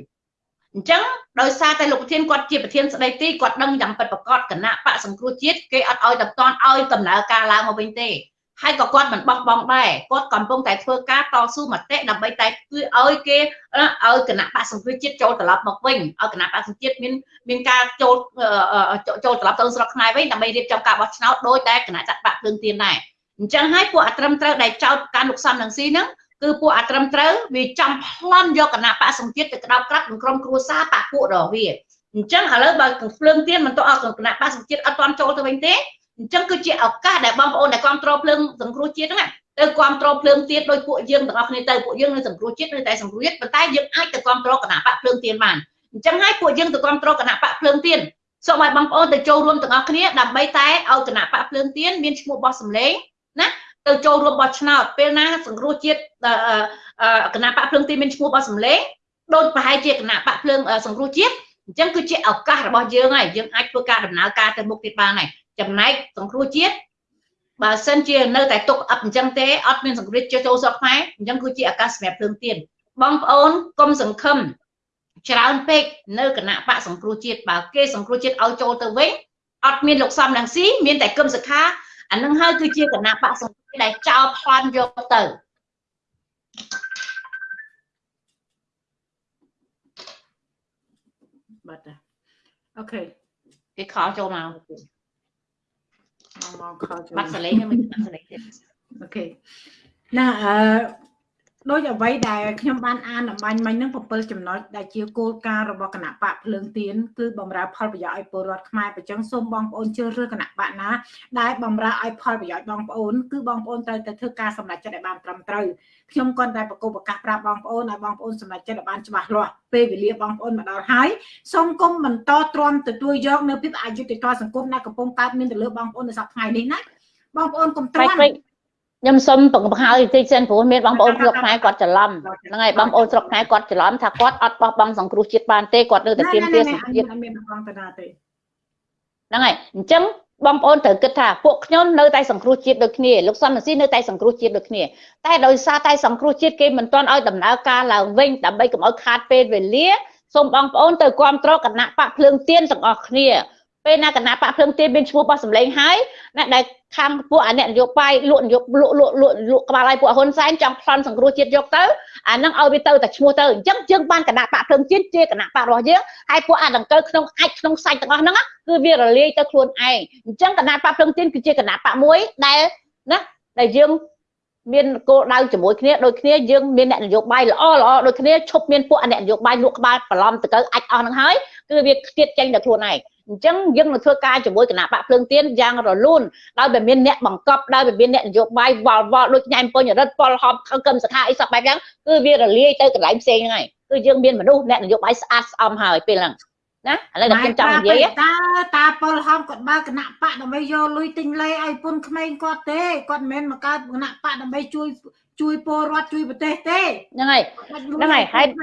អញ្ចឹងដោយសារតែលោកប្រធានគាត់ជាប្រធានស្ដីទីគាត់ដឹងយ៉ាងពិតប្រាកដគណៈបកសង្គ្រោះជាតិគេអត់ឲ្យតតន់ឲ្យដំណើរការឡើងមកវិញទេហើយក៏គាត់មិនបោះបង់ដែរគាត់កំពុងតែធ្វើការតស៊ូមតិដើម្បីតែគឺឲ្យគេឲ្យគណៈបកសង្គ្រោះជាតិចូលត្រឡប់មកវិញឲ្យគណៈបកសង្គ្រោះជាតិមានមានការចូលចូលត្រឡប់ទៅស្រុកខ្មែរវិញដើម្បីរៀបចំការបោះឆ្នោតដោយតែគណៈចាត់បកភ្លើងទៀនដែរ អញ្ចឹងហើយពួកអត្រឹមត្រូវដែលចោតការលោកសំនឹងស៊ីហ្នឹងគឺពួកអត្រឹមត្រូវវាចំប្លន់យកគណៈបកសង្ជាតិទៅក្តោបក្រាត់ក្នុងក្រុមគ្រួសារបកពួករបស់វាអញ្ចឹងឥឡូវបើភ្លើងទៀនមិនទៅអត់គណៈបកសង្ជាតិអត់ទាន់ចូលទៅវិញទេអញ្ចឹងគឺជាឱកាសដែលបងប្អូនដែលគ្រប់គ្រងភ្លើងសង្គ្រោះជាតិហ្នឹងទៅគ្រប់គ្រងភ្លើងទៀតដោយពួកយើងទាំងអស់គ្នាទៅពួកយើងនៅសង្គ្រោះជាតិនៅតែសង្គ្រោះជាតិប៉ុន្តែយើងអាចទៅគ្រប់គ្រងគណៈបកភ្លើងទៀនបានអញ្ចឹងហើយពួកយើងទៅគ្រប់គ្រងគណៈបកភ្លើងទៀនសូមឲ្យបងប្អូនទៅចូលរួមទាំងអស់គ្នាដើម្បីតែឲ្យគណៈបកភ្លើងទៀនមានឈ្មោះបោះសម្លេង ណាទៅចូលរួមបោះឆ្នោតពេលណាសង្គ្រោះជាតិគណៈបកភ្លើងទីមានឈ្មោះបោះសម្លេងដូចប្រហែលជាគណៈបកភ្លើងសង្គ្រោះជាតិអញ្ចឹងគឺជាឱកាសរបស់យើងហើយយើងអាចធ្វើការដំណើរការទៅមុខទៀតបានហើយចំណែកសង្គ្រោះជាតិបើសិនជានៅតែទុកអត់អញ្ចឹងទេអត់មានសង្គ្រោះជាតិចូលស្រុកខ្មែរអញ្ចឹងគឺជាឱកាសសម្រាប់ភ្លើងទៀនបងប្អូនកុំសង្ឃឹមច្រើនពេកនៅគណៈបកសង្គ្រោះជាតិបើគេសង្គ្រោះជាតិឲ្យចូលទៅវិញអត់មានលោកសំរងស៊ីមានតែគឹមសខា អានឹងហើយគឺជាគណៈបកសង្គ្រោះដែលចោលប្លន់យកទៅបាត់អូខេគេខលចូលមកមកមកខលចូលបាត់សលេងមិនបាត់សលេងទេអូខេណាអឺ ដោយអ្វីដែលខ្ញុំបានអានអំបញ្ញមិញហ្នឹង7ចំណុចដែលជាគោលការណ៍របស់គណៈបកភ្លើងទៀនគឺបំរើផលប្រយោជន៍ឲ្យពលរដ្ឋខ្មែរប្រចឹងសូមបងប្អូនជ្រើសរើសគណៈបកណាដែលបំរើឲ្យផលប្រយោជន៍បងប្អូនគឺបងប្អូនត្រូវតែធ្វើការសម្រេចចិត្តឲ្យបានត្រឹមត្រូវខ្ញុំគាត់តែប្រកបប្រកាសប្រាប់បងប្អូនឲ្យបងប្អូនសម្រេចចិត្តឲ្យបានច្បាស់លាស់ពេលវេលាបងប្អូនមកដល់ហើយសូមគុំបន្តទ្រាំទទួលយកនៅភាពអយុត្តិធម៌សង្គមដែលកំពុងកើតមានទៅលើបងប្អូននៅសប្តាហ៍ថ្ងៃនេះណាបងប្អូនកុំទ្រាំ ខ្ញុំសូមបង្ហើយតិចសិនព្រោះមានបងប្អូនស្រុកខ្មែរគាត់ច្រឡំហ្នឹងហើយបងប្អូនស្រុកខ្មែរគាត់ច្រឡំថាគាត់អត់បោះបង់សង្គ្រោះជាតិបានទេគាត់នៅតែទៀមទាសង្គ្រោះជាតិមានបងតាណាទេហ្នឹងហើយអញ្ចឹងបងប្អូនត្រូវគិតថាពួកខ្ញុំនៅតែសង្គ្រោះជាតិដូចគ្នាលោកសំស៊ីនៅតែសង្គ្រោះជាតិដូចគ្នាតែដោយសារតែសង្គ្រោះជាតិគេមិនទាន់ឲ្យដំណើរការឡើងវិញដើម្បីកុំឲ្យខាតពេលវេលាសូមបងប្អូនទៅគ្រប់គ្រងគណៈបកភ្លើងទៀនទាំងអស់គ្នាពេលណាគណៈបកភ្លើងទៀនមានឈ្មោះបោះសម្លេងហើយណាដែល ខាងពួកអាអ្នកនយោបាយលក់នយោលក់លក់លក់លក់ក្បាលឲ្យពួកហ៊ុនសែនចង់ប្លន់សង្គ្រោះជាតិយកទៅអានឹងឲ្យវាទៅតែឈ្មោះទៅអញ្ចឹងយើងបានគណៈបកភ្លើងទៀនជាគណៈបករបស់យើងហើយពួកអាដង្កូវក្នុងអាចក្នុងសាច់ទាំងអស់ហ្នឹងគឺវារលាយទៅខ្លួនឯងអញ្ចឹងគណៈបកភ្លើងទៀនគឺជាគណៈបកមួយដែលណាដែលយើងមានគោលដៅជាមួយគ្នាដូចគ្នាយើងមានអ្នកនយោបាយល្អល្អដូចគ្នាឈប់មានពួកអ្នកនយោបាយលក់ក្បាលបន្លំទៅទៅអាចអស់នឹងហើយគឺវាខ្ទៀតចេញដល់ខ្លួនឯង អញ្ចឹងយើងនឹងធ្វើការជាមួយគណៈបកភ្លើងទៀនយ៉ាងរលូនដោយតែមានអ្នកបង្កប់ដោយតែមានអ្នកនយោបាយវល់វល់ដូចញ៉ែមពុញរិទ្ធពលហប់កឹមសថាអីសពបែបយ៉ាងគឺវារលាយទៅកន្លែងផ្សេងហ្នឹងហើយគឺយើងមានមនុស្សអ្នកនយោបាយស្អាតស្អំហើយពេលហ្នឹងណាឥឡូវខ្ញុំចង់និយាយតាតាពលហំគាត់បើគណៈបកដើម្បីយកលុយទិញលេឲ្យពុនក្មេងគាត់ទេគាត់មិនមែនមកកើតគណៈបកដើម្បីជួយជួយពលរដ្ឋជួយប្រទេសទេហ្នឹងហើយហ្នឹងហើយហើយហ្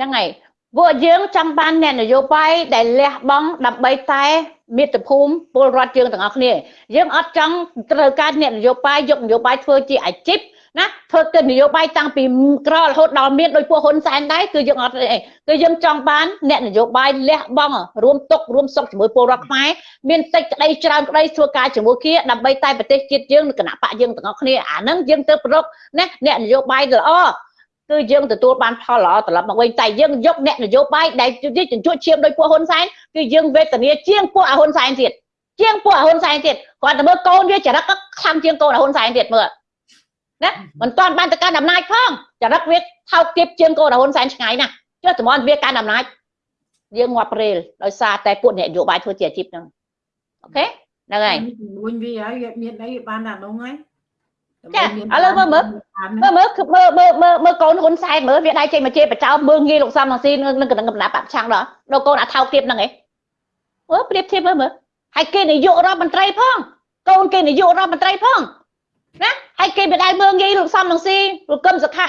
នឹងហើយ ពួកយើងចង់បានអ្នកនយោបាយដែលលះបង់ដើម្បីតែមាតុភូមិពលរដ្ឋយើងទាំងអស់គ្នាយើងអត់ចង់ត្រូវការអ្នកនយោបាយយកនយោបាយធ្វើជាអាជីពណាធ្វើទៅនយោបាយតាំងពីក្ររហូតដល់មានដោយពួកហ៊ុនសែនដែរគឺយើងអត់អីគឺយើងចង់បានអ្នកនយោបាយលះបង់រួមទុករួមសុខជាមួយពលរដ្ឋខ្មែរមានតិចក្តីច្រើនក្តីធ្វើការជាមួយគ្នាដើម្បីតែប្រទេសជាតិយើងនិងគណៈបកយើងទាំងអស់គ្នាអាហ្នឹងយើងទៅប្រកណាអ្នកនយោបាយល្អ គឺយើងទទួលបានផលល្អត្រឡប់មកវិញតែយើងយកអ្នកនយោបាយដែលជញ្ជក់ឈាមដោយពួកហ៊ុនសែនគឺយើងវេទនាជាងពួកហ៊ុនសែនទៀតជាងពួកហ៊ុនសែនទៀតគាត់ទៅមើលកូនវាចរិតខ្លាំងជាងកូនហ៊ុនសែនទៀតមើលណាមិនទាន់បានទៅកាន់អំណាចផងចរិតវាថោកទាបជាងកូនហ៊ុនសែនឆ្ងាយណាស់ចុះតំនវាកាន់អំណាចយើងងាប់ព្រេលដោយសារតែពួកអ្នកនយោបាយធ្វើជាអាជីពហ្នឹងអូខេហ្នឹងហើយមួយវាហើយវាមានអីបានតែនោះហើយ ចាឥឡូវមើលមើលមើលមើលគឺមើលមើលមើលមើលកូនហ៊ុនសែនមើលវាដៃចេញមកជេរបចោលមើលងាយលោកសំរងស៊ីនឹងកណ្ដឹងកំណាប់បាក់ឆាំងដល់ដល់កូនអាថោកទៀតហ្នឹងឯងមើលប្រៀបធៀបមើលមើលហើយគេនាយករដ្ឋមន្ត្រីផងកូនគេនាយករដ្ឋមន្ត្រីផងណាហើយគេមិនដែលមើលងាយលោកសំរងស៊ីលោកកឹមសុខា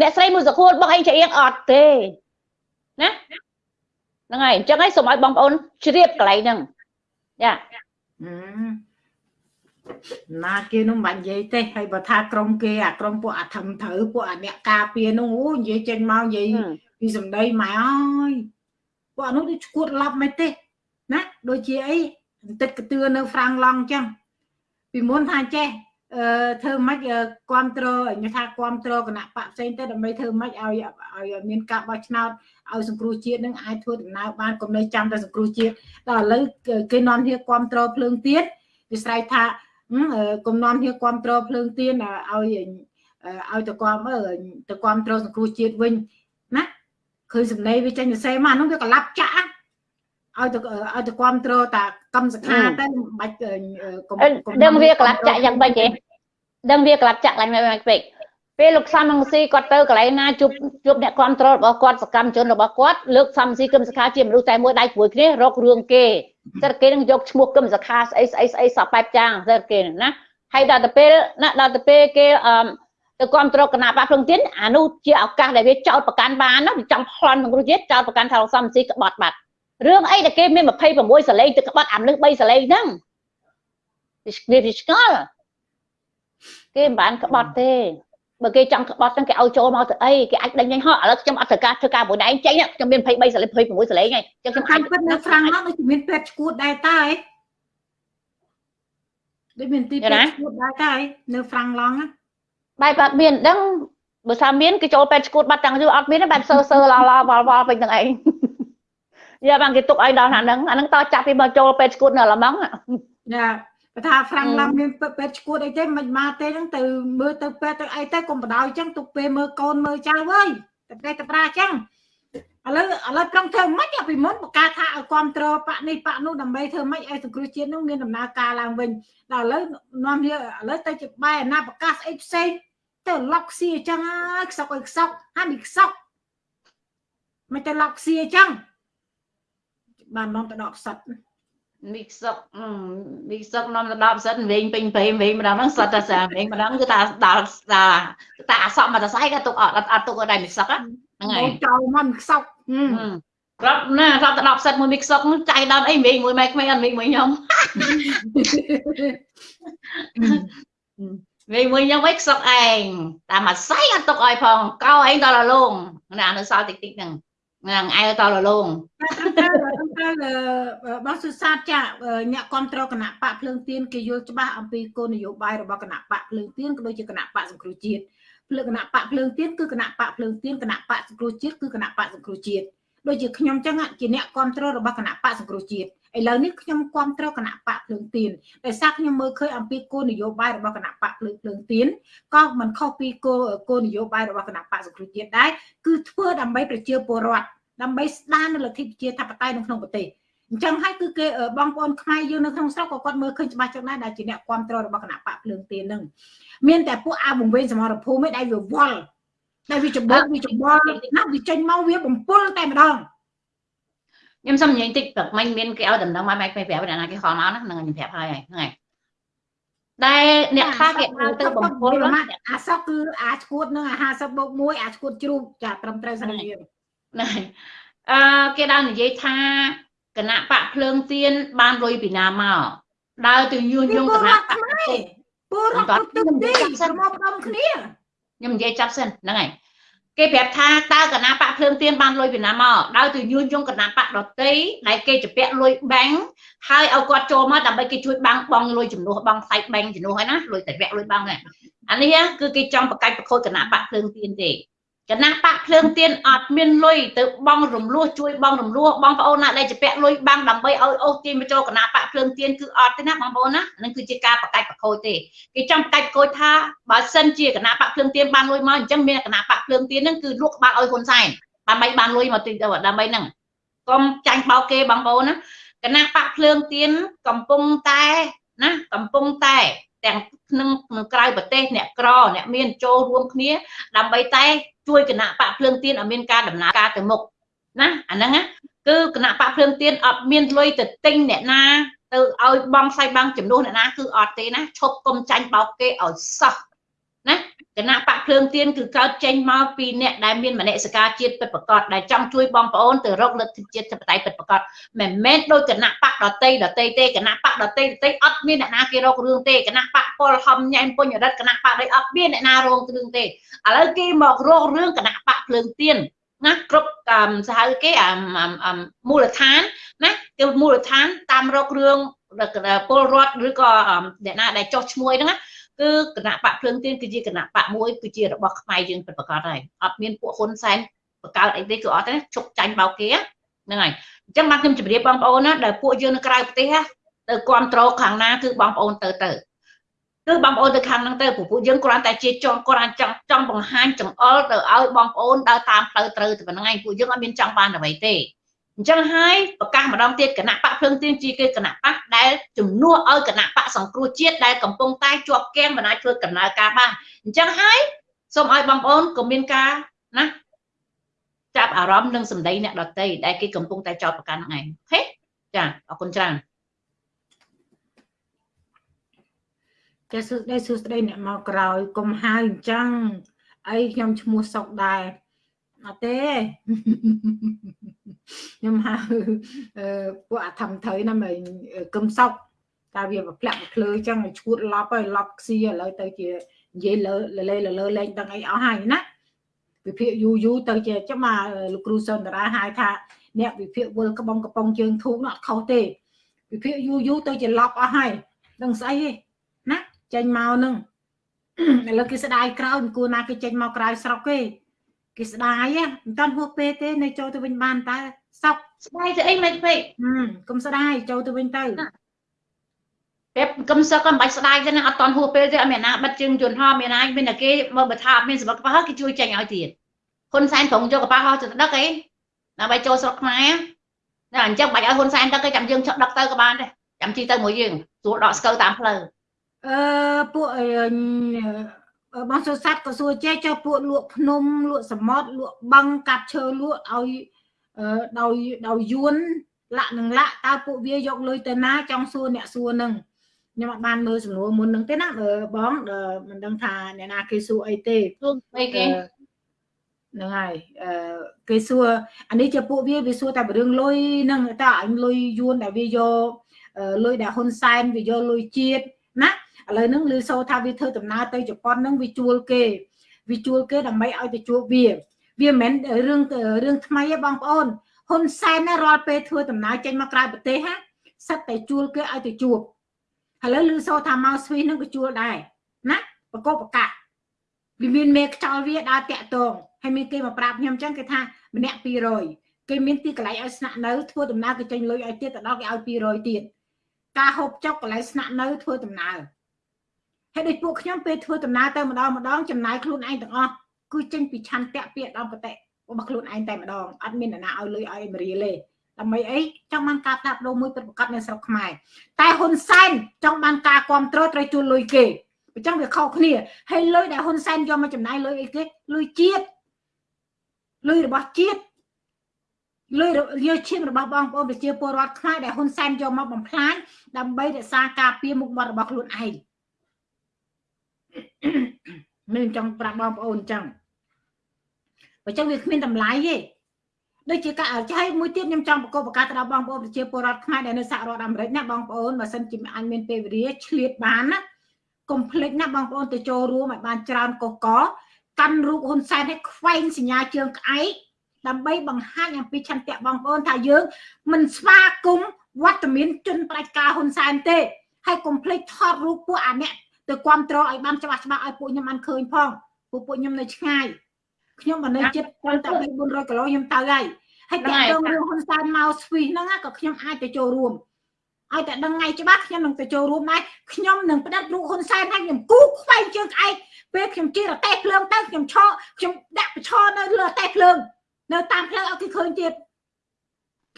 អ្នកស្រីមួយសុខួលបងអីច្រៀងអត់ទេណាហ្នឹងហើយអញ្ចឹងហើយសូមឲ្យបងប្អូនជ្រាបកន្លែងហ្នឹងចាអឺ ណាគេនោះមិននិយាយទេហើយបើថាក្រុមគេអាក្រុមពួកអាធំត្រូវពួកអាអ្នកការពារនោះអូនិយាយចេញមកនិយាយពីសម្ដីម៉ែអើយពួកអានោះដូចឈួតឡប់មិនទេណាដូចជាអីបន្តិចកតឿនៅហ្វ្រាំងឡង់អញ្ចឹងពីមុនថាចេះអឺធ្វើម៉េចគ្រប់គ្រងញថាគ្រប់គ្រងគណៈបកផ្សេងទៅដើម្បីធ្វើម៉េចឲ្យឲ្យមានការបោះឆ្នោតឲ្យសង្គ្រោះជាតិនឹងអាចធ្វើដំណើរបានកុំនៅចាំតែសង្គ្រោះជាតិដល់ឥឡូវគេនាំគ្នាគ្រប់គ្រងភ្លើងទៀតវាស្រ័យថា កុំនាំគ្នាគ្រប់គ្រងភ្លើងទៀនឲ្យឲ្យទៅគ្រប់ទៅគ្រប់គ្រងសង្គ្រោះជាតិវិញណាឃើញសម្ដីវាចេញទៅសេមកនោះវាកលាប់ចាក់ឲ្យទៅឲ្យទៅគ្រប់គ្រងតាកម្មសខាទៅមិនបាច់កុំដឹងវាកលាប់ចាក់យ៉ាងម៉េចទេដឹងវាកលាប់ចាក់ឡើងមិនពេក ពេលលោកសំរងស៊ីគាត់ទៅកន្លែងណាជួបជួបអ្នកគ្រប់គ្រងរបស់គាត់សកម្មជនរបស់គាត់លើកសំស៊ីគឹមសខាជាមនុស្សតែមួយដៃព្រួយគ្នារករឿងគេតែគេនឹងយកឈ្មោះគឹមសខាស្អីស្អីស្អីសពបែបចាងតែគេណាហើយដល់ទៅពេលណាដល់ទៅពេលគេអឺទៅគ្រប់គ្រងគណៈបកភ្លឹងទៀនអានោះជាឱកាសដែលវាចោតប្រកាន់បានណាវាចង់ប្លន់ក្នុងជាតិចោតប្រកាន់ថាលោកសំស៊ីក្បត់បាត់រឿងអីដែលគេមាន26សលេងទៅក្បត់អាមនុស្ស3សលេងហ្នឹងវាវាឆ្ងល់គេមិនបានក្បត់ទេ បើគេចង់ក្បត់ហ្នឹងគេឲ្យចូលមកទៅអីគេអាចដេញញហោះឥឡូវខ្ញុំអត់ត្រូវការធ្វើការមួយដែរចេញខ្ញុំមាន23សលេង26សលេងហើយចឹងខ្ញុំអាចពិតនៅហ្វ្រាំងហ្នឹងដូចមានពេទ្យឈួតដែរតើដូចមានទីពេទ្យឈួតដែរតើនៅហ្វ្រាំងឡង់បែបអត់មានដឹងបើថាមានគេចូលពេទ្យឈួតបាត់តាំងយូរអត់មានទេបែបសើសើឡឡវល់វល់ពេញទាំងឯងយ៉ាបានគេទុកឲ្យដល់ណាហ្នឹងអាហ្នឹងតចាប់ពីមកចូលពេទ្យឈួតនៅឡម៉ង់ចា បើថាហ្វ្រាំងឡង់មានពេទ្យឈួតអីទេមិនមកទេហ្នឹងទៅមើលទៅពេទ្យទៅអីទៅកុំបដ ாய் ចឹងទុកពេលមើលកូនមើលចៅអើយតែប្រេះតែប្រាចឹងឥឡូវឥឡូវប្រឹងធ្វើម៉េចពីមុនបកាថាឲ្យគ្រប់គ្រងបាក់នេះបាក់នោះដើម្បីធ្វើម៉េចឲ្យសង្គ្រោះជាតិនោះមានដំណើរការឡើងវិញដល់ឥឡូវនាំវាឥឡូវទៅជាបែរអាណាប្រកាសអីផ្សេងទៅឡុកស៊ីអញ្ចឹងហើយខ្សក់អើយខ្សក់ហានេះខ្សក់មិនទៅឡុកស៊ីអញ្ចឹងបាននាំទៅដកផ្សិត មីសុកមីសុកនាំទៅដល់ផ្សិតវិញពេញព្រៃវិញម្ដងហ្នឹងសុតតែសាវិញម្ដងគឺថាដល់តាអសក់មកតសៃក៏ទុកអត់អត់ទុកឲ្យដែរមីសុកហ្នឹងហើយចោលមកមីសុកប្រាប់ណាប្រាប់ទៅដល់ផ្សិតមួយមីសុកចៃដល់អីវិញមួយម៉ែក្មេងអត់វិញមួយខ្ញុំវិញមួយខ្ញុំវិញខ្សុកឯងតាមអាស័យអត់ទុកឲ្យផងកោឯងដល់លងណានៅសល់តិចតិចហ្នឹងហ្នឹងឯងតលលង ត្រូវត្រូវបងសុសាទចាអ្នកគ្រប់គ្រងគណៈបកភ្លើងទៀនគេយល់ច្បាស់អំពីគោលនយោបាយរបស់គណៈបកភ្លើងទៀនក៏ដូចជាគណៈបកសង្គ្រោះជាតិភ្លើងគណៈបកភ្លើងទៀនគឺគណៈបកភ្លើងទៀនគណៈបកសង្គ្រោះជាតិគឺគណៈបកសង្គ្រោះជាតិដូចជាខ្ញុំចឹងជាអ្នកគ្រប់គ្រងរបស់គណៈបកសង្គ្រោះជាតិឥឡូវនេះខ្ញុំគ្រប់គ្រងគណៈបកភ្លើងទៀនដោយសារខ្ញុំមើលឃើញអំពីគោលនយោបាយរបស់គណៈបកភ្លើងភ្លើងទៀនក៏មិនខុសពីគោលគោលនយោបាយរបស់គណៈបកសង្គ្រោះជាតិដែរគឺធ្វើដើម្បីប្រជាពលរដ្ឋ ដើម្បីស្ដារនៅលទ្ធិប្រជាធិបតេយ្យនៅក្នុងប្រទេសអញ្ចឹងហើយគឺគេបងប្អូនខ្មែរយើងនៅក្នុងស្រុកក៏គាត់មើលឃើញច្បាស់ចឹងដែរដែលជាអ្នកគ្រប់គ្រងរបស់គណៈបកភ្លើងទៀននឹងមានតែពួកអាបង្វេងសមរភូមិឯដែលវាវល់ដែលវាច្បោកវាច្បល់ណាវាចេញមកវាបំពុលតែម្ដងខ្ញុំសុំនិយាយតិចព្រឹកមិញមានគេឲ្យដំណឹងមកម៉ែគេប្រាប់ណាគេខលមកណាហ្នឹងខ្ញុំប្រាប់ហើយហ្នឹងហើយដែលអ្នកខ្លះគេហៅទៅបំពុលអាសក់គឺអាឈួតនឹងអា50បូក1អាឈួតជ្រូកចាត្រឹមត្រូវស្រីយើង ណែអឺគេ đang និយាយថាគណៈបកភ្លើងទៀនបានលុយពីណាមកដើរទៅញុះញង់គណៈបកខ្មែរពលរដ្ឋទឹកទីមកផ្ដុំគ្នាខ្ញុំនិយាយចាប់សិនហ្នឹងហើយគេប្រាប់ថាតើគណៈបកភ្លើងទៀនបានលុយពីណាមកដោយទៅញុះញង់គណៈបកដតីដែលគេជពាក់លុយបាំងហើយឲ្យគាត់ចូលមកដើម្បីគេជួយបាំងបងលុយចំនួនបងផ្សាយបាំងចំនួនហើយណាលុយតែពាក់លុយបាំងហ្នឹងអានេះគឺគេចង់បកាច់ប្រខូចគណៈបកភ្លើងទៀនទេ គណៈបកភ្លើងទៀនអត់មានលុយទៅបងរំលោះជួយបងរំលោះបងប្អូនណាដែលជពាក់លុយបាំងដើម្បីឲ្យអូសទាញមកចូលគណៈបកភ្លើងទៀនគឺអត់ទេណាបងប្អូនណានឹងគឺជាការបកាច់ប្រខូចទេគេចង់បកាច់ប្រខូចថាបើសិនជាគណៈបកភ្លើងទៀនបានលុយមកអញ្ចឹងមានគណៈបកភ្លើងទៀនហ្នឹងគឺលក់ក្បាលឲ្យហ៊ុនសែនដើម្បីបានលុយមកទីដើម្បីហ្នឹងកុំចាញ់បោកគេបងប្អូនណាគណៈបកភ្លើងទៀនកំពុងតែណាកំពុងតែទាំងក្នុងក្រៅប្រទេសអ្នកក្រអ្នកមានចូលរួមគ្នាដើម្បីតែ ជួយគណៈបកភ្លើងទៀនឲ្យមានការដំណើរការទៅមុខណាអាហ្នឹងគឺគណៈបកភ្លើងទៀនអត់មានលុយទៅទិញអ្នកណាទៅឲ្យបងសាយបាំងចំនួនអ្នកណាគឺអត់ទេណាឈប់កុំចាញ់បោកគេឲ្យសោះណា គណៈបកភ្លើងទៀនគឺកើតចេញមកពីអ្នកដែលមានមនសិការជាតិពិតប្រាកដដែលចង់ជួយបងប្អូនទៅរកលទ្ធិជាតិធិបតេយ្យពិតប្រាកដមិនមែនដោយគណៈបកដតីដតីទេគណៈបកដតីដតីអត់មានអ្នកណាគេរករឿងទេគណៈបកពលហំញ៉ែមពុញរិទ្ធគណៈបកដៃអត់មានអ្នកណារងរឿងទេឥឡូវគេមករករឿងគណៈបកភ្លើងទៀនណាគ្រប់សហៅគេមូលដ្ឋានណាគឺមូលដ្ឋានតាមរករឿងពលរដ្ឋឬក៏អ្នកណាដែលចោះឈ្មោះហ្នឹងណា គឺគណៈបកភ្លើងទៀនគឺជាគណៈបកមួយគឺជារបស់ខ្មែរយើងពិតប្រាកដហើយអត់មានពួកហ៊ុនសែនបង្កើតអីទេគឺអត់ទេជុកចាញ់បោកគេហ្នឹងហើយអញ្ចឹងបាទខ្ញុំជម្រាបបងប្អូនណាដែលពួកយើងនៅក្រៅប្រទេសទៅគ្រប់គ្រងខាងណាគឺបងប្អូនទៅទៅគឺបងប្អូនទៅខាងហ្នឹងទៅពួកយើងគ្រាន់តែជាចង់គ្រាន់ចង់ចង់បង្ហាញចង្អុលទៅឲ្យបងប្អូនដើរតាមផ្លូវត្រូវទៅប៉ុណ្្នឹងឯងពួកយើងអត់មានចង់បានអ្វីទេ អញ្ចឹងហើយប្រកាសម្ដងទៀតគណៈបកភ្លើងទៀនជាគេគណៈបកដែលជំនួសឲ្យគណៈបកសង្គ្រោះជាតិដែលកំពុងតែជាប់គាំងមិនអាចធ្វើដំណើរការបានអញ្ចឹងហើយសូមឲ្យបងប្អូនក៏មានការណាចាប់អារម្មណ៍នឹងសម្ដីអ្នកដតីដែលគេកំពុងតែចោទប្រកាន់ហ្នឹងឯងអូខេចាអរគុណច្រើនចាសួស្ដីសួស្ដីអ្នកមកក្រោយកុំហៅអញ្ចឹងអីខ្ញុំឈ្មោះសុកដែរអត់ទេ ខ្ញុំហៅពួកអាធំត្រូវណាមិនគឹមសុកតែវាប្រផ្លាក់ប្រភ្លើអញ្ចឹងឲ្យឈួតឡប់ហើយឡប់ខ្ស៊ីឥឡូវទៅជានិយាយលើលេលើលេងដឹងអីអស់ហើយណាវិភាគយូយូទៅជាចាំមកលោកគ្រូសុនតារាហៅថាអ្នកវិភាគវល់ក្បងកំប៉ុងជើងធូបនោះអត់ខុសទេវិភាគយូយូទៅជាឡប់អស់ហើយដឹងស្អីទេណាចេញមកនឹងឥឡូវគេស្ដាយក្រោយគួរណាគេចេញមកក្រៅស្រុកទេគេស្ដាយមិនតាន់ហួសពេលទេនៅចូលទៅវិញបានតើ សក់ស្ដាយទៅអីមិនពេកកុំស្ដាយចូលទៅវិញទៅពេលកុំសឹកក៏មិនបាច់ស្ដាយទេណាអត់តាន់ហួសពេលទេអត់មានណាបិទជើងយន្តហោះមានណាមានតែគេមើលបើថាអត់មានសម្បត្តិកប៉ាល់គេជួយចេញឲ្យទៀតហ៊ុនសែនប្រងយកកប៉ាល់ហោះទៅដឹកអីដើម្បីចូលស្រុកខ្មែរតែអញ្ចឹងបាច់ឲ្យហ៊ុនសែនដឹកគេចាំយើងចុះដឹកទៅក៏បានដែរចាំជិះទៅមួយយើងស្រួលដកស្កូវតាមផ្លូវអឺពួកបងសុស័តក៏សួរចេះចុះពួកលក់ភ្នំលក់សមុទ្រលក់បឹងកាប់ឈើលក់ឲ្យ ដោយដោយយួនលាក់នឹងលាក់តើពួកវាយកលុយទៅណាចង់សួរអ្នកសួរនឹងខ្ញុំអត់បានមើលសំណួរមុននឹងទេណាបងមិនដឹងថាអ្នកណាគេសួរអីទេសួរអីគេហ្នឹងហើយអឺគេសួរអានេះជាពួកវាវាសួរតែរឿងលុយហ្នឹងតើអញលុយយួនដែលវាយកលុយដែលហ៊ុនសែនវាយកលុយជាតិណាឥឡូវហ្នឹងឮសូថាវាធ្វើដំណើរទៅជប៉ុនហ្នឹងវាជួលគេវាជួលគេដើម្បីឲ្យទៅជួបវា វាមិនមែនរឿងរឿងថ្មីទេបងប្អូនហ៊ុនសែនណារាល់ពេលធ្វើដំណើរចេញមកក្រៅប្រទេសហាសិតតែជួលគេឲ្យទៅជួបឥឡូវឮសូថាមកស្វីសហ្នឹងក៏ជួលដែរណាបកបកៈវាមានមេខ្ចោលវាដើរតាក់តងហើយមានគេមកប្រាប់ខ្ញុំអញ្ចឹងគេថាម្នាក់200គេមានទីកន្លែងឲ្យស្នាក់នៅធ្វើដំណើរគេចេញលុយឲ្យទៀតទៅដល់គេឲ្យ200ទៀតការហូបចុកកន្លែងស្នាក់នៅធ្វើដំណើរហើយដូចពួកខ្ញុំពេលធ្វើដំណើរទៅម្ដងម្ដងចំណាយខ្លួនឯងទាំងអស់ គឺចេញពីឆន្ទៈពាក្យដំបតិរបស់ខ្លួនឯងតែម្ដងអត់មានអ្នកណាឲ្យលុយឲ្យមរៀលទេដើម្បីអីចង់បានការផ្លាស់ប្ដូរមួយពិតប្រាកដនៅស្រុកខ្មែរតែហ៊ុនសែនចង់បានការគ្រប់គ្រងត្រូវជួលលុយគេអញ្ចឹងវាខុសគ្នាហើយលុយដែលហ៊ុនសែនយកមកចំណាយលុយអីគេលុយជាតិលុយរបស់ជាតិលុយយកឈាមរបស់បងប្អូនប្រជាពលរដ្ឋខ្មែរដែលហ៊ុនសែនយកមកបំផ្លាញដើម្បីរក្សាការពារមុខមាត់របស់ខ្លួនឯងមានចង់ប្រាប់បងប្អូនអញ្ចឹង បើចឹងវាគ្មានតម្លៃទេដូចជាការចែកមួយទៀតខ្ញុំចង់ប្រកបប្រកាសទៅដល់បងប្អូនប្រជាពលរដ្ឋខ្មែរដែលនៅសហរដ្ឋអាមេរិកណាបងប្អូនបើសិនជាអញមានពេលវេលាឆ្លៀតបានណាកុំភ្លេចណាបងប្អូនទៅចូលរួមឲ្យបានច្រើនកកកកាន់រូបហ៊ុនសែនឲ្យខ្វែងសញ្ញាជើងក្អែកដើម្បីបង្ហាញអំពីឆន្ទៈបងប្អូនថាយើង មិនស្វាគមន៍វត្តមានជនផ្ដាច់ការហ៊ុនសែនទេហើយកុំភ្លេចថតរូបពួកអាអ្នកទៅគ្រប់គ្រងឲ្យបានច្បាស់ច្បាស់ឲ្យពួកខ្ញុំបានឃើញផងពួកពួកខ្ញុំនៅឆ្ងាយ ខ្ញុំមកនៅចិត្តត្រឹមតែ400គីឡូខ្ញុំទៅហើយហើយតែទៅរឿងហ៊ុនសែនមកស្វីសហ្នឹងក៏ខ្ញុំអាចទៅចូលរួមឲ្យតែដឹងថ្ងៃច្បាស់ខ្ញុំនឹងទៅចូលរួមដែរខ្ញុំនឹងផ្ដិតរូបហ៊ុនសែនហើយខ្ញុំគូខ្វែងជើងក្អែកពេលខ្ញុំជិះរទេះភ្លើងទៅខ្ញុំឈរខ្ញុំដាក់ប្រឈរនៅលើរទេះភ្លើងនៅតាមផ្លូវឲ្យគេឃើញទៀត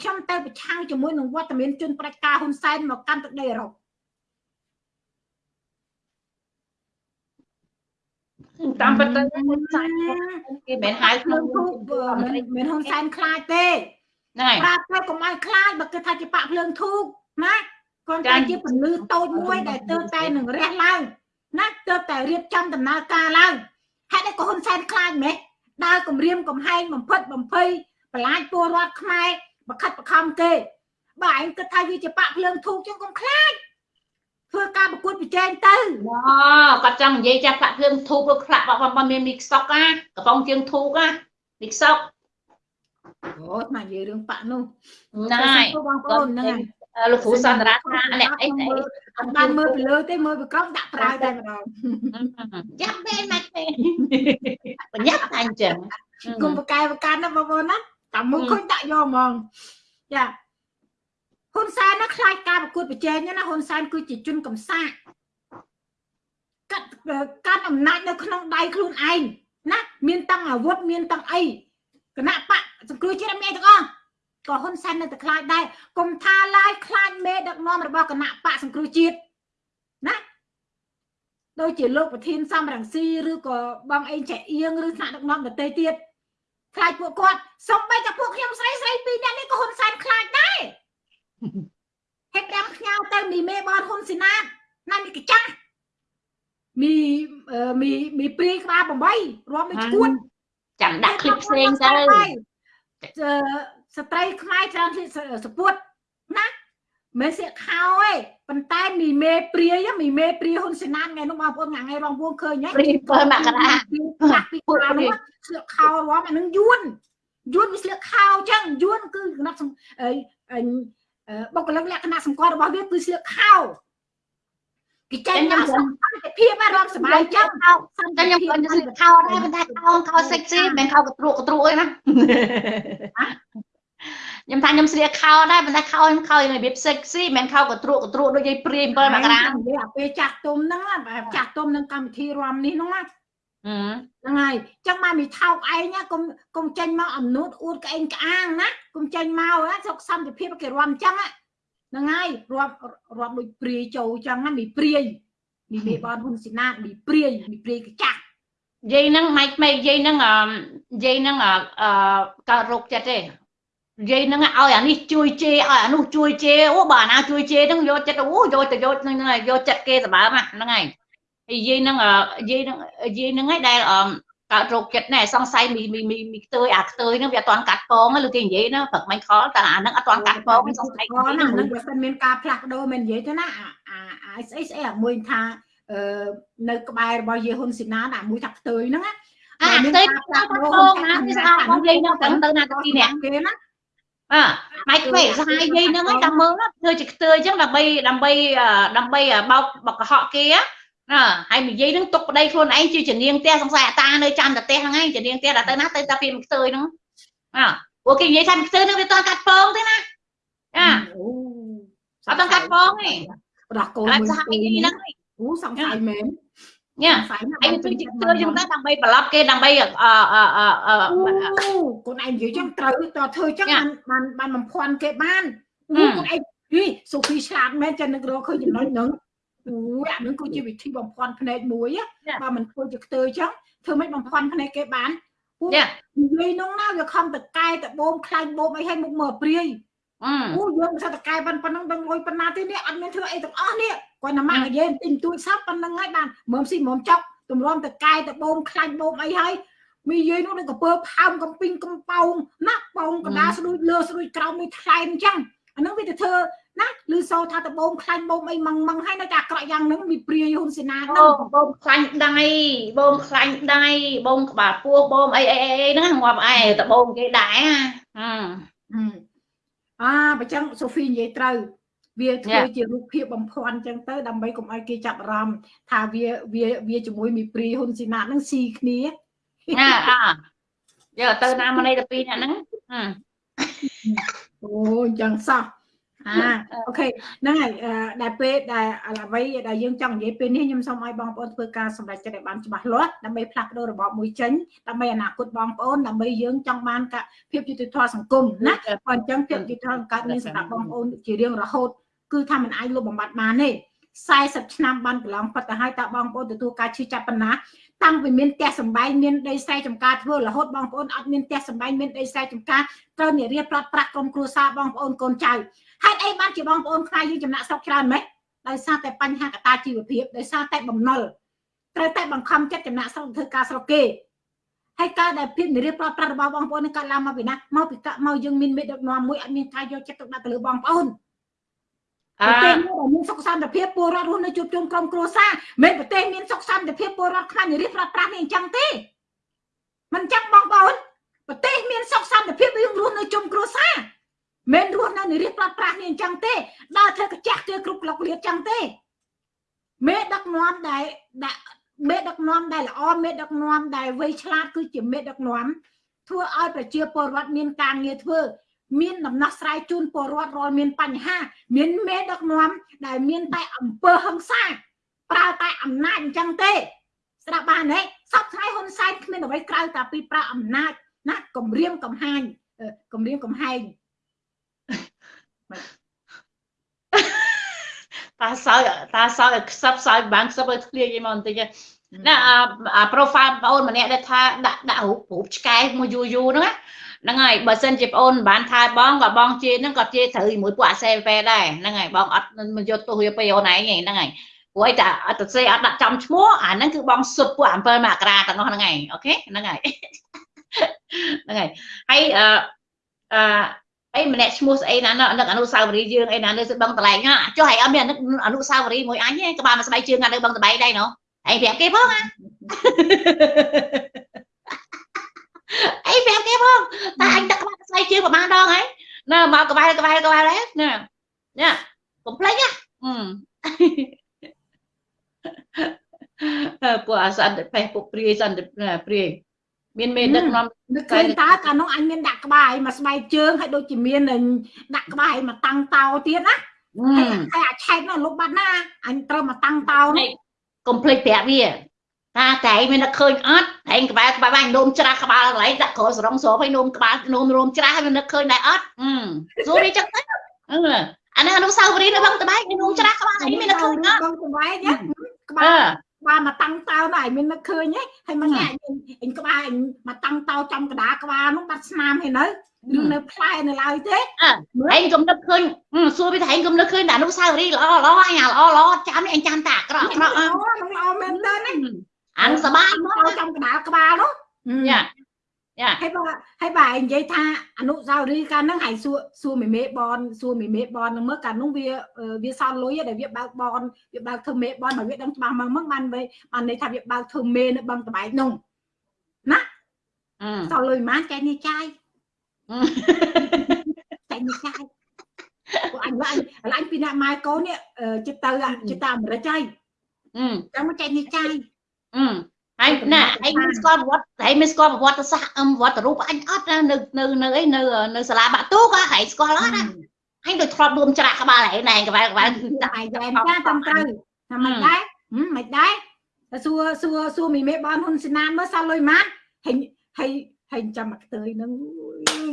ខ្ញុំទៅប្រឆាំងជាមួយនឹងវត្តមានជនប្រជាការហ៊ុនសែនមកកាន់ទឹកដីអឺរ៉ុប តាមពិតទៅហ៊ុនសែនគេមិនហៅខ្លួនមិនមិនហ៊ុនសែនខ្លាចទេហ្នឹងហើយប្រាប់ទៅកុំឲ្យខ្លាចបើគេថាជាបាក់ភ្លើងធូបណាគាត់តែជាពលឺតូចមួយដែលទើបតែនឹងរះឡើងណាទើបតែរៀបចំដំណើរការឡើងហេតុអីក៏ហ៊ុនសែនខ្លាចម៉េះដើរគម្រាមកំហែងបំផិតបំភ័យបន្លាចពលរដ្ឋខ្មែរបខិតបខំគេបើឯងគិតថាវាជាបាក់ភ្លើងធូបចឹងកុំខ្លាច ធ្វើការប្រកួតប្រជែងទៅអូគាត់ចង់និយាយចាស់បាក់ភ្លើងធូបឬខ្លាក់បងបងមានមីខ្សក់ណាកំប៉ុងជើងធូបណាមីខ្សក់អូស្មាននិយាយរឿងបាក់នោះណែបងប្អូនហ្នឹងហើយលោកគ្រូសន្តារាថាអ្នកអីអីអត់បានមើលពីលើទេមើលពីក្រោមដាក់ប្រើតែម្ដងយ៉ាប់មែនម៉េចទេបញ្ញាប់តែអញ្ចឹងគុំបកែបកាន់ណាបងប្អូនណាតាមមើលឃើញដាក់យកហ្មងចា ហ៊ុនសែនណាខ្លាចការប្រកួតប្រជែងណាហ៊ុនសែនគឺជាជនកំសាកកាត់កាត់អំណាចនៅក្នុងដៃខ្លួនឯងណាមានតាំងអាវុធមានតាំងអីគណៈបកសង្គ្រោះជាតិមានទាំងអស់ក៏ហ៊ុនសែននៅតែខ្លាចដែរកុំថាឡាយខ្លាចមេដឹកនាំរបស់គណៈបកសង្គ្រោះជាតិណាដូចជាលោកប្រធានសំរងស៊ីឬក៏បងអេងចែអៀងឬថ្នាក់ដឹកនាំដទៃទៀតខ្លាចពួកគាត់សំបីតែពួកខ្ញុំស្រីស្រីពីរនាក់នេះក៏ហ៊ុនសែនខ្លាចដែរ ហើយតាមខ្ញៅទៅមីមេបនហ៊ុនសេណាតណាមីកាចាស់មីមីមីព្រីក្បាល8រួមមួយឈួតចាំដាក់ឃ្លីបផ្សេងទៅស្ត្រីខ្មែរច្រើនសពួតណាមេសៀកខោឯងប៉ុន្តែមីមេព្រាយមីមេព្រាហ៊ុនសេណាតថ្ងៃនោះបងប្អូនថ្ងៃរងពួងឃើញហ៎ព្រា7មករាបាក់ពីខោនោះស្លៀកខោរួមអានឹងយួនយួនវាស្លៀកខោអញ្ចឹងយួនគឺគណៈ បុគ្គលិកលក្ខណៈសម្គាល់របស់វាគឺស្លៀកខោគេចេញមកសន្តិភាពរាប់សមាជិកសន្តិភាពខ្ញុំស្លៀកខោដែរប៉ុន្តែខោខោ sexy មិនមែនខោកត្រួកត្រួកអីណាខ្ញុំថាខ្ញុំស្លៀកខោដែរប៉ុន្តែខោខ្ញុំខោរបៀប sexy មិនមែនខោកត្រួកកត្រួកដូចយាយព្រាយ7មករាពេលចាស់ទុំហ្នឹងចាស់ទុំនឹងកម្មវិធីរំនេះហ្នឹងណា ហ្នឹងហើយចឹងមកមីថោកឯងណាកុំកុំចេញមកអំនួតអួតក្អេងក្អាងណាកុំចេញមកណាសុខសន្តិភាពគេរំចឹងហ្នឹងហើយរាប់រាប់ដូចព្រាយចូលចឹងណាមីព្រាយមីមេបនហ៊ុនស៊ីណាតមីព្រាយមីព្រាយកចាស់និយាយហ្នឹងម៉េចម៉េចនិយាយហ្នឹងនិយាយហ្នឹងអឺកើតរោគចិត្តទេនិយាយហ្នឹងឲ្យអានេះជួយជេរឲ្យអានោះជួយជេរអូបើអាណាជួយជេរហ្នឹងយកចិត្តអូយកទៅយកហ្នឹងយកចិត្តគេសម្បើមហ្នឹងហើយ និយាយហ្នឹងនិយាយហ្នឹងនិយាយហ្នឹងឯងដែលកើតរោគចិត្តណែសង្ស័យមីមីមីមីខ្ទើយអាខ្ទើយហ្នឹងវាអត់ទាន់កាត់ពងឬគេនិយាយណាព្រឹកមិញខលតែអាហ្នឹងអត់ទាន់កាត់ពងសង្ស័យហ្នឹងហ្នឹងបើសិនមានការផ្លាស់ប្ដូរមិននិយាយទៅណាអាអាស្អីស្អីអាមួយថាអឺនៅក្បែររបស់យេហ៊ុនស៊ីណាណាមួយថាខ្ទើយហ្នឹងណាអាខ្ទើយផ្លាស់ប្ដូរណាវាស្អាតរបស់យាយហ្នឹងទៅទៅណាទៅទីនេះគេណាអើម៉េចពេកសហាយយាយហ្នឹងតែមើលធ្វើជាខ្ទើអញ្ចឹងដើម្បីដើម្បីដើម្បីបោកបកកុហកគេ ណាហើយនិយាយនឹងទុកប្តីខ្លួនឯងជាជំនាញផ្ទះសង្ស័យអាតានៅចាំតែផ្ទះហ្នឹងឯងជំនាញផ្ទះដល់ទៅណាទៅតែពីខ្ទើហ្នឹងអើព្រោះគេនិយាយថាខ្ទើហ្នឹងវាតកាត់ពងទេណាចាអត់តកាត់ពងទេប្រដោះកូនមួយសហយាយហ្នឹងអូសង្ស័យមែនញ៉ាឯងជួយជិះទើចឹងទៅដើម្បីប្រឡប់គេដើម្បីអឺអឺអឺកូនឯងនិយាយចឹងត្រូវតធ្វើចឹងបានបានបំភាន់គេបានអូកូនឯងហីសូហ្វីឆ្លាតមែនចឹងនឹករកឃើញចំណុចហ្នឹង អូអានឹងគឺជាវិធីបំភាន់ភ្នែកមួយបើមិនធ្វើជាខ្ទើចឹងធ្វើមិនបំភាន់ភ្នែកគេបានពួកនិយាយនោះណាវាខំតកែតបូមខ្លាញ់បូមអីឲ្យមុខមើព្រាយអូយើងមិនថាតកែប៉ុណ្ណឹងដឹងលុយប៉ុណ្ណាទេនេះអត់មានធ្វើអីទាំងអស់នេះគាត់ណាមកនិយាយទិញទួយសាប់ប៉ុណ្ណឹងហើយបានមើមស៊ីមើមចុកទម្រាំតកែតបូមខ្លាញ់បូមអីហើយមីយាយនោះដូចកពើផើមកំពីងកំប៉ោងណាក់ប៉ោងកដាស្ដួយលើស្ដួយក្រោមនេះថ្លែងអញ្ចឹងអានឹងវាទៅធ្វើ ណាឬសោថាតបូមខ្លាញ់បូមអីម៉ងម៉ងហើយនៅតែអាក្រក់យ៉ាងហ្នឹងមីព្រាយហ៊ុនសេនាហ្នឹងបូមខ្លាញ់ដៃបូមខ្លាញ់ដៃបូមក្បាលពោះបូមអីអីអីហ្នឹងងាប់ឯតបូមគេដែរអាបើចឹងសូហ្វីនិយាយត្រូវវាធ្វើជារូបភាពបំភាន់ចឹងទៅដើម្បីកុំឲ្យគេចាប់អារម្មណ៍ថាវាវាវាជាមួយមីព្រីហ៊ុនស៊ីណាតហ្នឹងស៊ីគ្នាអាអាយកទៅណាមនីទៅពីរអ្នកហ្នឹងអូអញ្ចឹងសោះ អាអូខេហ្នឹងហើយដែលពេលដែលអ្វីដែលយើងចង់និយាយពេលនេះខ្ញុំសូមឲ្យបងប្អូនធ្វើការសម្រេចចិត្តឲ្យបានច្បាស់លាស់ដើម្បីផ្លាស់ប្ដូររបបមួយចេញដើម្បីអនាគតបងប្អូនដើម្បីយើងចង់បានភាពយុត្តិធម៌សង្គមណាបើអញ្ចឹងភាពយុត្តិធម៌កើតមានសម្រាប់បងប្អូនជារៀងរហូតគឺថាมันអាចលុបបំបត្តិបានទេ40ឆ្នាំបានកន្លងផុតទៅហើយតើបងប្អូនទទួលការឈឺចាប់ប៉ុណ្ណាតាំងពីមានផ្ទះសម្បែងមានដីស្រែចម្ការធ្វើរហូតបងប្អូនអត់មានផ្ទះសម្បែងមានដីស្រែចម្ការត្រូវនិយាយប្រាត់ប្រាក់ក្រុមគ្រួសារបងប្អូនកូនចៅ ហេតុអីបានជាបងប្អូនខ្មែរយើងចំណាក់ស្រុកច្រើនម៉េចដោយសារតែបញ្ហាកត្តាជីវភាពដោយសារតែបំណុលត្រូវតែបង្ខំចិត្តចំណាក់ស្រុកធ្វើការស្រុកគេហើយការដែលភាពនិរិះប្រត់ប្រាស់របស់បងប្អូននឹងកើតឡើងមកពីណាមកពីមកយើងមានមេដឹកនាំមួយអត់មានការយកចិត្តទុកដាក់ទៅលើបងប្អូនប្រទេសមួយដែលមានសុខសន្តិភាពពលរដ្ឋរស់នៅជួបជុំក្រុមគ្រួសារមិនប្រទេសមានសុខសន្តិភាពពលរដ្ឋខ្មែរនិរិះប្រត់ប្រាស់នេះអញ្ចឹងទេមិនចឹងបងប្អូនប្រទេសមានសុខសន្តិភាពយើងរស់នៅជុំគ្រួសារមិ នរស់នៅនិរិះប្រត់ប្រាស់នេះអញ្ចឹងទេដើរធ្វើកាចាស់គឺគ្រប់ក្លុកលៀតអញ្ចឹងទេមេដឹកនាំដែលដាក់មេដឹកនាំដែលល្អមេដឹកនាំដែលវៃឆ្លាតគឺជាមេដឹកនាំធ្វើឲ្យប្រជាពលរដ្ឋមានការងារធ្វើ មានដំណោះស្រាយជូនពលរដ្ឋរាល់មានបញ្ហា មានមេដឹកនាំដែលមានតែអង្គើហឹង្សាប្រើតែអំណាចអញ្ចឹងទេ ស្ដាប់បានទេសពថ្ងៃហ៊ុនសែនគ្មានអ្វីក្រៅតែពីប្រើអំណាចណាគម្រាមកំហាញគម្រាមកំហែង តាសោយតាសោយខ្សឹបសោយបានខ្សឹបឲ្យធ្លាយឯមកបន្តិចណាអា profile បងអូនម្នាក់ដែលថាដាក់ដាក់រូបរូបឆ្កែមួយយូរយូរហ្នឹងហ្នឹងហើយបើសិនជាបងអូនមិនបានថែបងក៏បងជេរហ្នឹងក៏ជេរត្រូវជាមួយពួកអាសេវេដែរហ្នឹងហើយបងអត់មិនយកទោសវាពីអូនឯងហ្នឹងហើយព្រោះតែអត់ទៅសេអត់ដាក់ចំឈ្មោះអាហ្នឹងគឺបងសុបពួក7មករាទាំងអស់ហ្នឹងហើយអូខេហ្នឹងហើយហ្នឹងហើយហើយអឺអឺ អីម្នាក់ឈ្មោះស្អីណានឹកអនុសាវរីយ៍យើងអីណានៅបឹងតឡែងចុះហើយអត់មានអនុសាវរីយ៍មួយអញទេក្បាលមួយស្បែកជើងនៅបឹងតបែកដែរណូហើយប្រាប់គេផងណាអីប្រាប់គេផងតែអញទឹកក្បាលស្បែកជើងប្រហែលដងហើយណាមកក្បែរក្បែរក្បែរដែរណាណាកុំភ្លេចណាពួកអាសន្តិពេះពួកព្រាយសន្តិព្រាយ មានមេដឹកនាំនឹកឃើញតើកាលនោះអញមានដាក់ក្បាលឲ្យមកស្បែកជើងហើយដូចជាមានដាក់ក្បាលឲ្យមកតាំងតោទៀតណាហើយអាឆែកនោះលុបបាត់ណាអញត្រូវមកតាំងតោនោះកុំភ្លេចប្រាប់វាតាតែមាននឹកឃើញអត់តែក្បែរក្បែរបាញ់នោមច្រាស់ក្បាលកន្លែងដាក់ក្រសរងស្របឲ្យនោមក្បាលនោមរោមច្រាស់ហើយនឹកឃើញដែរអត់សួរវាចឹងទៅអានេះអនុសាវរីយ៍នៅបឹងត្បែកនោមច្រាស់ក្បាលអីមាននឹកឃើញអត់បឹងត្បែកក្បាលក្បាលមកតាំងតោនោះឯងមាននឹកឃើញហ៎ហើយមកញ៉ាអញក្បាលអញមកតាំងតោចំកដាក្បាលនោះបាត់ស្នាមហើយនៅឬនៅផ្លែនៅឡើយទេឯងកុំនឹកឃើញសួរវាថាឯងកុំនឹកឃើញតែអនុស្សាវរីយ៍ល្អល្អអញល្អល្អចាំនេះអញចាំតែអាក្រក់អាក្រក់អូនឹងល្អមែនតើណាអានសបាយមកចំកដាលក្បាលនោះយ៉ាយ៉ា ហើយបើហើយបើឯងនិយាយថាអនុសាវរីយ៍កាលហ្នឹងហើយសួរសួរមេមេបនសួរមេមេបនហ្នឹងមើលកាលនោះវាវាសល់លុយដែលវាបើកបនវាបើកធ្វើមេបនបើវាដឹងច្បាស់មកមកបានបានន័យថាវាបើកធ្វើមេនៅបឹងតបែកនោះណាសល់លុយប៉ុន្មានចែកនេះចាយតែនេះចាយពួកអញឡើយឡើយពីអ្នកម៉ែកូននេះចិត្តទៅចិត្តទៅអាមេរិកហើយអឺចាំមកចែកនេះចាយអឺ ហើយណាឯងមានស្គាល់ប្រវត្តិឯងមានស្គាល់ប្រវត្តិសាស្ត្រអឹមប្រវត្តិរូបអញអត់ណានៅនៅនៅអីនៅនៅសាលាបាក់ទូក៏ឯងស្គាល់អត់ណាអញដូចធ្លាប់រួមច្រាក់ក្បាលឯងណែក្បាលក្បាលគឺតែឯងតែតាមត្រូវថាមិនដែរមិនដែរសួរសួរសួរមីមេបានហ៊ុនសេណានមើលសល់លុយម៉ាត់ហើយហើយហើយចាំមកខ្ទើយហ្នឹង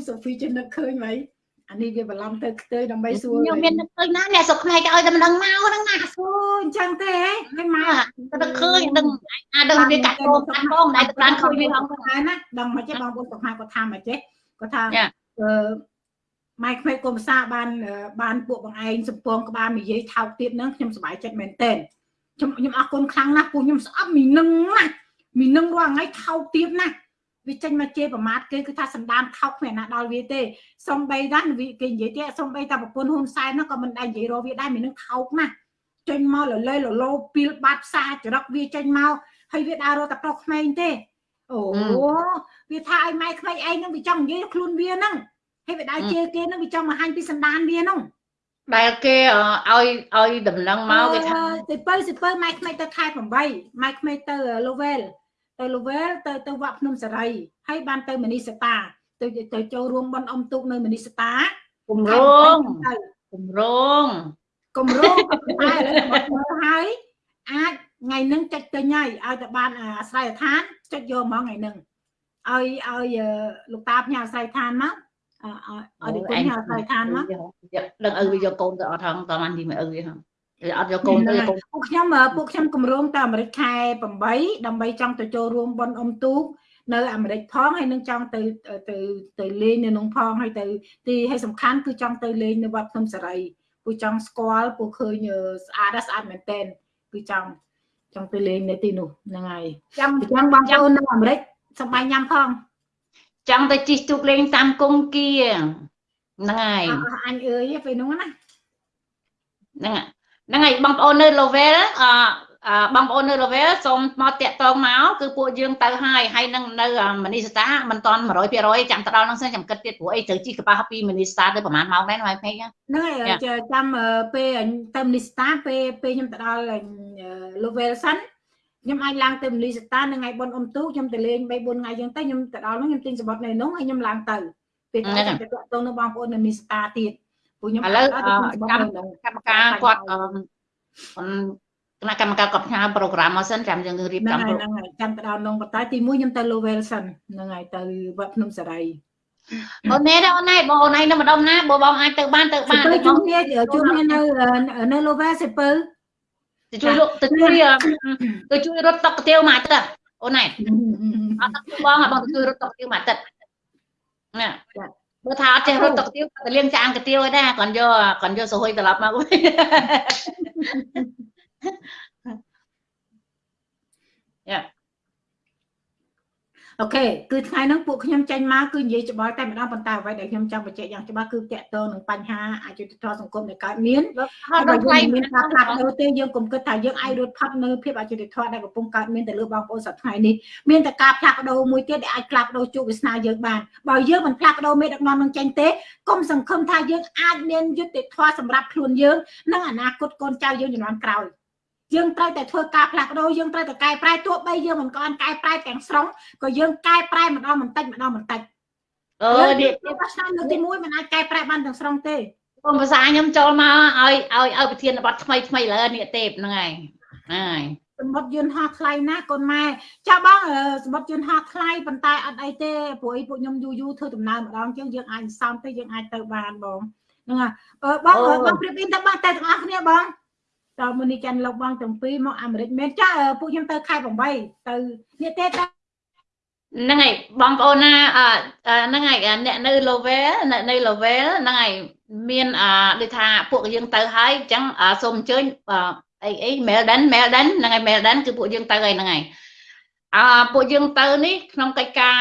សូហ្វីចេះនឹកឃើញហ្មង អានេះវាបន្លំទៅខ្ទើយដើម្បីសួរខ្ញុំមាននឹកឃើញណាអ្នកសុកខ្មែរគេឲ្យតែមិនដឹងមកហ្នឹងណាអូអញ្ចឹងទេហើយមកទៅឃើញដឹងអាដឹងវាកាត់ពោកាត់ផងតែទៅបានឃើញវាផងហើយណាដឹងមកចេះបងប្អូនសុកខ្មែរគាត់ថាមកចេះគាត់ថាអឺម៉ែក្មេកគុំសាបានបានពួកបងឯងសំពងក្បាលនិយាយថោកទៀតហ្នឹងខ្ញុំសប្បាយចិត្តមែនតើខ្ញុំខ្ញុំអរគុណខ្លាំងណាស់ពួកខ្ញុំស្អប់មីនឹងណាមីនឹងរាល់ថ្ងៃថោកទៀតណា វាចេញមកជេរប្រមាថគេគឺថាសម្ដានថោកគ្មានណាដល់វាទេសំបីដែរគេនិយាយទេសំបីតែប្រពន្ធហ៊ុនសែននោះក៏មិនដែរនិយាយរកវាដែរមាននឹងថោកណាស់ចេញមកលលេលលោពីលបាត់ផ្សារចរិតវាចេញមកហើយវាដើររកតែប្រុសក្មេងទេអូវាថាឲ្យម៉ែក្មេងឯងនឹងវាចង់និយាយខ្លួនវាហ្នឹងហើយវាដើរជេរគេនឹងវាចង់បង្ហាញពីសម្ដានវាហ្នឹងដែលគេឲ្យឲ្យដំណឹងមកគេថាទៅបើសិបើម៉ែក្មេងទៅខែ8ម៉ែក្មេងទៅ Lovel ទៅ Lovel ទៅទៅវត្តភ្នំសេរីហើយបានទៅមនីសតាទៅទៅចូលរួមបន់អំទូកនៅមនីសតាគម្រោងគម្រោងគម្រោងតែឥឡូវមកហើយអាចថ្ងៃហ្នឹងចុចទិញហើយឲ្យតែបានអាស្រ័យដ្ឋានចុចយកហ្មងថ្ងៃហ្នឹងឲ្យឲ្យលោកតាផ្ញើអាស្រ័យដ្ឋានមកអត់គុំហៅខ្សែឋានមកដឹងឪវាយកកូនទៅអត់ហងតបានទីមួយឪវាហង អត់យកកូនទៅពួកខ្ញុំពួកខ្ញុំគម្រោងទៅអាមេរិកខែ8ដើម្បីចង់ទៅចូលរួមបនអុំទូកនៅអាមេរិកផងហើយនឹងចង់ទៅទៅទៅលេងនៅក្នុងផងហើយទៅទីឲ្យសំខាន់គឺចង់ទៅលេងនៅវត្តភ្នំសេរីពូចង់ស្គាល់ពូឃើញស្អាតស្អាតមែនតែនគឺចង់ចង់ទៅលេងនៅទីនោះហ្នឹងហើយចាំចាំបងប្អូននៅអាមេរិកសប្បាយញ៉ាំផងចង់ទៅជិះទូកលេងតាមគង្គគាហ្នឹងហើយអញអើយពេលនោះណាហ្នឹងហ្នឹងហើយបងប្អូននៅ level អបងប្អូននៅ level សូមមកតាក់តងមកគឺពួកយើងទៅហើយហើយនឹងនៅមនីស្តាមិនតាន់100%ចាំទៅដល់ហ្នឹងសិនចាំគិតទៀតព្រោះអីត្រូវជីកប៉ាស់ពីមនីស្តាទៅប្រហែលម៉ោងដែរណាពេកហ្នឹងហើយចាំពេលទៅមនីស្តាពេលពេលខ្ញុំទៅដល់ level សិនខ្ញុំអាចឡើងទៅមលីសតានៅថ្ងៃបុណ្យអុំទូកខ្ញុំទៅលេង3 4ថ្ងៃយើងទៅខ្ញុំទៅដល់នោះខ្ញុំទិញសបុតនៅនោះហើយខ្ញុំឡើងទៅពេលទៅទៅតាក់ទងនឹងបងប្អូននៅមលីសតាទៀត ព្រោះខ្ញុំឥឡូវកម្មកម្មការគាត់គណៈកម្មការគាត់ផ្ញើប្រូក្រាមមកសិនចាំយើងរៀបចំហ្នឹងហើយចាំទៅដល់នងបតាទី1ខ្ញុំទៅ Lowell សិនហ្នឹងហើយទៅវត្តភ្នំសារីអូនណែអូនណែបងអូនឯងនៅម្ដុំណាបើបងអាចទៅបានទៅបានទៅជួបគ្នាជួបគ្នានៅនៅ Lowell សិពើទៅជួយលក់ទៅជួយទៅជួយរត់តុកកាទៀវមួយអាទិត្យអូនណែអត់ទឹកបងបងទៅជួយរត់តុកកាទៀវមួយអាទិត្យណា បើថាអត់ចេះរត់តុកកាទៀវទៅលាងចានកាទៀវឯណាគាត់យកគាត់យកសហុយត្រឡប់មកវិញយ៉ា អូខេគឺថ្ងៃហ្នឹងពួកខ្ញុំចេញមកគឺនិយាយច្បាស់តែម្ដងប៉ុន្តែអ្វីដែលខ្ញុំចង់បញ្ជាក់យ៉ាងច្បាស់គឺតកតងនឹងបញ្ហាអយុត្តិធម៌សង្គមដែលកើតមានហើយបើយើងមានការផ្លាស់ប្ដូរទេយើងកុំគិតថាយើងអាចរត់ផុតនៅភាពអយុត្តិធម៌ដែលកំពុងកើតមានទៅលើបងប្អូនសប្តាហ៍នេះមានតែការផ្លាស់ប្ដូរមួយទៀតដែលអាចផ្លាស់ប្ដូរជោគវាសនាយើងបានបើយើងមិនផ្លាស់ប្ដូរមេដឹកនាំនឹងចេញទេកុំសង្ឃឹមថាយើងអាចមានយុត្តិធម៌សម្រាប់ខ្លួនយើងនិងអនាគតកូនចៅយើងជំនាន់ក្រោយ យើងត្រូវតែធ្វើការផ្លាស់ប្ដូរយើងត្រូវតែកែប្រែទោះបីយើងមិនក៏កែប្រែទាំងស្រុងក៏យើងកែប្រែម្ដងបន្តិចម្ដងបន្តិចអឺនេះឆ្នាំលើកទី1មិនអាចកែប្រែបានទាំងស្រុងទេបងភាសាខ្ញុំចូលមកឲ្យឲ្យឲ្យប្រធានបទថ្មីថ្មីលើនេះទេហ្នឹងហើយហើយសមុទ្រយន្តហោះថ្លៃណាកូនម៉ែចាបងសមុទ្រយន្តហោះថ្លៃប៉ុន្តែអត់អីទេព្រោះអីពួកខ្ញុំយូរយូរធ្វើដំណើរម្ដងជាងយើងអាចសោមទៅយើងអាចទៅបានបងហ្នឹងហើយបងបងប្រៀបអ៊ីនទៅបងតែទាំងអស់គ្នាបង តមុនីចាន់លោកបងទាំងពីរមកអាមេរិកមែនចាពួកខ្ញុំទៅខែ8ទៅនេះទេតាហ្នឹងហើយបងប្អូនណាហ្នឹងហើយអ្នកនៅ level នៅ level ហ្នឹងហើយមានដូចថាពួកយើងទៅហើយអញ្ចឹងសូមអញ្ជើញអីអី Melden Melden ហ្នឹងហើយ Melden គឺពួកយើងទៅហើយហ្នឹងហើយអឺពួកយើងទៅនេះក្នុងកិច្ចការ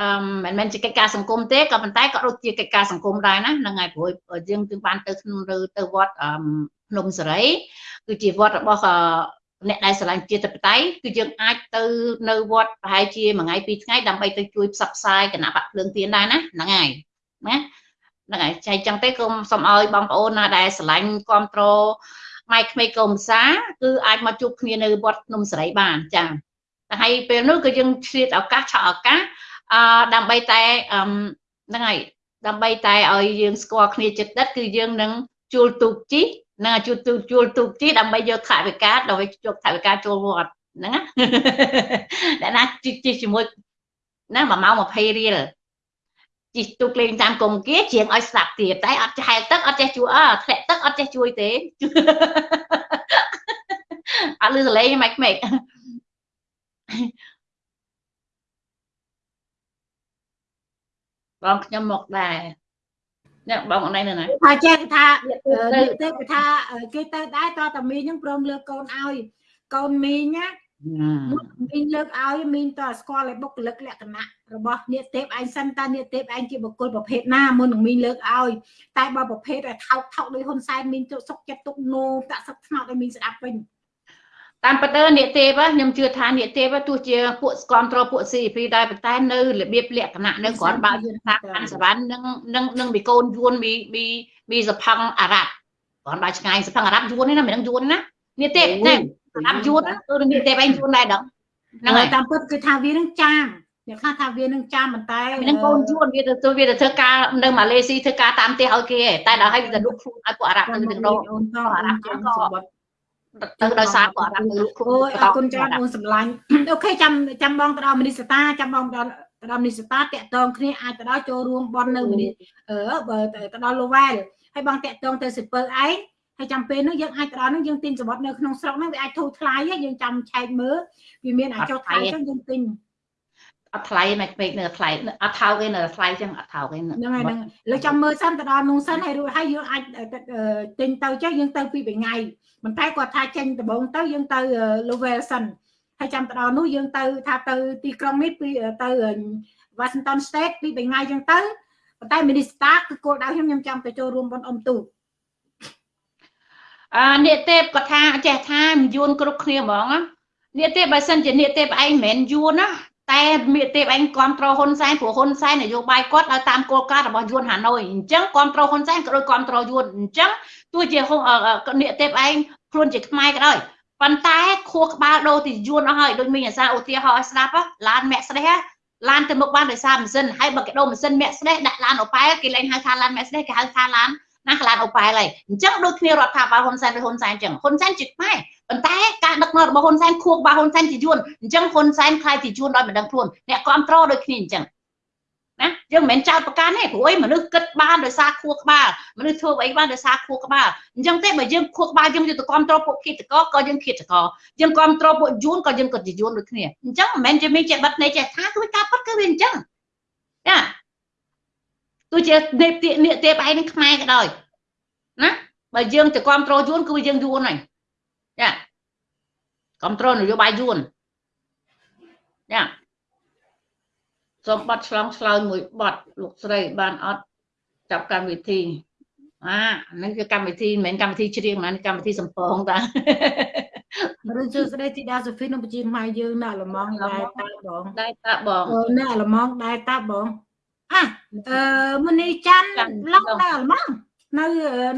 អឺមិនមែនជាកិច្ចការសង្គមទេក៏ប៉ុន្តែក៏ដូចជាកិច្ចការសង្គមដែរណាហ្នឹងហើយព្រោះយើងគឺបានទៅក្នុងទៅវត្តអឺ ភ្នំសេរីគឺជាវត្តរបស់អ្នកដែលស្រឡាញ់ជាតិបតៃគឺយើងអាចទៅនៅវត្តប្រហែលជាមួយថ្ងៃពីរថ្ងៃដើម្បីទៅជួយផ្សព្វផ្សាយគណៈបកភ្លើងទៀនដែរណាហ្នឹងហើយណាហ្នឹងហើយចែកចឹងទេគុំសូមឲ្យបងប្អូនណាដែលស្រឡាញ់គ្រប់គ្រងម៉ែក្មេកកុំសាគឺអាចមកជួបគ្នានៅវត្តភ្នំសេរីបានចា៎តែហើយពេលនោះគឺយើងឆ្លៀតឱកាសឆក់ឱកាសអឺដើម្បីតែអឺហ្នឹងហើយដើម្បីតែឲ្យយើងស្គាល់គ្នាចិត្តដិតគឺយើងនឹងជួលទូកជី ណាជួលទូជួលទូកជីដើម្បីយកថវិកាដើម្បីយកថវិកាចូលវត្តហ្នឹងណាអ្នកណាជីជាមួយណា1ម៉ោង20រៀលជីទូកលេងតាមគង្គគាជាងឲ្យស្ដាប់ទៀតតែអត់ចេះហែលទឹកអត់ចេះជួយអើធ្លាក់ទឹកអត់ចេះជួយទេអត់លឺសលេងមិនខ្មេចបងខ្ញុំមកដែរ អ្នកបងអនឡាញនៅណាថាចេះថាទៅគេថាគេទៅដែរតតមីងហ្នឹងព្រមលើកកូនឲ្យកូនមីងណាមីងលើកឲ្យមីងតើស្គាល់ឲ្យបុគ្គលិកលក្ខណៈរបស់នាគទេពឯងសិនតើនាគទេពឯងជាបុគ្គលប្រភេទណាមុននឹងមីងលើកឲ្យតែបើប្រភេទឲ្យថោកថោកដោយហ៊ុនសែនមីងទុកសុកចិត្តទុកនោតាក់សឹកថ្នោតឲ្យមីងស្ដាប់វិញ តាមពិតទៅនេទេពខ្ញុំជឿថានេទេពទោះជាពួកស្គមត្រពួក CP ដែរប៉ុន្តែនៅរបៀបលក្ខណៈនៅគ្រាន់បើយើងថាអានសវណ្ណនឹងនឹងនឹងមីកូនយួនមីមីមីសផឹងអារ៉ាប់គ្រាន់បើឆ្ងាយសផឹងអារ៉ាប់យួននេះណាមិនដឹងយួនណានេទេពណាអារ៉ាប់យួនគឺនេទេពឯងយួនដែរដល់ហ្នឹងហើយតាមពិតគឺថាវានឹងចាមអ្នកខ្លះថាវានឹងចាំប៉ុន្តែនឹងកូនយួនវាទៅវាទៅធ្វើការនៅម៉ាឡេស៊ីធ្វើការតាមផ្ទះឲ្យគេតែដល់ឲ្យវាទៅលុកខ្លួនឲ្យពួកអារ៉ាប់ទៅទាំងដងអារ៉ាប់ជាងក៏ ទៅដោយសារគាត់អាលោកគ្រូអរគុណច្រើនអូនសម្លាញ់អូខេចាំចាំបងទៅដល់មនីសតាចាំបងដល់ទៅដល់មនីសតាតាក់តងគ្នាអាចទៅដល់ចូលរួមបននៅមនីអឺបើទៅដល់លូវែលហើយបងតាក់តងទៅសិពើឯងហើយចាំពេលនោះយើងអាចទៅដល់នោះយើងទិញសវត្តនៅក្នុងស្រុកហ្នឹងវាអាចធូរថ្លៃយើងចាំឆែកមើលវាមានអាចចុះថ្លៃចឹងយើងទិញអត់ថ្លៃមិនពេកនៅថ្លៃអត់ថោកទេនៅថ្លៃចឹងអត់ថោកទេហ្នឹងហើយហ្នឹងលើចាំមើលសិនទៅដល់នោះសិនហើយរួចហើយយើងអាចទិញទៅចឹងយើងទៅពីរថ្ងៃ ប៉ុន្តែគាត់ថាចេញដំបងទៅយើងទៅ level សិនហើយចាំទៅដល់នោះយើងទៅថាទៅទីក្រុងនេះពីទៅ Washington State ពីរថ្ងៃចឹងទៅប៉ុន្តែ Minister គឺគោលដៅខ្ញុំខ្ញុំចង់ទៅចូលរួមបនអ៊ំទូអឺនេទេពគាត់ថាចេះថាយួនគ្រប់គ្នាហ្មងនេទេពបើសិនជានេទេពឯងមិនមែនយួនណា តែមេទេពឯងគ្រប់គ្រងហ៊ុនសែនព្រោះហ៊ុនសែននយោបាយគាត់ឲ្យតាមគោលការណ៍របស់យួនហាណូយអញ្ចឹងគ្រប់គ្រងហ៊ុនសែនក៏ដូចគ្រប់គ្រងយួនអញ្ចឹងទោះជានេទេពឯងខ្លួនជាខ្មែរក៏ដោយប៉ុន្តែខួរក្បាលដូរទីយួនអស់ហើយដូចមីអាសាឧទាហរណ៍ឲ្យស្ដាប់ឡានមាក់ស្ដេះឡានទៅមុខបានដោយសារម៉ាស៊ីនហើយបើគេដូរម៉ាស៊ីនមាក់ស្ដេះដាក់ឡានអូប៉ែលគេលែងហៅថាឡានមាក់ស្ដេះគេហៅថាឡានណាឡានអូប៉ែលហើយអញ្ចឹងដូចគ្នារដ្ឋាភិបាលហ៊ុនសែនឬហ៊ុនសែនអញ្ចឹងហ៊ុនសែនជាខ្មែរ ប៉ុន្តែការដឹកនាំរបស់ហ៊ុនសែនខួរក្បាលហ៊ុនសែនជាយួនអញ្ចឹងហ៊ុនសែនខ្លាយជាយួនដោយមិនដឹងខ្លួនអ្នកគ្រប់គ្រងដូចគ្នាអញ្ចឹងណាយើងមិនមែនចោតប្រកាន់ទេព្រោះអីមនុស្សគិតបានដោយសារខួរក្បាលមនុស្សធ្វើអីបានដោយសារខួរក្បាលអញ្ចឹងទេបើយើងខួរក្បាលយើងយកទៅគ្រប់គ្រងពួកគិតកក៏យើងគិតកយើងគ្រប់គ្រងពួកយួនក៏យើងក៏ជាយួនដូចគ្នាអញ្ចឹងមិនមែនជាមីចេះបិទនៃចេះថាគឺការប៉ັດគឺវាអញ្ចឹងណាទោះជានេបទៀកនេកទេបឯងនឹងខ្មែរក៏ដោយណាបើយើងទៅគ្រប់គ្រងយួនគឺយើងយួនហើយ ចាគ្រប់គ្រងនយោបាយយួនចាសូមបတ်ឆ្លងឆ្លើយមួយបတ်លោកស្រីបានអត់ចាប់កម្មវិធីអាហ្នឹងគឺកម្មវិធីមិនមែនកម្មវិធីច្រៀងណាកម្មវិធីសំពងតាឬជឿស្ដីទីដាសូហ្វីនៅប្រជាខ្មែរយើងនៅលំងដែរតាបងដែរតាបងនៅលំងដែរតាបងអះអឺមុនីច័ន្ទឡុកនៅលំងនៅ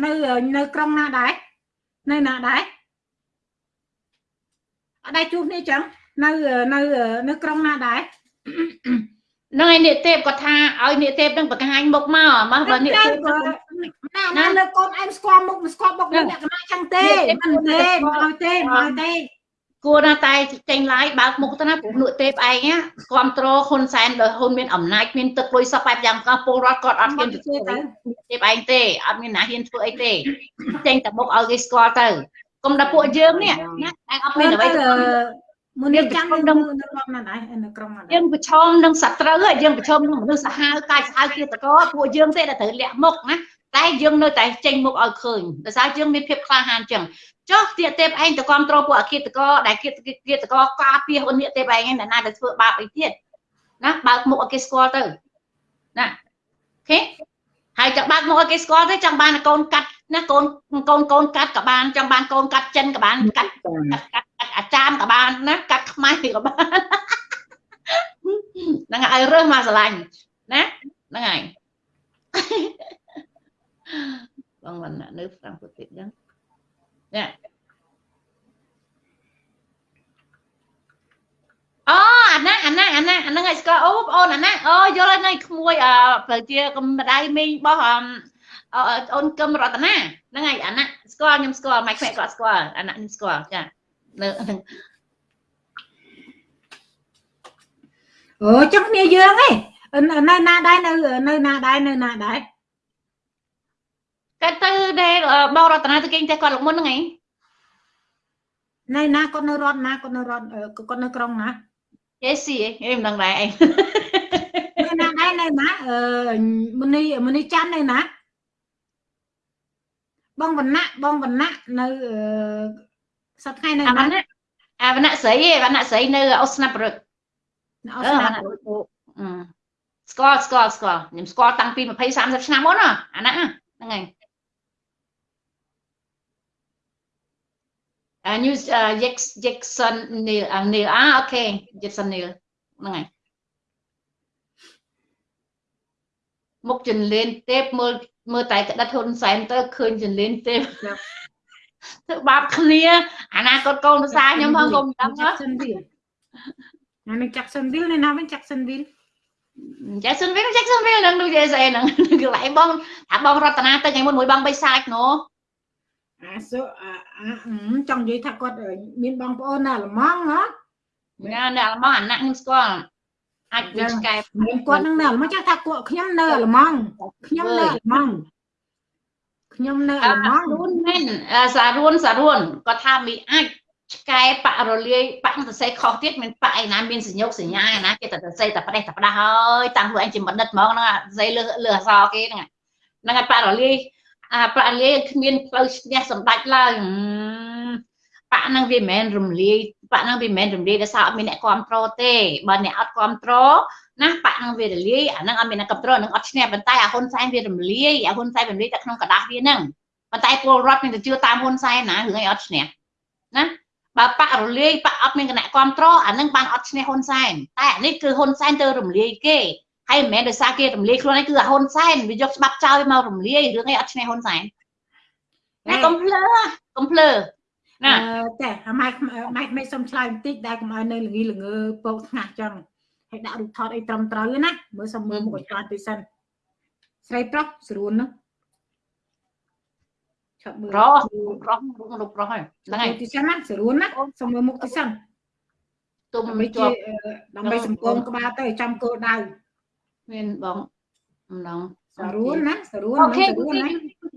នៅនៅក្រុងណាដែរនៅណាដែរ អត់ដែរជួបគ្នាចឹងនៅនៅនៅក្រុងណាដែរនឹងឯនេះទេពគាត់ថាឲ្យនេះទេពនឹងបង្ហាញមុខមកមកបើនេះទេពណាណាលើកូនអែមស្គាល់មុខស្គាល់មុខលក្ខណៈចឹងទេមិនទេមិនឲ្យទេមិនឲ្យទេគួរណាតែចេញឡាយបើកមុខទៅណាព្រោះនួទេពឯងគ្រប់គ្រងហ៊ុនសែនដោយហ៊ុនមានអំណាចមានទឹកលុយសពបែបយ៉ាងកោះពលរដ្ឋគាត់អត់ហ៊ានទៅធ្វើទេទេពឯងទេអត់មានណាហ៊ានធ្វើអីទេចេញតែមុខឲ្យគេស្គាល់ទៅ កុំតែពួកយើងនេះណាឯងអត់មានអ្វីមុននេះចាំនៅក្នុងណាដែរនៅក្រុងណាយើងប្រឈមនឹងសត្រូវយើងប្រឈមនឹងមនុស្សសាហាវកាយសាហាវគិតកោពួកយើងទេដែលត្រូវលាក់មុខណាតែយើងនៅតែចេញមុខឲ្យឃើញដោយសារយើងមានភាពក្លាហានចឹងចុះទៀតទេពឯងទៅគ្រប់គ្រងពួកអគិតកោដែលគិតគិតកោការពារហ៊ុននេះទេពឯងណាទៅធ្វើបាបអីទៀតណាបើកមុខឲ្យគេស្គាល់ទៅណាអូខេហើយចង់បើកមុខឲ្យគេស្គាល់ទៅចង់បានកូនកាត់ ណាកូនកូនកូនកាត់ក៏បានចង់បានកូនកាត់ចិនក៏បានកាត់កាត់កាត់អាចារ្យក៏បានណាកាត់ខ្មែរក៏បានហ្នឹងឲ្យរើសមកស្រឡាញ់ណាហ្នឹងហើយបងវណ្ណៈនៅហ្វ្រាំងហ្វុតទៀតហ្នឹងនេះអូអាណាអាណាអាណាអាហ្នឹងឲ្យស្គាល់អូបងអូនអាណាអូយល់ហើយក្មួយអឺប្រជាកម្ដៅមីងរបស់ អូនកឹមរតនាហ្នឹងហើយអាណាស្គាល់ខ្ញុំស្គាល់ម៉ែខ្វែគាត់ស្គាល់អាណាខ្ញុំស្គាល់ចានៅអូចុះគ្នាយើងឯងនៅណាដែរនៅនៅណាដែរនៅណាដែរគាត់ទៅដែលបងរតនាទៅគេងតែគាត់លោកមុនហ្នឹងឯងនៅណាគាត់នៅរត់ណាគាត់នៅរត់គាត់នៅក្រុងណាអេស៊ីឯងមិនដឹងដែរឯងនៅណាដែរនៅណាអឺមុនីមុនីច័ន្ទនៅណា បងវណ្ណៈបងវណ្ណៈនៅសប្តាហ៍ថ្ងៃនៅណាអាវណ្ណៈស្រីឯវណ្ណៈស្រីនៅអូស្ណាប់រឹកនៅអឺស្វនាណ្ណៈអឺស្គាល់ស្គាល់ស្គាល់ខ្ញុំស្គាល់តាំងពី20 30ឆ្នាំមុនណាអាហ្នឹងហ្នឹងហើយអា news Jack Jackson Neil Neil អាអូខេ Jackson Neil ហ្នឹងហើយមុខចន្លេនទេពមើល មើលតែក្តិតហ៊ុនសែនទៅឃើញចន្លេនទេពធ្វើបាបគ្នាអនាគតកូនភាសាខ្ញុំផងកុំដឹងណា Jacksonville អានេះ Jacksonville នេះណាវិញ Jacksonville Jacksonville Jacksonville នឹងដូចស្អីហ្នឹងកន្លែងបងថាបងរតនាទៅថ្ងៃមុនមួយបងបីសាច់ណូអាសូអាអាអឺចង់និយាយថាគាត់មានបងប្អូននៅអាល្លឺម៉ង់ហ៎ណានៅអាល្លឺម៉ង់អាណាក់ខ្ញុំស្គាល់ អាចវាឆ្កែមានគាត់នឹងនៅអាល្លឺម៉ង់ចាស់ថាគាត់ខ្ញុំនៅអាល្លឺម៉ង់ខ្ញុំនៅអាល្លឺម៉ង់ខ្ញុំនៅអាល្លឺម៉ង់រួនមែនសារួនសារួនគាត់ថាមីអាចឆ្កែបាក់រលាយបាក់សរសេរខុសទៀតមានបាក់ឯណាមានសញ្ញោកសញ្ញាឯណាគេតែសរសេរតែផ្ដេសតែផ្ដាស់ហើយតាំងខ្លួនឯងជាបណ្ឌិតហ្មងហ្នឹងសរសេរលើលើអក្សរគេហ្នឹងហ្នឹងហើយបាក់រលាយអាបាក់រលាយគ្មានផ្លូវឈ្នះសម្ដេចឡើយបាក់ហ្នឹងវាមិនមែនរំលាយ បាក់ហ្នឹងវាមិនមែនរំលាយដោយសារអត់មានអ្នកគ្រប់គ្រងទេបើអ្នកអត់គ្រប់គ្រងណាបាក់ហ្នឹងវារលាយអាហ្នឹងអត់មានអ្នកគ្រប់គ្រងហ្នឹងអត់ឈ្នះប៉ុន្តែអាហ៊ុនសែនវារំលាយអាហ៊ុនសែនរំលាយតែក្នុងกระดาษវាហ្នឹងប៉ុន្តែពលរដ្ឋមានតែជឿតាមហ៊ុនសែនណារឿងអីអត់ឈ្នះណាបើបាក់រលាយបាក់អត់មានគណៈគ្រប់គ្រងអានឹងបានអត់ឈ្នះហ៊ុនសែនតែអានេះគឺហ៊ុនសែនទៅរំលាយគេហើយមិនមែនដោយសារគេរំលាយខ្លួនឯងគឺអាហ៊ុនសែនវាយកច្បាប់ចោលមករំលាយរឿងអីអត់ឈ្នះហ៊ុនសែនណាកុំភ្លើកុំភ្លើ ណាតែអាម៉ែម៉ែមិនសុំឆ្លើយបន្តិចដែលកុំឲ្យនៅល្ងីល្ងើពកថ្ងាស់ចឹងហើយដាក់រូបថតអីត្រឹមត្រូវណាមើលសុំមើលមុខឲ្យឆ្លាតតិចសិនស្រីប្រុសស្រួលណាឆាប់មើលប្រុសប្រុសរូបប្រុសហើយហ្នឹងហើយតិចសិនណាស្រួលណាសុំមើលមុខតិចសិនទុំដើម្បីជាជាប់ដើម្បីសង្គមក្បាលទៅចាំគោលដៅមានបងម្ដងស្រួលណាស្រួលអូមិនខេស្រួលណា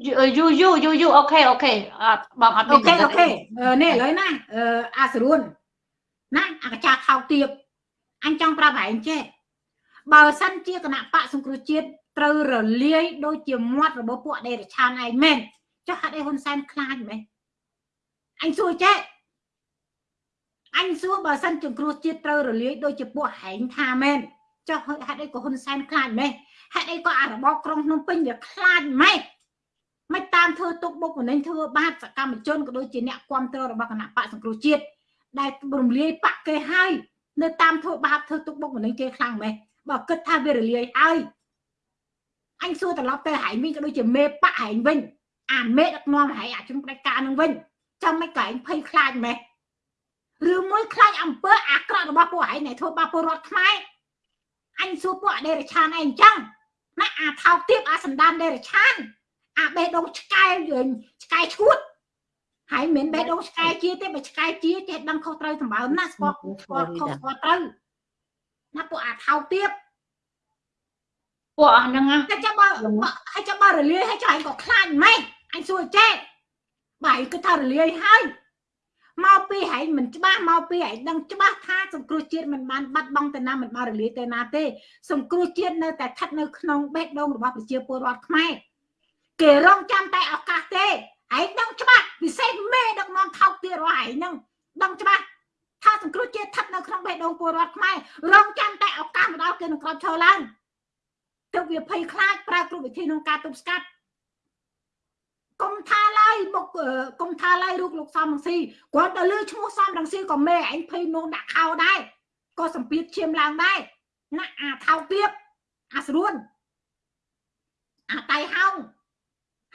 យូយូយូយូអូខេអូខេអត់បងអត់អូខេអូខេនេះឥឡូវណាអឺអាស្រួលណាអាកចាថោកទៀបអញចង់ប្រាប់ឯងចេះបើសិនជាគណៈបកសង្គ្រោះជាតិត្រូវរលាយដូចជាមាត់របស់ពួកដេរឆានឯងមែនចុះហេតុអីហ៊ុនសែនខ្លាចមែនអញសួរចេះអញសួរបើសិនសង្គ្រោះជាតិត្រូវរលាយដូចជាពួកហែងថាមែនចុះហេតុអីក៏ហ៊ុនសែនខ្លាចមែនហេតុអីក៏អារបបក្រុងភ្នំពេញវាខ្លាចម៉េច មិនតាមធ្វើទុកបុកម្នេញធ្វើបាបសកម្មជនក៏ដូចជាអ្នកគ្រប់គ្រងរបស់គណៈបកសង្គ្រោះជាតិដែលរំលាយបកគេហើយនៅតាមធ្វើបាបធ្វើទុកបុកម្នេញគេខ្លាំងម៉េចបើគិតថាវារលាយហើយអញសួរត្រឡប់ទៅហែងវិញក៏ដូចជាមេបកហែងវិញអាមេដឹកនាំហែងអាជំផ្ដាច់ការនឹងវិញចាំមិនក៏ឯងភ័យខ្លាចម៉េចឬមួយខ្លាចអំពើអាក្រក់របស់ពួកឯងដែលធ្វើបាបពលរដ្ឋខ្មែរអញសួរពួកអដេរឆានឯងអញ្ចឹងណាអាថោកទៀបអាសម្ដានដេរឆាន អាបេះដូងឆ្កែយើងឆ្កែឈួតហើយមិនមែនបេះដូងឆ្កែជាទេបើឆ្កែជាចេះដឹងខុសត្រូវសម្បើមណាស្គាល់ស្គាល់ខុសស្គាល់ត្រូវណាពួកអាថោកទៀបពួកអស់ហ្នឹងណាតែចាំបើហើយចាំបើរលាយហើយចុះឯងក៏ខ្លាចម៉េចអញសួរចេះបើឯងគិតថារលាយហើយមកពីហែងមិនច្បាស់មកពីហែងដឹងច្បាស់ថាសង្គ្រោះជាតិមិនបានបាត់បង់ទៅណាមិនបានរលាយទៅណាទេសង្គ្រោះជាតិនៅតែស្ថិតនៅក្នុងបេះដូងរបស់ប្រជាពលរដ្ឋខ្មែរ គេរងចាំតែឱកាសទេឯងដឹងច្បាស់ពិសេសមេដឹកនាំថោកទៀតរបស់ឯងហ្នឹងដឹងច្បាស់ថាសង្គ្រោះជាតិស្ថិតនៅក្នុងបេះដូងពលរដ្ឋខ្មែររងចាំតែឱកាសមកដល់គេនឹងក្រោយឈរឡើងទើបវាភ័យខ្លាចប្រើគ្រប់វិធីក្នុងការទប់ស្កាត់កុំថាឡើយបុកកុំថាឡើយរូបលោកសំរងស៊ីគាត់ទៅលឺឈ្មោះសំរងស៊ីក៏មេឯងភ័យនោះដាក់ខោដែរក៏សម្ពាធឈាមឡើងដែរណាអាថោកទៀតអាស្រួនអាតៃហោង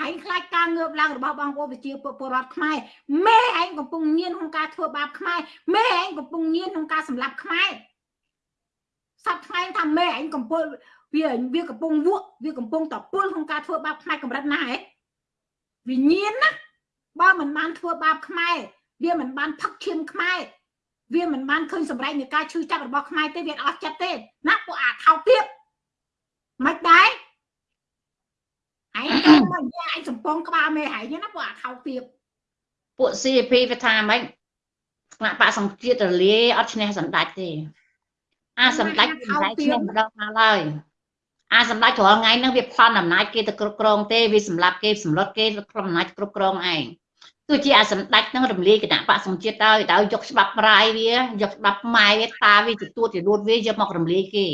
ហើយខ្លាចការងើបឡើងរបស់បងប្អូនប្រជាពលរដ្ឋខ្មែរមេឯងកំពុងញៀនក្នុងការធ្វើបាបខ្មែរមេឯងកំពុងញៀនក្នុងការសម្លាប់ខ្មែរសប្តាហ៍ថ្ងៃថាមេឯងកំពុងវាវាកំពុងវក់វាកំពុងតពុលក្នុងការធ្វើបាបខ្មែរកម្រិតណាហ៎វិញ្ញាណណាបើមិនបានធ្វើបាបខ្មែរវាមិនបានផឹកឈាមខ្មែរវាមិនបានឃើញសម្រេចនៃការឈឺចាប់របស់ខ្មែរទេវាអស់ចិត្តទេណាពួកអាថោកទៀតមិនដែរឯងទៅ មកនិយាយឯងសំពងក្បាលមេហែងណាពួកអាថោកទៀតពួក CP វាថាម៉េចគណៈបកសង្ជាតិរលាយអត់ឈ្នះសម្ដេចទេ អាសម្ដេចសម្ដេចឈ្នះម្ដងមកហើយអាសម្ដេចរាល់ថ្ងៃហ្នឹងវាផ្លន់អំណាចគេទៅគ្រប់គ្រងទេវាសម្លាប់គេសម្លុតគេក្រុមអំណាចគ្រប់គ្រងឯងទោះជាអាសម្ដេចនឹងរំលាយគណៈបកសង្ជាតិទៅទៅយកច្បាប់រាយវាយកច្បាប់ម៉ែវាតាវាទទួលទីរួតវាយកមករំលាយគេ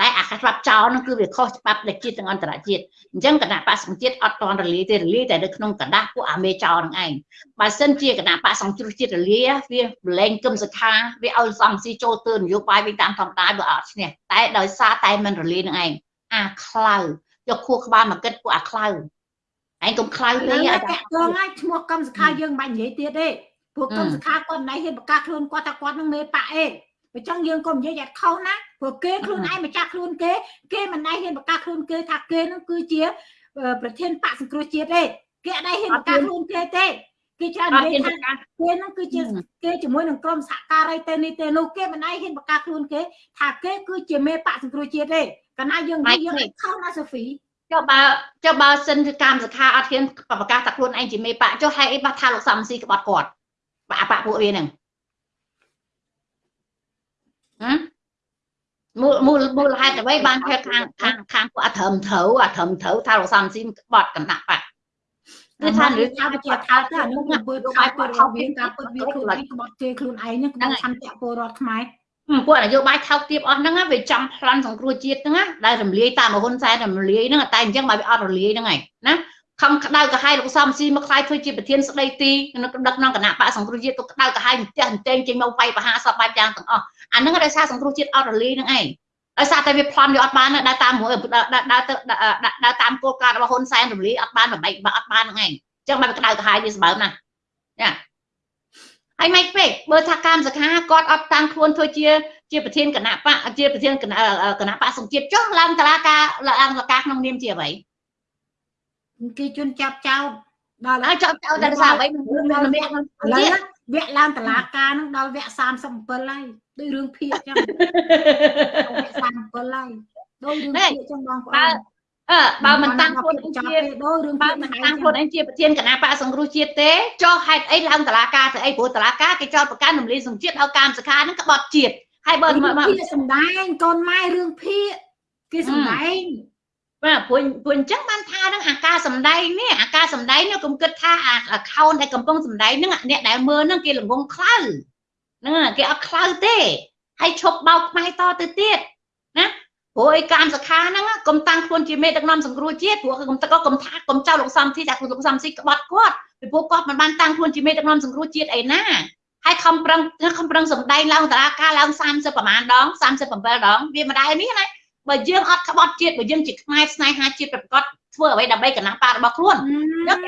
តែអាច្បាប់ចោលនឹងគឺវាខុសច្បាប់ដែលជាតិទាំងអន្តរជាតិអញ្ចឹងគណៈបកសង្ជាតិអត់តន់រលាយទេរលាយតែនៅក្នុងกระดาษពួកអាមេចោលនឹងឯងបើសិនជាគណៈបកសង្គ្រោះជាតិរលាយវាបលែងគឹមសខាវាឲ្យសំស៊ីចូលទើនយោបាយវិញតាមធម្មតាវាអត់ឈ្នះតែដោយសារតែមិនរលាយនឹងឯងអាខ្លៅយកខួរក្បាលមកគិតពួកអាខ្លៅឯងកុំខ្លៅពេកអាចាតងហើយឈ្មោះកម្មសខាយើងមិនបាច់និយាយទៀតទេព្រោះកម្មសខាគាត់មិនហ៊ានប្រកាសខ្លួនគាត់ថាគាត់នឹងមេបក អេបើចង់យើងកុំនិយាយយ៉ាងខុសណាព្រោះគេខ្លួនឯងម្ចាស់ខ្លួនគេ គេមិនណៃហ៊ានប្រកាសខ្លួនគេថាគេនឹងគឺជាប្រធានបកសង្គ្រោះជាតិទេគេអត់ហ៊ានប្រកាសខ្លួនគេទេគេច្រើននិយាយថាគេនឹងគឺជាគេជាមួយនឹងក្រុមសហការីទៅនេះទៅនោះគេមិនណៃហ៊ានប្រកាសខ្លួនគេ ថាគេគឺជាមេបកសង្គ្រោះជាតិទេកាលណាយើងនិយាយយើងខុសណាសូហ្វីចុះបើចុះបើសិនគឺកម្មសខាអត់ហ៊ានប្រកាសថាខ្លួនឯងជាមេបកចុះហេតុអីបាត់ថាលោកសំស៊ីក្បត់គាត់បាក់បាក់ពួកវាហ្នឹងហ៎ មូលមូលមូលហេតុអ្វីបានថាខាងខាងខាងពួកអធរមត្រូវអធរមត្រូវថាលោកសំស៊ីក្បត់កណ្ដាប់បាក់គឺថារឿងថាវាជាថាទៅអានោះវាធ្វើបាយពលរដ្ឋវាការពុតវាខ្លួនឯងក្បត់គេខ្លួនឯងហ្នឹងក្បត់ឆន្ទៈពលរដ្ឋខ្មែរពួកនយោបាយថោកទាបអស់ហ្នឹងវាចំប្លន់សង្គ្រោះជាតិហ្នឹងដែលរំលាយតាមហ៊ុនសែនរំលាយហ្នឹងតែអញ្ចឹងបើវាអត់រលាយហ្នឹងឯងណាខំក្តៅក្រហាយលោកសំស៊ីមកខ្លាយធ្វើជាប្រធានស្ដីទីនៅដឹកក្នុងគណៈបកសង្គ្រោះជាតិទៅក្តៅក្រហាយផ្ទះអញ្ចឹងចេញមកវាយបហាសពបែបយ៉ាងទាំងអស់ អាហ្នឹងដោយសារសង្គ្រោះជាតិអត់រលាយហ្នឹងឯងដោយសារតែវាប្លន់វាអត់បានដើរតាមមួយដើរទៅដើរតាមគោលការណ៍របស់ហ៊ុនសែនរំលាយអត់បានបែបអត់បានហ្នឹងឯងអញ្ចឹងបើក្តៅក្រហាយវាសម្បើមណាចាហើយមិនពេកបើថាកម្មសខាគាត់អត់តាំងខ្លួនធ្វើជាជាប្រធានគណៈបកជាប្រធានគណៈគណៈបកសង្ជាតិចុះឡើងតឡាការឡើងតឡាការក្នុងនាមជាអ្វីគេជន់ចាប់ចោតដល់ហើយចាប់ចោតតែសារអ្វីមិនមានម្នាក់ឥឡូវ វគ្គឡើងតឡាការនឹងដល់វគ្គ37ហើយដូចរឿងភៀកចឹងវគ្គ37ហើយដូចរឿងភៀកចឹងបងប្អូនអឺបើមិនតាំងខ្លួនឯងជាដូចរឿងបើមិនតាំងខ្លួនឯងជាប្រធានគណៈបកសង្គ្រោះជាតិទេចុះហេតុអីឡើងតឡាការទៅអីព្រោះតឡាការគេចោទប្រកាន់រំលាយសង្ជាតិឲ្យកម្មសខានឹងក្បត់ជាតិហើយបើមកភៀកសំដែងកូនម៉ែរឿងភៀកគេសំដែង បាទព្រោះព្រោះអញ្ចឹងបានថានឹងអាការសំដែងនេះអាការសំដែងនេះកុំគិតថាអា account ដែលកំពុងសំដែងនឹងអ្នកដែលមើលនឹងគេល្ងងខ្លៅហ្នឹងគេអត់ខ្លៅទេហើយឈប់បោកខ្មែរតទៅទៀតណាព្រោះឯកម្មសខាហ្នឹងកុំតាំងខ្លួនជាមេដឹកនាំសង្គ្រោះជាតិព្រោះកុំតកកុំថាកុំចោលលោកសំធីថាលោកសំស៊ីក្បត់គាត់ពីព្រោះគាត់មិនបានតាំងខ្លួនជាមេដឹកនាំសង្គ្រោះជាតិអីណាហើយខំប្រឹងខំប្រឹងសំដែងឡើងតារាការឡើង30ប្រហែលដង37ដងវាមិនដែរនេះណា បើយើងអត់ក្បត់ជាតិបើយើងជាខ្មែរស្នេហាជាតិប្រកបធ្វើអ្វីដើម្បីកណាប៉ារបស់ខ្លួនខ្ញុំ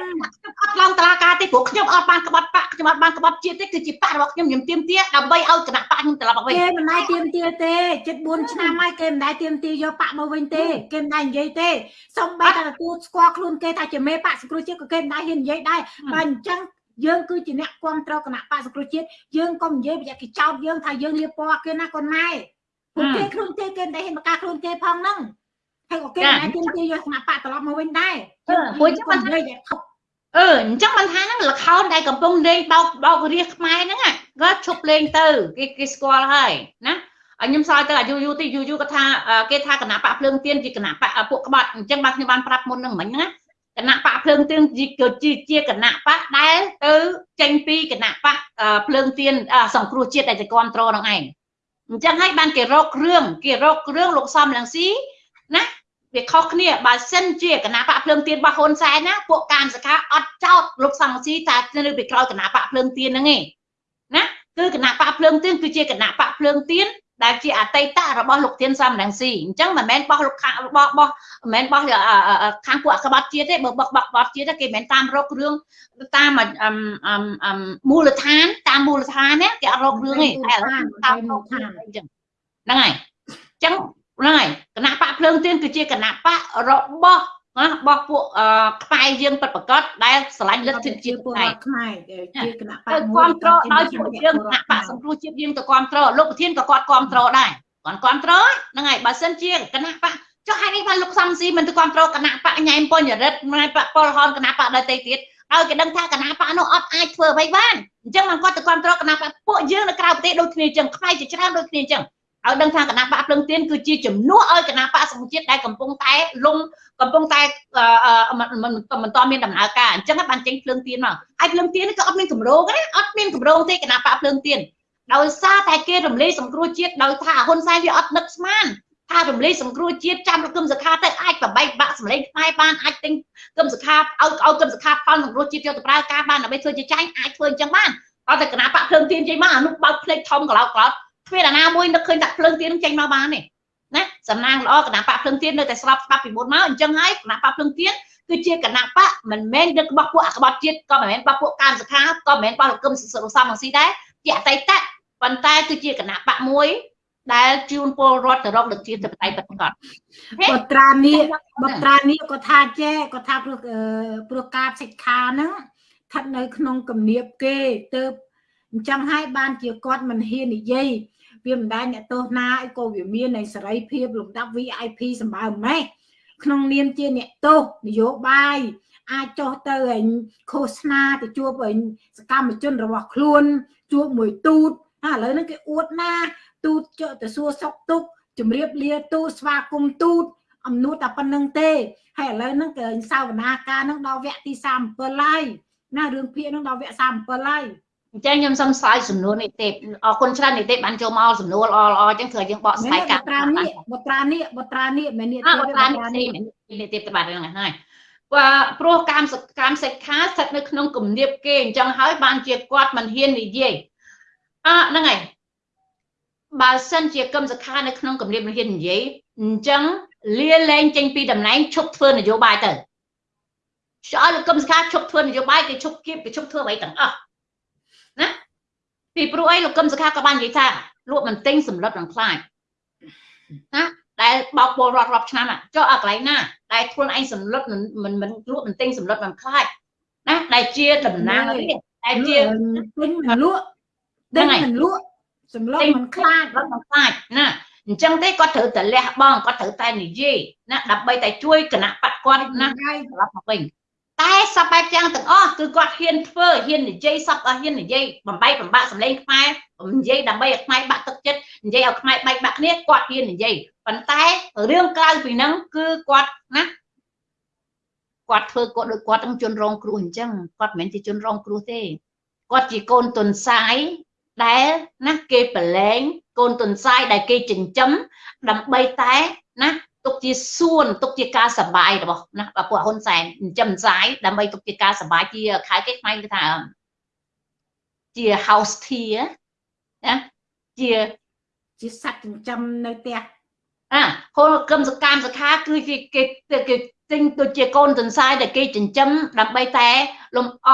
អត់ឡើងតឡាការទេព្រោះខ្ញុំអត់បានក្បត់ប៉ាខ្ញុំអត់បានក្បត់ជាតិទេគឺជាប៉ារបស់ខ្ញុំខ្ញុំទៀមទាដើម្បីឲ្យកណាប៉ាខ្ញុំត្រឡប់មកវិញគេមិនដែរទៀមទាទេជិត4ឆ្នាំហើយគេមិនដែរទៀមទាយកប៉ាមកវិញទេគេមិនដែរនិយាយទេសំបីតែទទួលស្គាល់ខ្លួនគេថាជាមេប៉ាសង្គ្រោះជាតិក៏គេមិនដែរហ៊ាននិយាយដែរបើអញ្ចឹងយើងគឺជាអ្នកគ្រប់គ្រងគណៈបកសង្គ្រោះជាតិយើងកុំនិយាយប្រយ័ត្នគេចោទយើងថាយើងលៀបពណ៌គេណាកូនម៉ែ ពួកគេខ្លួនគេគេមិនដែលហ៊ានបង្ការខ្លួនគេផងហ្នឹងហើយក៏គេមិនដែលគេយកគណៈបកត្រឡប់មកវិញដែរព្រោះចឹងមិននិយាយខុសអឺអញ្ចឹងមិនថាហ្នឹងលខោនដែលកំពុងលេងបោកបោករាជខ្មែរហ្នឹងគាត់ឈប់លេងទៅគេគេស្គាល់ហើយណាខ្ញុំសើចទៅអាយូយូទីយូយូគាត់ថាគេថាគណៈបកភ្លើងទៀនជាគណៈបកពួកក្បត់អញ្ចឹងបាទខ្ញុំបានប្រាប់មុនហ្នឹងមិញណាគណៈបកភ្លើងទៀនគឺជាជាគណៈបកដែលទៅចេញពីគណៈបកភ្លើងទៀនសង្គ្រោះជាតិដែលจะគ្រប់គ្រងនឹងឯង អញ្ចឹងហើយបានគេរករឿងគេរករឿងលោកសំលង្ស៊ីណាវាខុសគ្នាបើសិនជាគណៈបកភ្លើងទៀនរបស់ហ៊ុនសែនណាពួកកាមសខាអត់ចោតលោកសំលង្ស៊ីតែនៅពីក្រោយគណៈបកភ្លើងទៀនហ្នឹងឯងណាគឺគណៈបកភ្លើងទៀនគឺជាគណៈបកភ្លើងទៀន ដែលជាអតីតរបស់លោកធានសំរងស៊ីអញ្ចឹងមិនមែនបោះលោកខាងរបស់បោះមិនមែនបោះខាងពួកក្បត់ជាតិទេបើបោះបោះក្បត់ជាតិគេមិនមែនតាមរករឿងតាមមូលដ្ឋានតាមមូលដ្ឋានណាគេអត់រករឿងទេតែតាមមូលដ្ឋានអញ្ចឹងហ្នឹងហើយអញ្ចឹងហ្នឹងហើយគណៈបកភ្លើងទៀនគឺជាគណៈបករបស់ ណារបស់ពួកខ្មែរយើងពិតប្រកបដែលឆ្លាញ់លទ្ធិជាតិខ្មែរខ្មែរជាគណៈបកមួយគ្រប់គ្រងដោយពួកយើងគណៈបកសង្គ្រោះជាតិយើងក៏គ្រប់គ្រងលោកប្រធានក៏គាត់គ្រប់គ្រងដែរគាត់គ្រប់គ្រងហ្នឹងហើយបើសិនជាគណៈបកចុះហេតុនេះបានលោកសំស៊ីមិនទៅគ្រប់គ្រងគណៈបកញ៉ែមពុញរិទ្ធម៉ែបកពលហនគណៈបកដទៃទៀតឲ្យគេដឹងថាគណៈបកនោះអត់អាចធ្វើអ្វីបានអញ្ចឹងមិនគាត់ទៅគ្រប់គ្រងគណៈបកពួកយើងនៅក្រៅប្រទេសដូចគ្នាអញ្ចឹងខ្មែរជាច្រើនដូចគ្នាអញ្ចឹង ឲ្យដឹងថាគណៈបកភ្លឹងទៀនគឺជាជំនួសឲ្យគណៈបកសង្គមជាតិដែលកំពុងតែលំកំពុងតែមិនមិនតមានដំណើរការអញ្ចឹងបានចេញភ្លើងទៀនមកហើយភ្លើងទៀនក៏អត់មានកម្រងទេអត់មានកម្រងទេគណៈបកភ្លើងទៀនដោយសារតែគេរំលែកសង្គ្រោះជាតិដោយថាហ៊ុនសែនវាអត់នឹកស្មានថារំលែកសង្គ្រោះជាតិចាំរកឹមសខាទៅអាចប្របែកបាក់សម្លេងខ្មែរបានអាចទិញគឹមសខាឲ្យឲ្យកឹមសខាផលសង្គ្រោះជាតិយកទៅប្រើការបានដើម្បីធ្វើជាចាញ់អាចធ្វើអញ្ចឹងបានអត់តែគណៈបកភ្លើងទៀនចេញមកអានោះបើកភ្លេចធំកឡោតកឡោត គ្មានអាណាមួយនឹកឃើញតែភ្លើងទៀនចេញមកបានទេណាសំណាងល្អគណៈបកភ្លើងទៀននៅតែស្របច្បាប់ពីមុនមកអញ្ចឹងហើយគណៈបកភ្លើងទៀនគឺជាគណៈបកមិនមែនដឹករបស់ពួកអក្បត់ជាតិក៏មិនមែនរបស់ពួកកម្មសខាក៏មិនមែនរបស់លោកកឹមសុខសំងស៊ីដែរជាអតីតប៉ុន្តែគឺជាគណៈបកមួយដែលជួនពលរដ្ឋទៅរកដឹកជាទៅបតៃពិតប្រាកដបត្រានេះបត្រានេះក៏ថាចេះក៏ថាព្រោះព្រោះការសិក្ខាហ្នឹងស្ថិតនៅក្នុងគំនាបគេទៅអញ្ចឹងហើយបានជាគាត់មិនហ៊ាននិយាយ វាមិនដែលអ្នកទោសណាអីក៏វាមាននៃសេរីភាពលំដាប់ VIP សម្បើម៉េះក្នុងនាមជាអ្នកទោសនយោបាយអាចចុះទៅឃោសនាទៅជួបសកម្មជនរបស់ខ្លួនជួបមួយទូតឥឡូវនេះគេអួតណា ទូតចុះទៅសួរសុកទុកជំរាបលាទូតស្វាគមន៍ទូតអំនួតតែប៉ុណ្្នឹងទេហើយឥឡូវហ្នឹងគេសាវនាការហ្នឹងដល់វគ្គទី37ហើយណារឿងភាគហ្នឹងដល់វគ្គ37ហើយ អញ្ចឹងខ្ញុំសូមឆ្លើយសំណួរនេះទេអរគុណច្រើននេះទេបានចូលមកសំណួរល្អល្អអញ្ចឹងធ្វើយើងបកស្រាយការបត្រានេះបត្រានេះបត្រានេះមែននេះទេបត្រានេះនេះទេបាទហ្នឹងហើយព្រោះកម្មកម្មសិក្ខាស្ថិតនៅក្នុងគំនាបគេអញ្ចឹងហើយបានជាគាត់មិនហ៊ាននិយាយអហ្នឹងហើយបើសិនជាគឹមសខានៅក្នុងគម្រាមហ៊ាននិយាយអញ្ចឹងលាលែងចេញពីតំណែងឈប់ធ្វើនយោបាយទៅឆ្អល់គឹមសខាឈប់ធ្វើនយោបាយគេឈប់គៀបគេឈប់ធ្វើអ្វីទាំងអស់ ណាពីព្រោះអីលោកគឹមសខាក៏បាននិយាយថាលក់មិនទិញសម្លុតនឹងខ្លាចណាដែលបោកពលរដ្ឋរាប់ឆ្នាំចុះអាកន្លែងណាដែលខ្លួនឯងសម្លុតមិនមិនលក់មិនទិញសម្លុតមិនខ្លាចណាដែលជាតំណាងនេះដែលជាទិញមិនលក់ទិញមិនលក់សម្លុតមិនខ្លាចមិនខ្លាចណាអញ្ចឹងទេគាត់ត្រូវតែលះបង់គាត់ត្រូវតែនិយាយណាដើម្បីតែជួយគណៈបកគាត់ណាត្រឡប់មកវិញ តែសពបែបយ៉ាងទាំងអស់គឺគាត់ហ៊ានធ្វើហ៊ាននិយាយសពអស់ហ៊ាននិយាយបំបីបំបាក់សម្លេងខ្មែរនិយាយដើម្បីឲ្យខ្មែរបាក់ទឹកចិត្តនិយាយឲ្យខ្មែរបែកបាក់គ្នាគាត់ហ៊ាននិយាយប៉ុន្តែរឿងក្រៅពីហ្នឹងគឺគាត់ណាគាត់ធ្វើគាត់ដូចគាត់ទាំងជនរងគ្រោះអញ្ចឹងគាត់មិនមែនជាជនរងគ្រោះទេគាត់ជាកូនទុនសាយដែលណាគេប្រឡែងកូនទុនសាយដែលគេចិញ្ចឹមដើម្បីតែណា ទុកជាសួនទុកជាការសបាយរបស់ណាពួកហ៊ុនសែនចិញ្ចឹមសាយដើម្បីទុកជាការសបាយជាខែគេខ្មែរគេថាជា house tier ណាជាជាសត្វចិញ្ចឹមនៅផ្ទះអាហូលគឹមសកម្មសខាគឺជាគេគេទិញដូចជាកូនទន្សាយដែលគេចិញ្ចឹមដើម្បីតែលំអ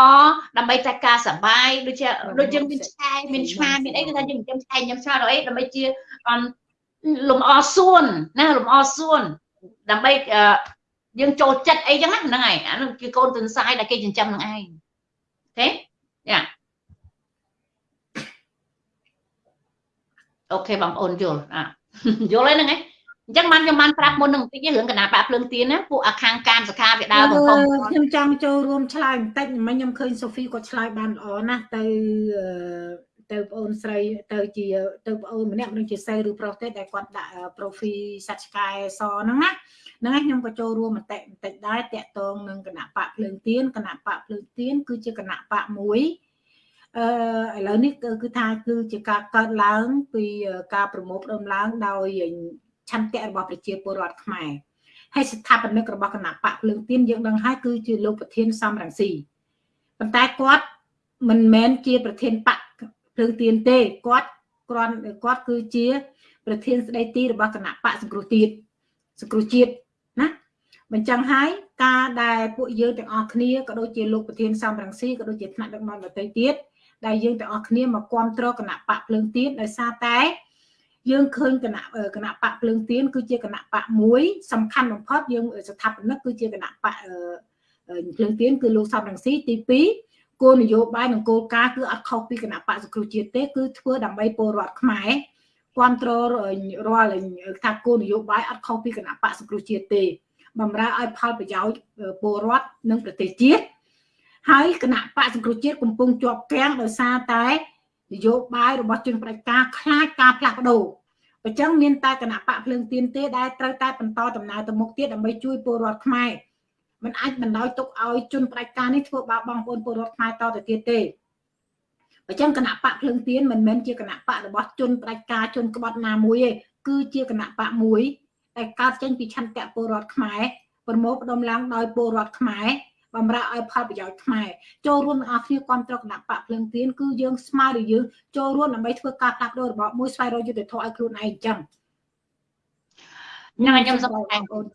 ដើម្បីតែការសបាយដូចជាដូចយើងមានឆ្កែមានឆ្មាមានអីគឺថាយើងចិញ្ចឹមឆ្កែចិញ្ចឹមឆ្មាដល់អីដើម្បីជា លំអសួនណាលំអសួនដើម្បីយើងចូលចិត្តអីចឹងណាហ្នឹងហើយអានោះគឺកូនទន្សាយដែលគេចិញ្ចឹមនឹងឯងទេយ៉ាអូខេបងប្អូនយល់អាយល់ហើយហ្នឹងឯងអញ្ចឹងបានខ្ញុំបានប្រាប់មុននឹងបន្តិចរឿងកណាបាក់ភ្លើងទៀនណាពួកអាខាងកាមសខាវាដើរបងប្អូនខ្ញុំចង់ចូលរួមឆ្លើយបន្តិចមិញខ្ញុំឃើញសូហ្វីគាត់ឆ្លើយបានល្អណាស់ទៅ ទៅបងអូនស្រីទៅជាទៅបងអូនម្នាក់មិនជាសិលឬប្រុសទេដែលគាត់ដាក់ profile សត្វឆ្កែសហ្នឹងណាហ្នឹងហើយខ្ញុំក៏ចូលរួមមតិបន្តិចដែរតាក់ទងនឹងគណៈបកភ្លើងទៀនគណៈបកភ្លើងទៀនគឺជាគណៈបកមួយអឺឥឡូវនេះគឺថាគឺជាការកើតឡើង ពីការប្រមូលផ្ដុំឡើងដោយឆន្ទៈរបស់ប្រជាពលរដ្ឋខ្មែរហើយស្ថាបនិករបស់គណៈបកភ្លើងទៀនយើងដឹងហើយគឺជាលោកប្រធានសំរងស៊ីប៉ុន្តែគាត់មិនមែនជាប្រធានបក ភ្លើងទៀនទេគាត់គ្រាន់គាត់គឺជា ប្រធានស្ដីទីរបស់គណៈបកសង្គ្រោះជាតិសង្គ្រោះជាតិណាបញ្ចឹងហើយការដែលពួកយើងទាំងអស់គ្នាក៏ដូចជាលោកប្រធានសំរងស៊ីក៏ដូចជាថ្នាក់ដឹកនាំដទៃទៀតដែលយើងទាំងអស់គ្នាមកគ្រប់គ្រងគណៈបកភ្លើងទៀនដោយសារតែយើងឃើញគណៈគណៈបកភ្លើងទៀនគឺជាគណៈបកមួយសំខាន់បំផុតយើងស្ថាបនិកគឺជាគណៈបកភ្លើងទៀនគឺលោកសំរងស៊ីទី2 គោលនយោបាយនិងគោលការណ៍គឺអត់ខុសពីគណៈបកសង្គ្រោះជាតិទេគឺធ្វើដើម្បីពលរដ្ឋខ្មែរគ្រប់គ្រងរាល់ថាគោលនយោបាយអត់ខុសពីគណៈបកសង្គ្រោះជាតិទេបំរើឲ្យផលប្រយោជន៍ពលរដ្ឋនិងប្រទេសជាតិហើយគណៈបកសង្គ្រោះជាតិកំពុងជាប់គាំងដោយសារតែនយោបាយរបស់ជនផ្ដាច់ការខ្លាចការផ្លាស់ប្ដូរអញ្ចឹងមានតែគណៈបកភ្លើងទៀនទេដែលត្រូវតែបន្តដំណើរទៅមុខទៀតដើម្បីជួយពលរដ្ឋខ្មែរ มันអាចបណ្ដោយទុកឲ្យជនផ្ដាច់ការនេះធ្វើបាបបងប្អូនពលរដ្ឋខ្មែរតទៅទៀតទេអញ្ចឹងគណៈបកភ្លើងទៀនមិនមែនជាគណៈបករបស់ជនផ្ដាច់ការជនក្បត់ណាមួយទេគឺជាគណៈបកមួយដែលកើតចេញពីឆន្ទៈពលរដ្ឋខ្មែរប្រមូលផ្ដុំឡើងដោយពលរដ្ឋខ្មែរបំរើឲ្យផលប្រយោជន៍ខ្មែរចូលរួមទាំងអស់គ្នាគ្រប់គ្រងគណៈបកភ្លើងទៀនគឺយើងស្មើឬយើងចូលរួមដើម្បីធ្វើការផ្លាស់ប្ដូររបបមួយស្វែងរកយុត្តិធម៌ឲ្យខ្លួនឯងអញ្ចឹងញ៉ាំខ្ញុំសូមបងប្អូន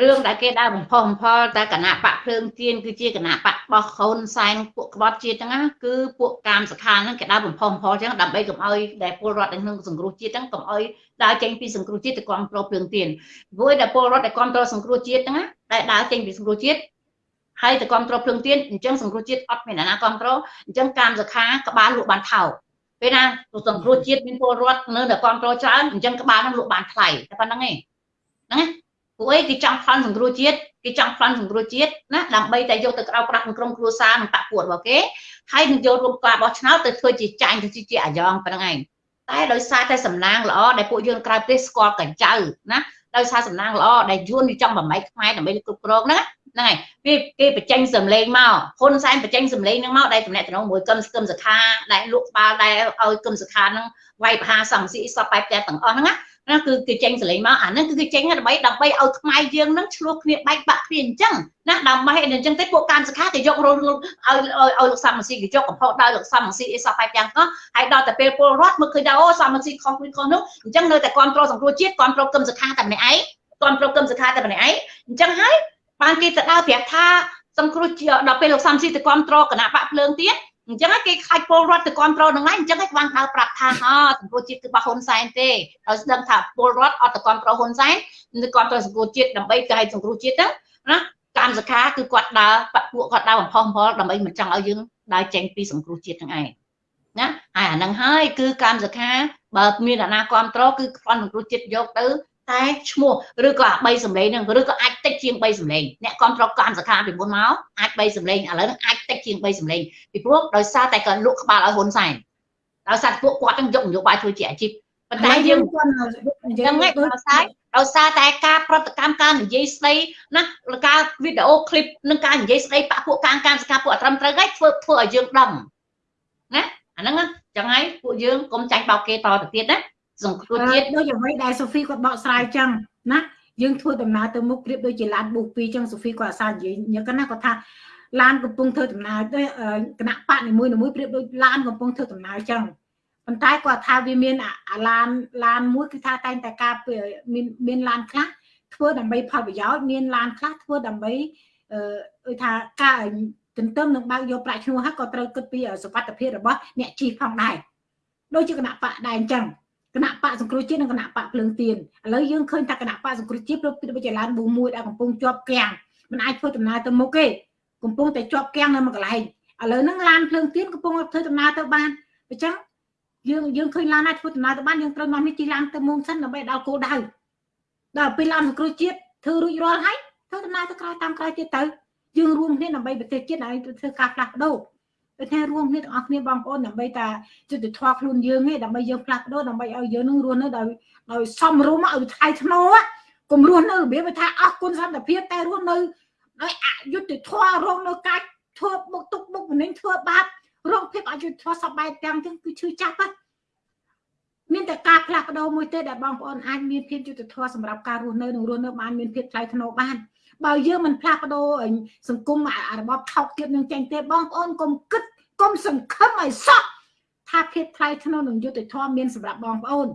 រឿងដែលគេដើរបំផុសបំផុលតែគណៈបកភ្លើងទៀនគឺជាគណៈបកបោះខូនសែនពួកក្បត់ជាតិហ្នឹងគឺពួកកាមសខាហ្នឹងគេដើរបំផុសបំផុលចឹងដើម្បីកុំឲ្យដែលពលរដ្ឋក្នុងសង្គ្រោះជាតិហ្នឹងកុំឲ្យដើរចេញពីសង្គ្រោះជាតិទៅគ្រប់គ្រងភ្លើងទៀនព្រោះដែលពលរដ្ឋដែលគ្រប់គ្រងសង្គ្រោះជាតិហ្នឹងដែលដើរចេញពីសង្គ្រោះជាតិហើយទៅគ្រប់គ្រងភ្លើងទៀនអញ្ចឹងសង្គ្រោះជាតិអត់មានអ្នកណាគ្រប់គ្រងអញ្ចឹងកាមសខាក្បាលលក់បានថោកពេលណាសង្គ្រោះជាតិមានពលរដ្ឋនៅតែគ្រប់គ្រងច្រើនអញ្ចឹងក្បាលហ្នឹងលក់បានថ្លៃតែប៉ុណ្្នឹងឯងហ្នឹង ពួកអីគេចង់ប្លន់សង្គ្រោះជាតិគេចង់ប្លន់សង្គ្រោះជាតិណាដើម្បីតែយកទៅក្រៅប្រាក់ក្នុងក្រុមគ្រួសារនិងបកពួករបស់គេហើយនឹងយករួមការបោះឆ្នោតទៅធ្វើជាចាញ់ទៅជាអាយ៉ងប៉ុណ្្នឹងឯងតែដោយសារតែសំណាងល្អដែលពួកយើងក្រៅប្រទេសស្គាល់កញ្ចៅណាដោយសារសំណាងល្អដែលយួនចង់បំបីខ្មែរដើម្បីគ្រប់គ្រងហ្នឹងហ្នឹងហើយវាគេបញ្ចេញសម្លេងមកហ៊ុនសែនបញ្ចេញសម្លេងហ្នឹងមកដែលតំណែងតំណងមួយកឹមស្គឹមសខាដែលលក់ក្បាលដែលឲ្យកឹមសខាហ្នឹងវាយបហាសំស៊ីសពបែបតែទាំងអស់ហ្នឹងណា ណាគឺគឺចេញសលេងមកអាហ្នឹងគឺគេចេញដើម្បីដើម្បីឲ្យខ្មែរយើងហ្នឹងឆ្លោះគ្នាបែកបាក់គ្នាអញ្ចឹងណាដើម្បីអញ្ចឹងទេពួកកម្មសខាគេយករលឲ្យឲ្យលោកសំស៊ីគេយកកំផុសដល់លោកសំស៊ីអីសោះបែបយ៉ាងហ្នឹងហើយដល់តែពេលពលរដ្ឋមកឃើញថាអូសំស៊ីខុសពីខុសនោះអញ្ចឹងនៅតែគ្រប់គ្រងសង្គ្រោះជាតិគ្រប់គ្រងគឹមសខាតែម្នាក់ឯងគ្រប់គ្រងគឹមសខាតែម្នាក់ឯងអញ្ចឹងហើយបានគេទៅដើរប្រាប់ថាសង្គ្រោះដល់ពេលលោកសំស៊ីទៅគ្រប់គ្រងគណៈបកភ្លើងទៀត អញ្ចឹងគេខ្លាចពលរដ្ឋទៅគ្រប់គ្រងនឹងហើយអញ្ចឹងគេបានហៅប្រាប់ថាហ៎សង្គមជាតិគឺរបស់ហ៊ុនសែនទេហើយស្ដឹងថាពលរដ្ឋអត់ទៅគ្រប់គ្រងហ៊ុនសែនទៅគ្រប់គ្រងសង្គមជាតិដើម្បីកែសង្គមជាតិហ្នឹងណាកម្មសខាគឺគាត់ដើរបពួកគាត់ដើរបំផុសបំផុលដើម្បីមិនចង់ឲ្យយើងដើរចេញពីសង្គមជាតិហ្នឹងឯងណាហើយអាហ្នឹងហើយគឺកម្មសខាបើមានអាណាគ្រប់គ្រងគឺខ្វាន់សង្គមជាតិយកទៅ តែឈ្មោះឬក៏អា3សម្លេងហ្នឹងឬក៏អាចតិចជាង3សម្លេងអ្នកគ្រប់គ្រងកម្មសខាពីមុនមកអាច3សម្លេងឥឡូវហ្នឹងអាចតិចជាង3សម្លេងពីព្រោះដោយសារតែគាត់លក់ក្បាលឲ្យហ៊ុនសែនដោយសារពួកគាត់នឹងយកនយោបាយធ្វើជាអាជីពប៉ុន្តែយើងគាត់យ៉ាងម៉េចដោយសារដោយសារតែការប្រតិកម្មការនិយាយស្ដីណាការវីដេអូឃ្លីបនិងការនិយាយស្ដីបាក់ពួកការកម្មសកាពួកអត្រឹមត្រូវហើយធ្វើធ្វើឲ្យយើងដឹងណាអាហ្នឹងចឹងហើយពួកយើងកុំចាញ់បោកគេតទៅទៀតណា សង្គ្រោះជាតិដូចអ្វីដែលសូហ្វីគាត់បកស្រាយចឹងណាយើងធ្វើដំណើរទៅមុខប្រៀបដូចជាឡានប៊ូពីចឹងសូហ្វីគាត់អាសានិយាយញឹកណាគាត់ថាឡានកំពុងធ្វើដំណើរទៅគណៈបកនីមួយៗប្រៀបដូចឡានកំពុងធ្វើដំណើរចឹងប៉ុន្តែគាត់ថាវាមានអាឡានឡានមួយគឺថាតែងតែការមានមានឡានខ្លះធ្វើដើម្បីផលប្រយោជន៍មានឡានខ្លះធ្វើដើម្បីអឺថាការទន្ទឹមនឹងបើកយកប្រាក់ឈ្នួលហើយក៏ត្រូវគិតពីសុខភាពរបស់អ្នកជិះផងដែរដូចជាគណៈបកដែរអញ្ចឹង គណៈបកសង្គ្រោះជាតិនិងគណៈបកភ្លើងទៀនឥឡូវយើងឃើញថាគណៈបកសង្គ្រោះជាតិព្រោះពីចលានប៊ូមួយដែលកំពុងជាប់គាំងមិនអាចធ្វើដំណើរទៅមុខទេកំពុងតែជាប់គាំងនៅមួយកន្លែងឥឡូវហ្នឹងឡានភ្លើងទៀនកំពុងធ្វើដំណើរទៅបានអញ្ចឹងយើងយើងឃើញឡានណាធ្វើដំណើរទៅបានយើងត្រូវនាំនេះជិះឡានទៅមុំសិនដើម្បីដល់គោលដៅដល់ពេលឡានសង្គ្រោះជាតិធ្វើរួចរាល់ហើយធ្វើដំណើរទៅក្រោយតាមក្រោយទៀតទៅយើងរួមគ្នាដើម្បីប្រទេសជាតិឲ្យធ្វើការផ្លាស់ប្ដូរ ដូចថារួមគ្នាទាំងអស់គ្នាបងប្អូនដើម្បីតាយុទ្ធធម៌ខ្លួនយើងឯងដើម្បីយើងផ្លាស់ប្ដូរដើម្បីឲ្យយើងនឹងរស់នៅដោយដោយសមរម្យឲ្យថ្លៃថ្នូរកុំរស់នៅរបៀបថាអស់គុណសន្តិភាពតែរស់នៅដោយអយុត្តិធម៌រងនៅការធ្វើបុកទុកបុកម្នេញធ្វើបាបរងភាពអយុត្តិធម៌សបែបទាំងទាំងគឺឈឺចាប់ហ្នឹងមានតែការផ្លាស់ប្ដូរមួយទេដែលបងប្អូនអាចមានភាពយុត្តិធម៌សម្រាប់ការរស់នៅនិងរស់នៅបានមានភាពថ្លៃថ្នូរបាន បើយើងមិនផ្លាស់ប្ដូរសង្គមរបបថោកទាបនឹងចេញទេបងប្អូនកុំគិតកុំសង្ឃឹមឲ្យសោះថាភាពថ្លៃថ្នូរនិងយុត្តិធម៌មានសម្រាប់បងប្អូន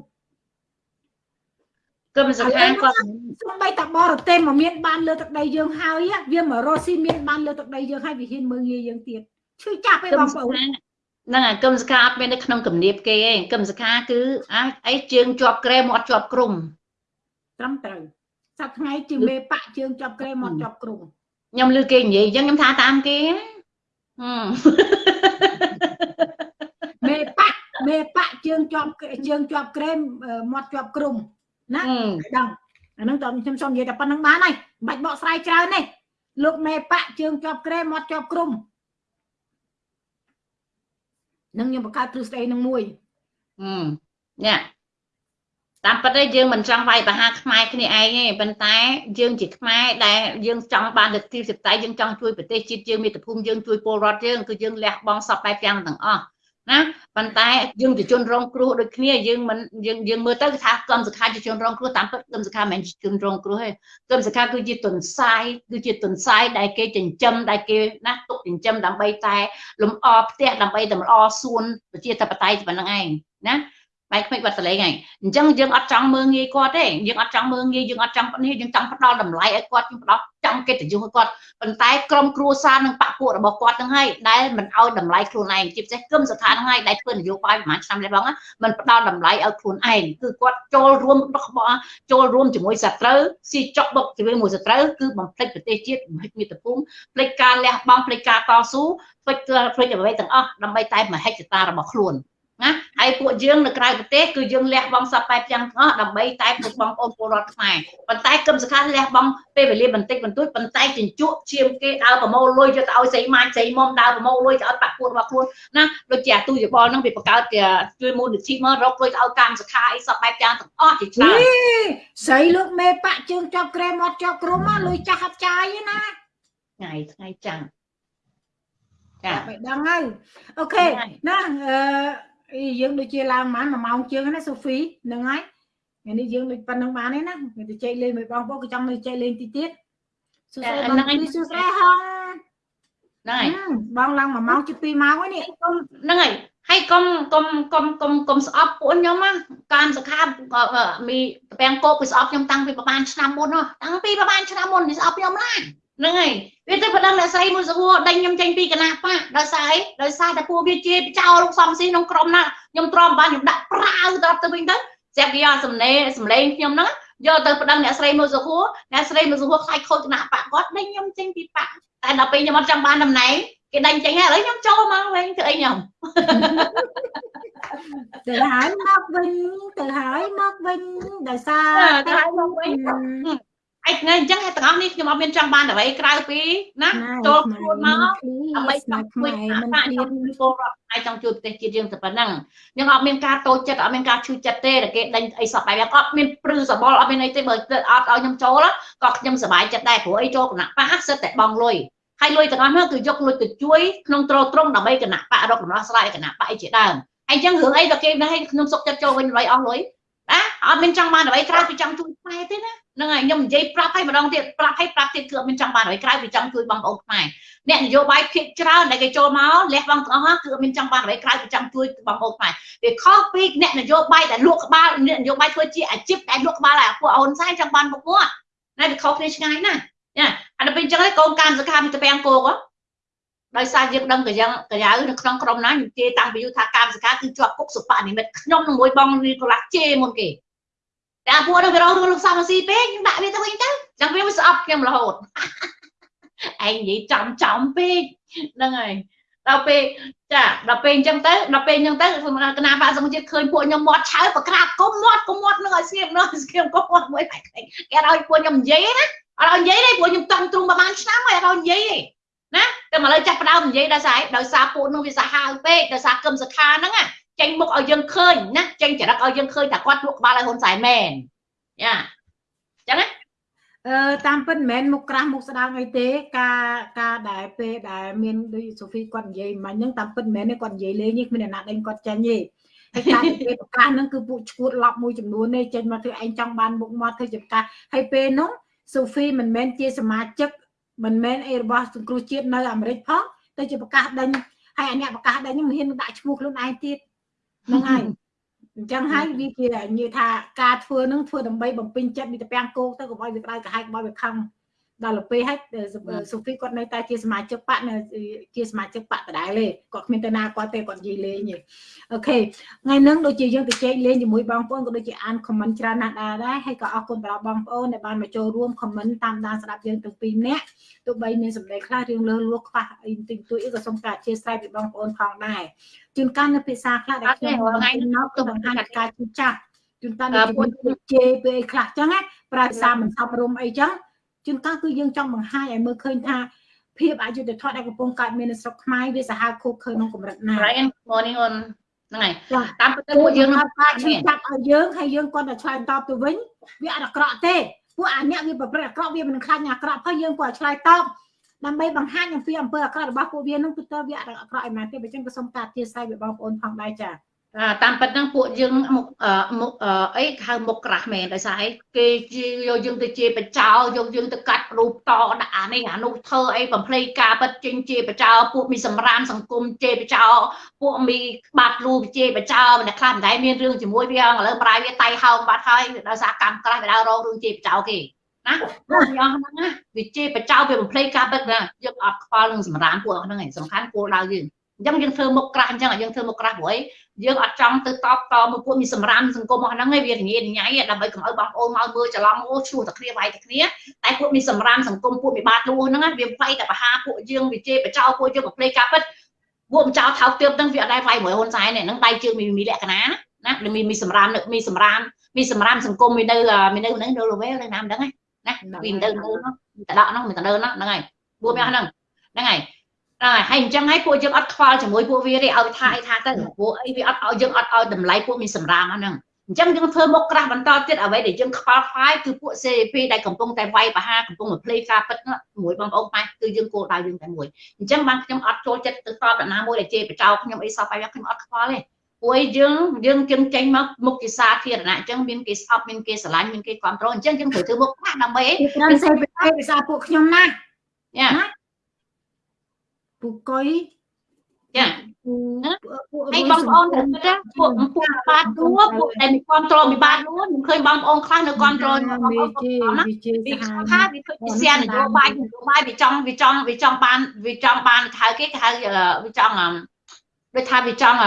គំសង្ខានគាត់សំបីតាបរទេសមកមានបានលើទឹកដីយើងហើយវាមករស់ស៊ីមានបានលើទឹកដីយើងហើយវាហ៊ានមើងងាយយើងទៀតឈឺចាប់ឯងបងប្អូនហ្នឹងហើយគឹមសខាអត់មាននៅក្នុងគំនាបគេទេគឹមសខាគឺអាចអីជើងជាប់ក្រែមាត់ជាប់គ្រំត្រឹមត្រូវ សប្ថ្ងៃជាមេបាក់ជើងជាប់ក្រែមាត់ជាប់គ្រំខ្ញុំឮគេនិយាយអញ្ចឹងខ្ញុំថាតាមគេណាមេបាក់មេបាក់ជើងជាប់ជើងជាប់ក្រែមាត់ជាប់គ្រំណាដឹងអាហ្នឹងតើខ្ញុំសូមនិយាយតែប៉ុណ្្នឹងបានហើយមិនបាច់បកស្រាយច្រើនទេលោកមេបាក់ជើងជាប់ក្រែមាត់ជាប់គ្រំនឹងខ្ញុំបង្កើតទ្រឹស្ដីនឹងមួយអឺនេះ តាមពិតទេយើងមិនចង់វាយប្រហារខ្មែរគ្នាឯងទេប៉ុន្តែយើងជាខ្មែរដែលយើងចង់បានលទ្ធិសេដ្ឋកិច្ចយើងចង់ជួយប្រទេសជាតិយើងមាតុភូមិយើងជួយពលរដ្ឋយើងគឺយើងលះបង់សពបែបយ៉ាងទាំងអស់ណាប៉ុន្តែយើងជាជនរងគ្រោះដូចគ្នាយើងមិនយើងយើងមើលទៅគឺថាគំសខាជាជនរងគ្រោះតាមពិតគំសខាមិនមែនជាជនរងគ្រោះទេគំសខាគឺជាទុនសាយគឺជាទុនសាយដែលគេចិញ្ចឹមដែលគេណាទុកចិញ្ចឹមដើម្បីតែលំអផ្ទះដើម្បីតែលំអសួនប្រជាធិបតេយ្យប៉ុណ្្នឹងឯងណា បែកខ្មិចបាត់សលេងហើយអញ្ចឹងយើងអត់ចង់មើងងាយគាត់ទេយើងអត់ចង់មើងងាយយើងអត់ចង់នេះយើងចង់ផ្ដល់តម្លៃឲ្យគាត់យើងផ្ដល់ចង់កិត្តិយសឲ្យគាត់ប៉ុន្តែក្រុមគ្រួសារនិងបពពួករបស់គាត់ហ្នឹងហើយដែលមិនឲ្យតម្លៃខ្លួនឯងជាពិសេសគឹមស្ថានហ្នឹងហើយដែលធ្វើនយោបាយប្រហែលឆ្នាំនេះបងមិនផ្ដល់តម្លៃឲ្យខ្លួនឯងគឺគាត់ចូលរួមរបស់ចូលរួមជាមួយសត្រូវស៊ីចុកបុកជាមួយសត្រូវគឺបំភ្លេចប្រទេសជាតិបំភ្លេចមាតុភូមិភ្លេចការលះបង់ភ្លេចការតស៊ូភ្លេចភ្លេចអ្វីទាំងអស់ដើម្បីតែមហិច្ឆតារបស់ខ្លួន ណាហើយពួកយើងនៅក្រៅប្រទេសគឺយើងលះបង់សពបែបយ៉ាងទាំងអស់ដើម្បីតែពួកបងប្អូនពលរដ្ឋខ្មែរប៉ុន្តែគឹមសខាលះបង់ពេលវេលាបន្តិចបន្តួចប៉ុន្តែជញ្ជក់ឈាមគេដើរប្រមូលលុយយកទៅឲ្យស្រីម៉ាញ់ស្រីមុំដើរប្រមូលលុយទៅឲ្យបាក់ពួករបស់ខ្លួនណាដូចជាអាទូយោបល់ហ្នឹងវាបង្កើតជាជួយមូលនិធិមករកលុយទៅឲ្យកម្មសខាអីសពបែបយ៉ាងទាំងអស់ជាច្រើនស្រីលោកមេបាក់ជើងជាប់ក្រែមាត់ជាប់គ្រំមកលុយចាស់ហាត់ចាយណាថ្ងៃថ្ងៃចាំចាបែបដឹងហើយអូខេណាអឺ យើងដូចជាឡើងប្រហែល1ម៉ោងជាងណាសូហ្វីហ្នឹងហើយថ្ងៃនេះយើងដូចប៉ុណ្្នឹងបានទេណាគេទៅចែកលេងមួយបងប្អូនក៏ចង់ទៅចែកលេងទីទៀតសួស្ដីបងពីសួស្ដីហងហ្នឹងហើយបងឡើង1ម៉ោងជា2ម៉ោងហើយនេះហ្នឹងហើយហើយកុំកុំកុំកុំកុំស្អប់ពួកខ្ញុំណាការសខាមីតាំងគោកពីស្អប់ខ្ញុំតាំងពីប្រហែលឆ្នាំមុនតាំងពីប្រហែលឆ្នាំមុនពីស្អប់ខ្ញុំណា ហ្នឹងហើយវាទៅប្រដឹងអ្នកស្រីមួយសហួរដេញខ្ញុំចេញពីគណៈបកដោយសារអីដោយសារតែពួកវាជាចោលលោកសំស៊ីក្នុងក្រុមណាខ្ញុំទ្រាំបានខ្ញុំដាក់ប្រាវទៅទៅវិញទៅស្រាប់គេយកសំណេសំឡេងខ្ញុំហ្នឹងយកទៅប្តឹងអ្នកស្រីមួយសហួរអ្នកស្រីមួយសហួរខ្លាចខូចគណៈបកគាត់ដេញខ្ញុំចេញពីបកតែដល់ពេលខ្ញុំអត់ចង់បានតំណែងគេដេញចេញហើយឥឡូវខ្ញុំចូលមកវិញធ្វើអីខ្ញុំទៅហើយមកវិញទៅហើយមកវិញដោយសារទៅហើយមកវិញ ឯថ្ងៃអញ្ចឹងទាំងអស់នេះខ្ញុំអត់មានចង់បានអ្វីក្រៅពីណាចូលខ្លួនមកដើម្បីចង់ជួយមិនទៀតពលរដ្ឋឯចង់ជួយប្រទេសជាតិយើងតែប៉ុណ្ណឹងខ្ញុំអត់មានការតូចចិត្តអត់មានការឈឺចិត្តទេតែគេដេញអីសពបែបអត់មានព្រឺសបល់អត់មានអីទេបើអត់ឲ្យខ្ញុំចូលក៏ខ្ញុំសប្បាយចិត្តដែរព្រោះអីចូលគណៈបកសិតតែបងលុយហើយលុយទាំងអស់នោះគឺយកលុយទៅជួយក្នុងត្រត្រង់ដើម្បីគណៈបករកដំណោះស្រាយគណៈបកជាដើមហើយអញ្ចឹងរឿងអីដល់គេនៅឲ្យខ្ញុំសុកចិត្តចូលវិញលុយអស់លុយ ណាអត់មានចង់បានអ្វីក្រៅពីចង់ជួយខ្មែរទេណាហ្នឹងហើយខ្ញុំនិយាយប្រាប់ឲ្យម្ដងទៀតប្រាប់ឲ្យប្រាប់ទៀតគឺអត់មានចង់បានអ្វីក្រៅពីចង់ជួយបងប្អូនខ្មែរអ្នកនយោបាយភាគច្រើនដែលគេចូលមកលះបង់ទាំងអស់គឺអត់មានចង់បានអ្វីក្រៅពីចង់ជួយបងប្អូនខ្មែរវាខុសពីអ្នកនយោបាយដែលលក់ក្បាលអ្នកនយោបាយធ្វើជាអាជីពដែលលក់ក្បាលឲ្យពួកអូនសែនចង់បានមុខមាត់ណាវាខុសគ្នាឆ្ងាយណាស់ណាអាដល់ពេលអញ្ចឹងឯងកូនកាមសខាមីតពាំងគោក ដោយសារយើងដឹងកយ៉ាងកយ៉ាវនៅក្នុងក្រុមណានិយាយតាំងពីយូរថាកាមសកាគឺជាប់គុកសុបនិមិត្តខ្ញុំនឹងមួយបងនេះកន្លះជេមុនគេតែអាពួកនោះវារងរឿងលោកសំស៊ីពេកខ្ញុំដាក់វាទៅវិញទៅចាំវាស្អប់ខ្ញុំរហូតឯងនិយាយចំចំពេកហ្នឹងហើយដល់ពេលចាដល់ពេលអញ្ចឹងទៅដល់ពេលអញ្ចឹងទៅគណៈបាក់សង្គមជាតិឃើញពួកខ្ញុំមាត់ឆៅប្រក្រាបគុំមាត់គុំមាត់នឹងឲ្យស្ងៀមនោះស្ងៀមគុំមាត់មួយបែកគេឲ្យពួកខ្ញុំនិយាយណាអត់ឲ្យនិយាយទេពួកខ្ញុំតង់ទ្រូងប្រហែលឆ្នាំហើយអត់ឲ្យនិយាយទេ ណាតែមកលើចាស់ផ្ដើមនិយាយដោយសារដោយសារពួកនោះវាសាហាវពេកដោយសារគឹមសខាហ្នឹងចេញមុខឲ្យយើងឃើញណាចេញចរិតឲ្យយើងឃើញថាគាត់លក់ក្បាលឲ្យហ៊ុនសែនមែនយ៉ាចឹងណាអឺតាមពិតមិនមែនមុខក្រាស់មុខស្ដាងអីទេការការដែលពេលដែលមានដូចសូហ្វីគាត់និយាយមិញហ្នឹងតាមពិតមិនមែនទេគាត់និយាយលេងនេះគ្មានអ្នកណាដេញគាត់ចាញ់ទេហើយការពេលប្រកាសហ្នឹងគឺពួកឈួតឡប់មួយចំនួនទេចេញមកធ្វើឯងចង់បានមុខមាត់ធ្វើចំការហើយពេលហ្នឹងសូហ្វីមិនមែនជាសមាជិក មិនមែនអីរបស់សង្គ្រោះជាតិនៅអាមេរិកផងទៅជាប្រកាសដេញហើយអាអ្នកប្រកាសដេញមិនហ៊ានដាក់ឈ្មោះខ្លួនឯងទៀតហ្នឹងហើយអញ្ចឹងហើយវាជានិយាយថាការធ្វើនឹងធ្វើដើម្បីបំពេញចិត្តមីតពាំងគោកទៅកុំឲ្យវាក្តៅក្រហាយកុំឲ្យវាខឹង ដល់ទៅពេលហើយសូហ្វីគាត់នៅតែជាសមាជិកបកនៅជាសមាជិកបកដដែលទេគាត់គ្មានទៅណាគាត់ទេគាត់និយាយលេងទេអូខេថ្ងៃហ្នឹងដូចជាយើងទៅជែកលេងជាមួយបងប្អូនក៏ដូចជាអានខមមិនច្រើនណាស់ដែរហើយក៏អរគុណដល់បងប្អូនដែលបានមកចូលរួមខមមិនតាមដានស្ដាប់យើងទាំងពីរនាក់ទោះបីមានសម្ដីខ្លះរឿងលើលួខ្វះអីតិចតួចអីក៏សូមការអធិស្ឋានពីបងប្អូនផងដែរជួនកាលនៅភាសាខ្លះដែលខ្ញុំថ្ងៃនោះទៅបង្ហាញការជឿចាស់ជួនកាលនៅពួកជេពេលអីខ្លះចឹងណាប្រើភាសាមិនសពរមអីចឹង ជួនកាលគឺយើងចង់បង្ហាញឲ្យមើលឃើញថាភាពអយុត្តិធម៌ដែលកំពុងកើតមាននៅស្រុកខ្មែរវាសាហាវខូបខើក្នុងកម្រិតណា Brian morning on ហ្នឹងហើយតាមពិតពួកយើងនឹងថាឈឺចាប់ឲ្យយើងហើយយើងគាត់តែឆ្លើយតបទៅវិញវាអត់អាក្រក់ទេពួកអាអ្នកវាប្រព្រឹត្តអាក្រក់វាមិនខ្លាចអាក្រក់ហើយយើងគាត់ឆ្លើយតបដើម្បីបង្ហាញអំពីអំពើអាក្រក់របស់ពួកវានឹងគឺតើវាអត់អាក្រក់ឯមែនទេបើចឹងក៏សូមការទាសាយពីបងប្អូនផងដែរចា៎ តាមពិតហ្នឹងពួកយើងមុខមុខអីហៅមុខក្រាស់មែនដោយសារអីគេយកយើងទៅជាបចោយកយើងទៅកាត់រូបតដាក់អានេះអានោះធ្វើអីបំភ្លៃការពិតចេញជាបចោពួកមីសម្រាមសង្គមជាបចោពួកមីបាត់លូជាបចោម្នាក់ខ្លះមិនដែលមានរឿងជាមួយវាឥឡូវប្រាយវាតៃហោងបាត់ហើយដោយសារកម្មក្រាស់វាដើររងរឿងជាបចោគេណាពួកយ៉ាងហ្នឹងណាវាជាបចោវាបំភ្លៃការពិតណាយើងអត់ខ្វល់នឹងសម្រាមពួកហ្នឹងឯងសំខាន់គោលដៅយើងអញ្ចឹងយើងធ្វើមុខក្រាស់អញ្ចឹងយើងធ្វើមុខក្រាស់ព្រោះ យើងអត់ចង់ទៅតបតមួយពួកមានសម្រាមសង្គមរបស់ហ្នឹងឯងវារញ៉េរញ៉ៃដើម្បីកុំឲ្យបងប្អូនមកមើលច្រឡំអូឈ្លោះតែគ្នាវាយតែគ្នាតែពួកមានសម្រាមសង្គមពួកមានបាតលួហ្នឹងវាវាយតែបហាពួកយើងវាជេរបចោពួកយើងបំភ្លេចការពិតពួកបចោថោកទៀបហ្នឹងវាអត់ដែរវាយមួយហ៊ុនសែនទេហ្នឹងដៃជើងមានលក្ខណៈណាណាមានមានសម្រាមមានសម្រាមមានសម្រាមសង្គមមាននៅមាននៅហ្នឹងនៅលវែលនៅណាមិនដឹងណាណាវានៅនៅហ្នឹងតដកហ្នឹងមានតនៅហ្នឹងហ្នឹងហើយពួកវាហ្នឹងហ្នឹងហើយ ហើយហើយអញ្ចឹងហើយពួកយើងអត់ខ្វល់ជាមួយពួកវាទេឲ្យថាអីថាទៅពួកអីវាអត់ឲ្យយើងអត់ឲ្យតម្លៃពួកមានសម្រាមហ្នឹងអញ្ចឹងយើងធ្វើមុខក្រាស់បន្តទៀតអ្វីដែលយើងខ្វល់ខ្វាយគឺពួក CP ដែលកំពុងតែវាយបហាកំពុងតែភ្លេចការពិតមួយបងប្អូនខ្មែរគឺយើងគោលដៅយើងតែមួយអញ្ចឹងបានខ្ញុំអត់ចូលចិត្តទៅតបដល់ណាមួយដែលជេរបចោខ្ញុំអីសោះបែបខ្ញុំអត់ខ្វល់ទេព្រោះយើងយើងជឹងចេញមកមុខជាសាធារណៈអញ្ចឹងមានគេស្អប់មានគេស្រឡាញ់មានគេគ្រប់គ្រងអញ្ចឹងយើងត្រូវធ្វើមុខខ្លះដើម្បីអីត្រូវសេភាសាពួកខ្ញុំណាយ៉ា ពូកុយចាហើយបងប្អូនត្រូវគិតពួកពួកបាតដួពួកដែលមានគ្រប់គ្រងពីបាតដួខ្ញុំឃើញបងប្អូនខ្លះនៅគ្រប់គ្រងបងប្អូនណាវាថាវាធ្វើជាសៀននយោបាយនយោបាយវាចង់វាចង់វាចង់បានវាចង់បានហៅគេគេហៅវាចង់ដូចថាវាចង់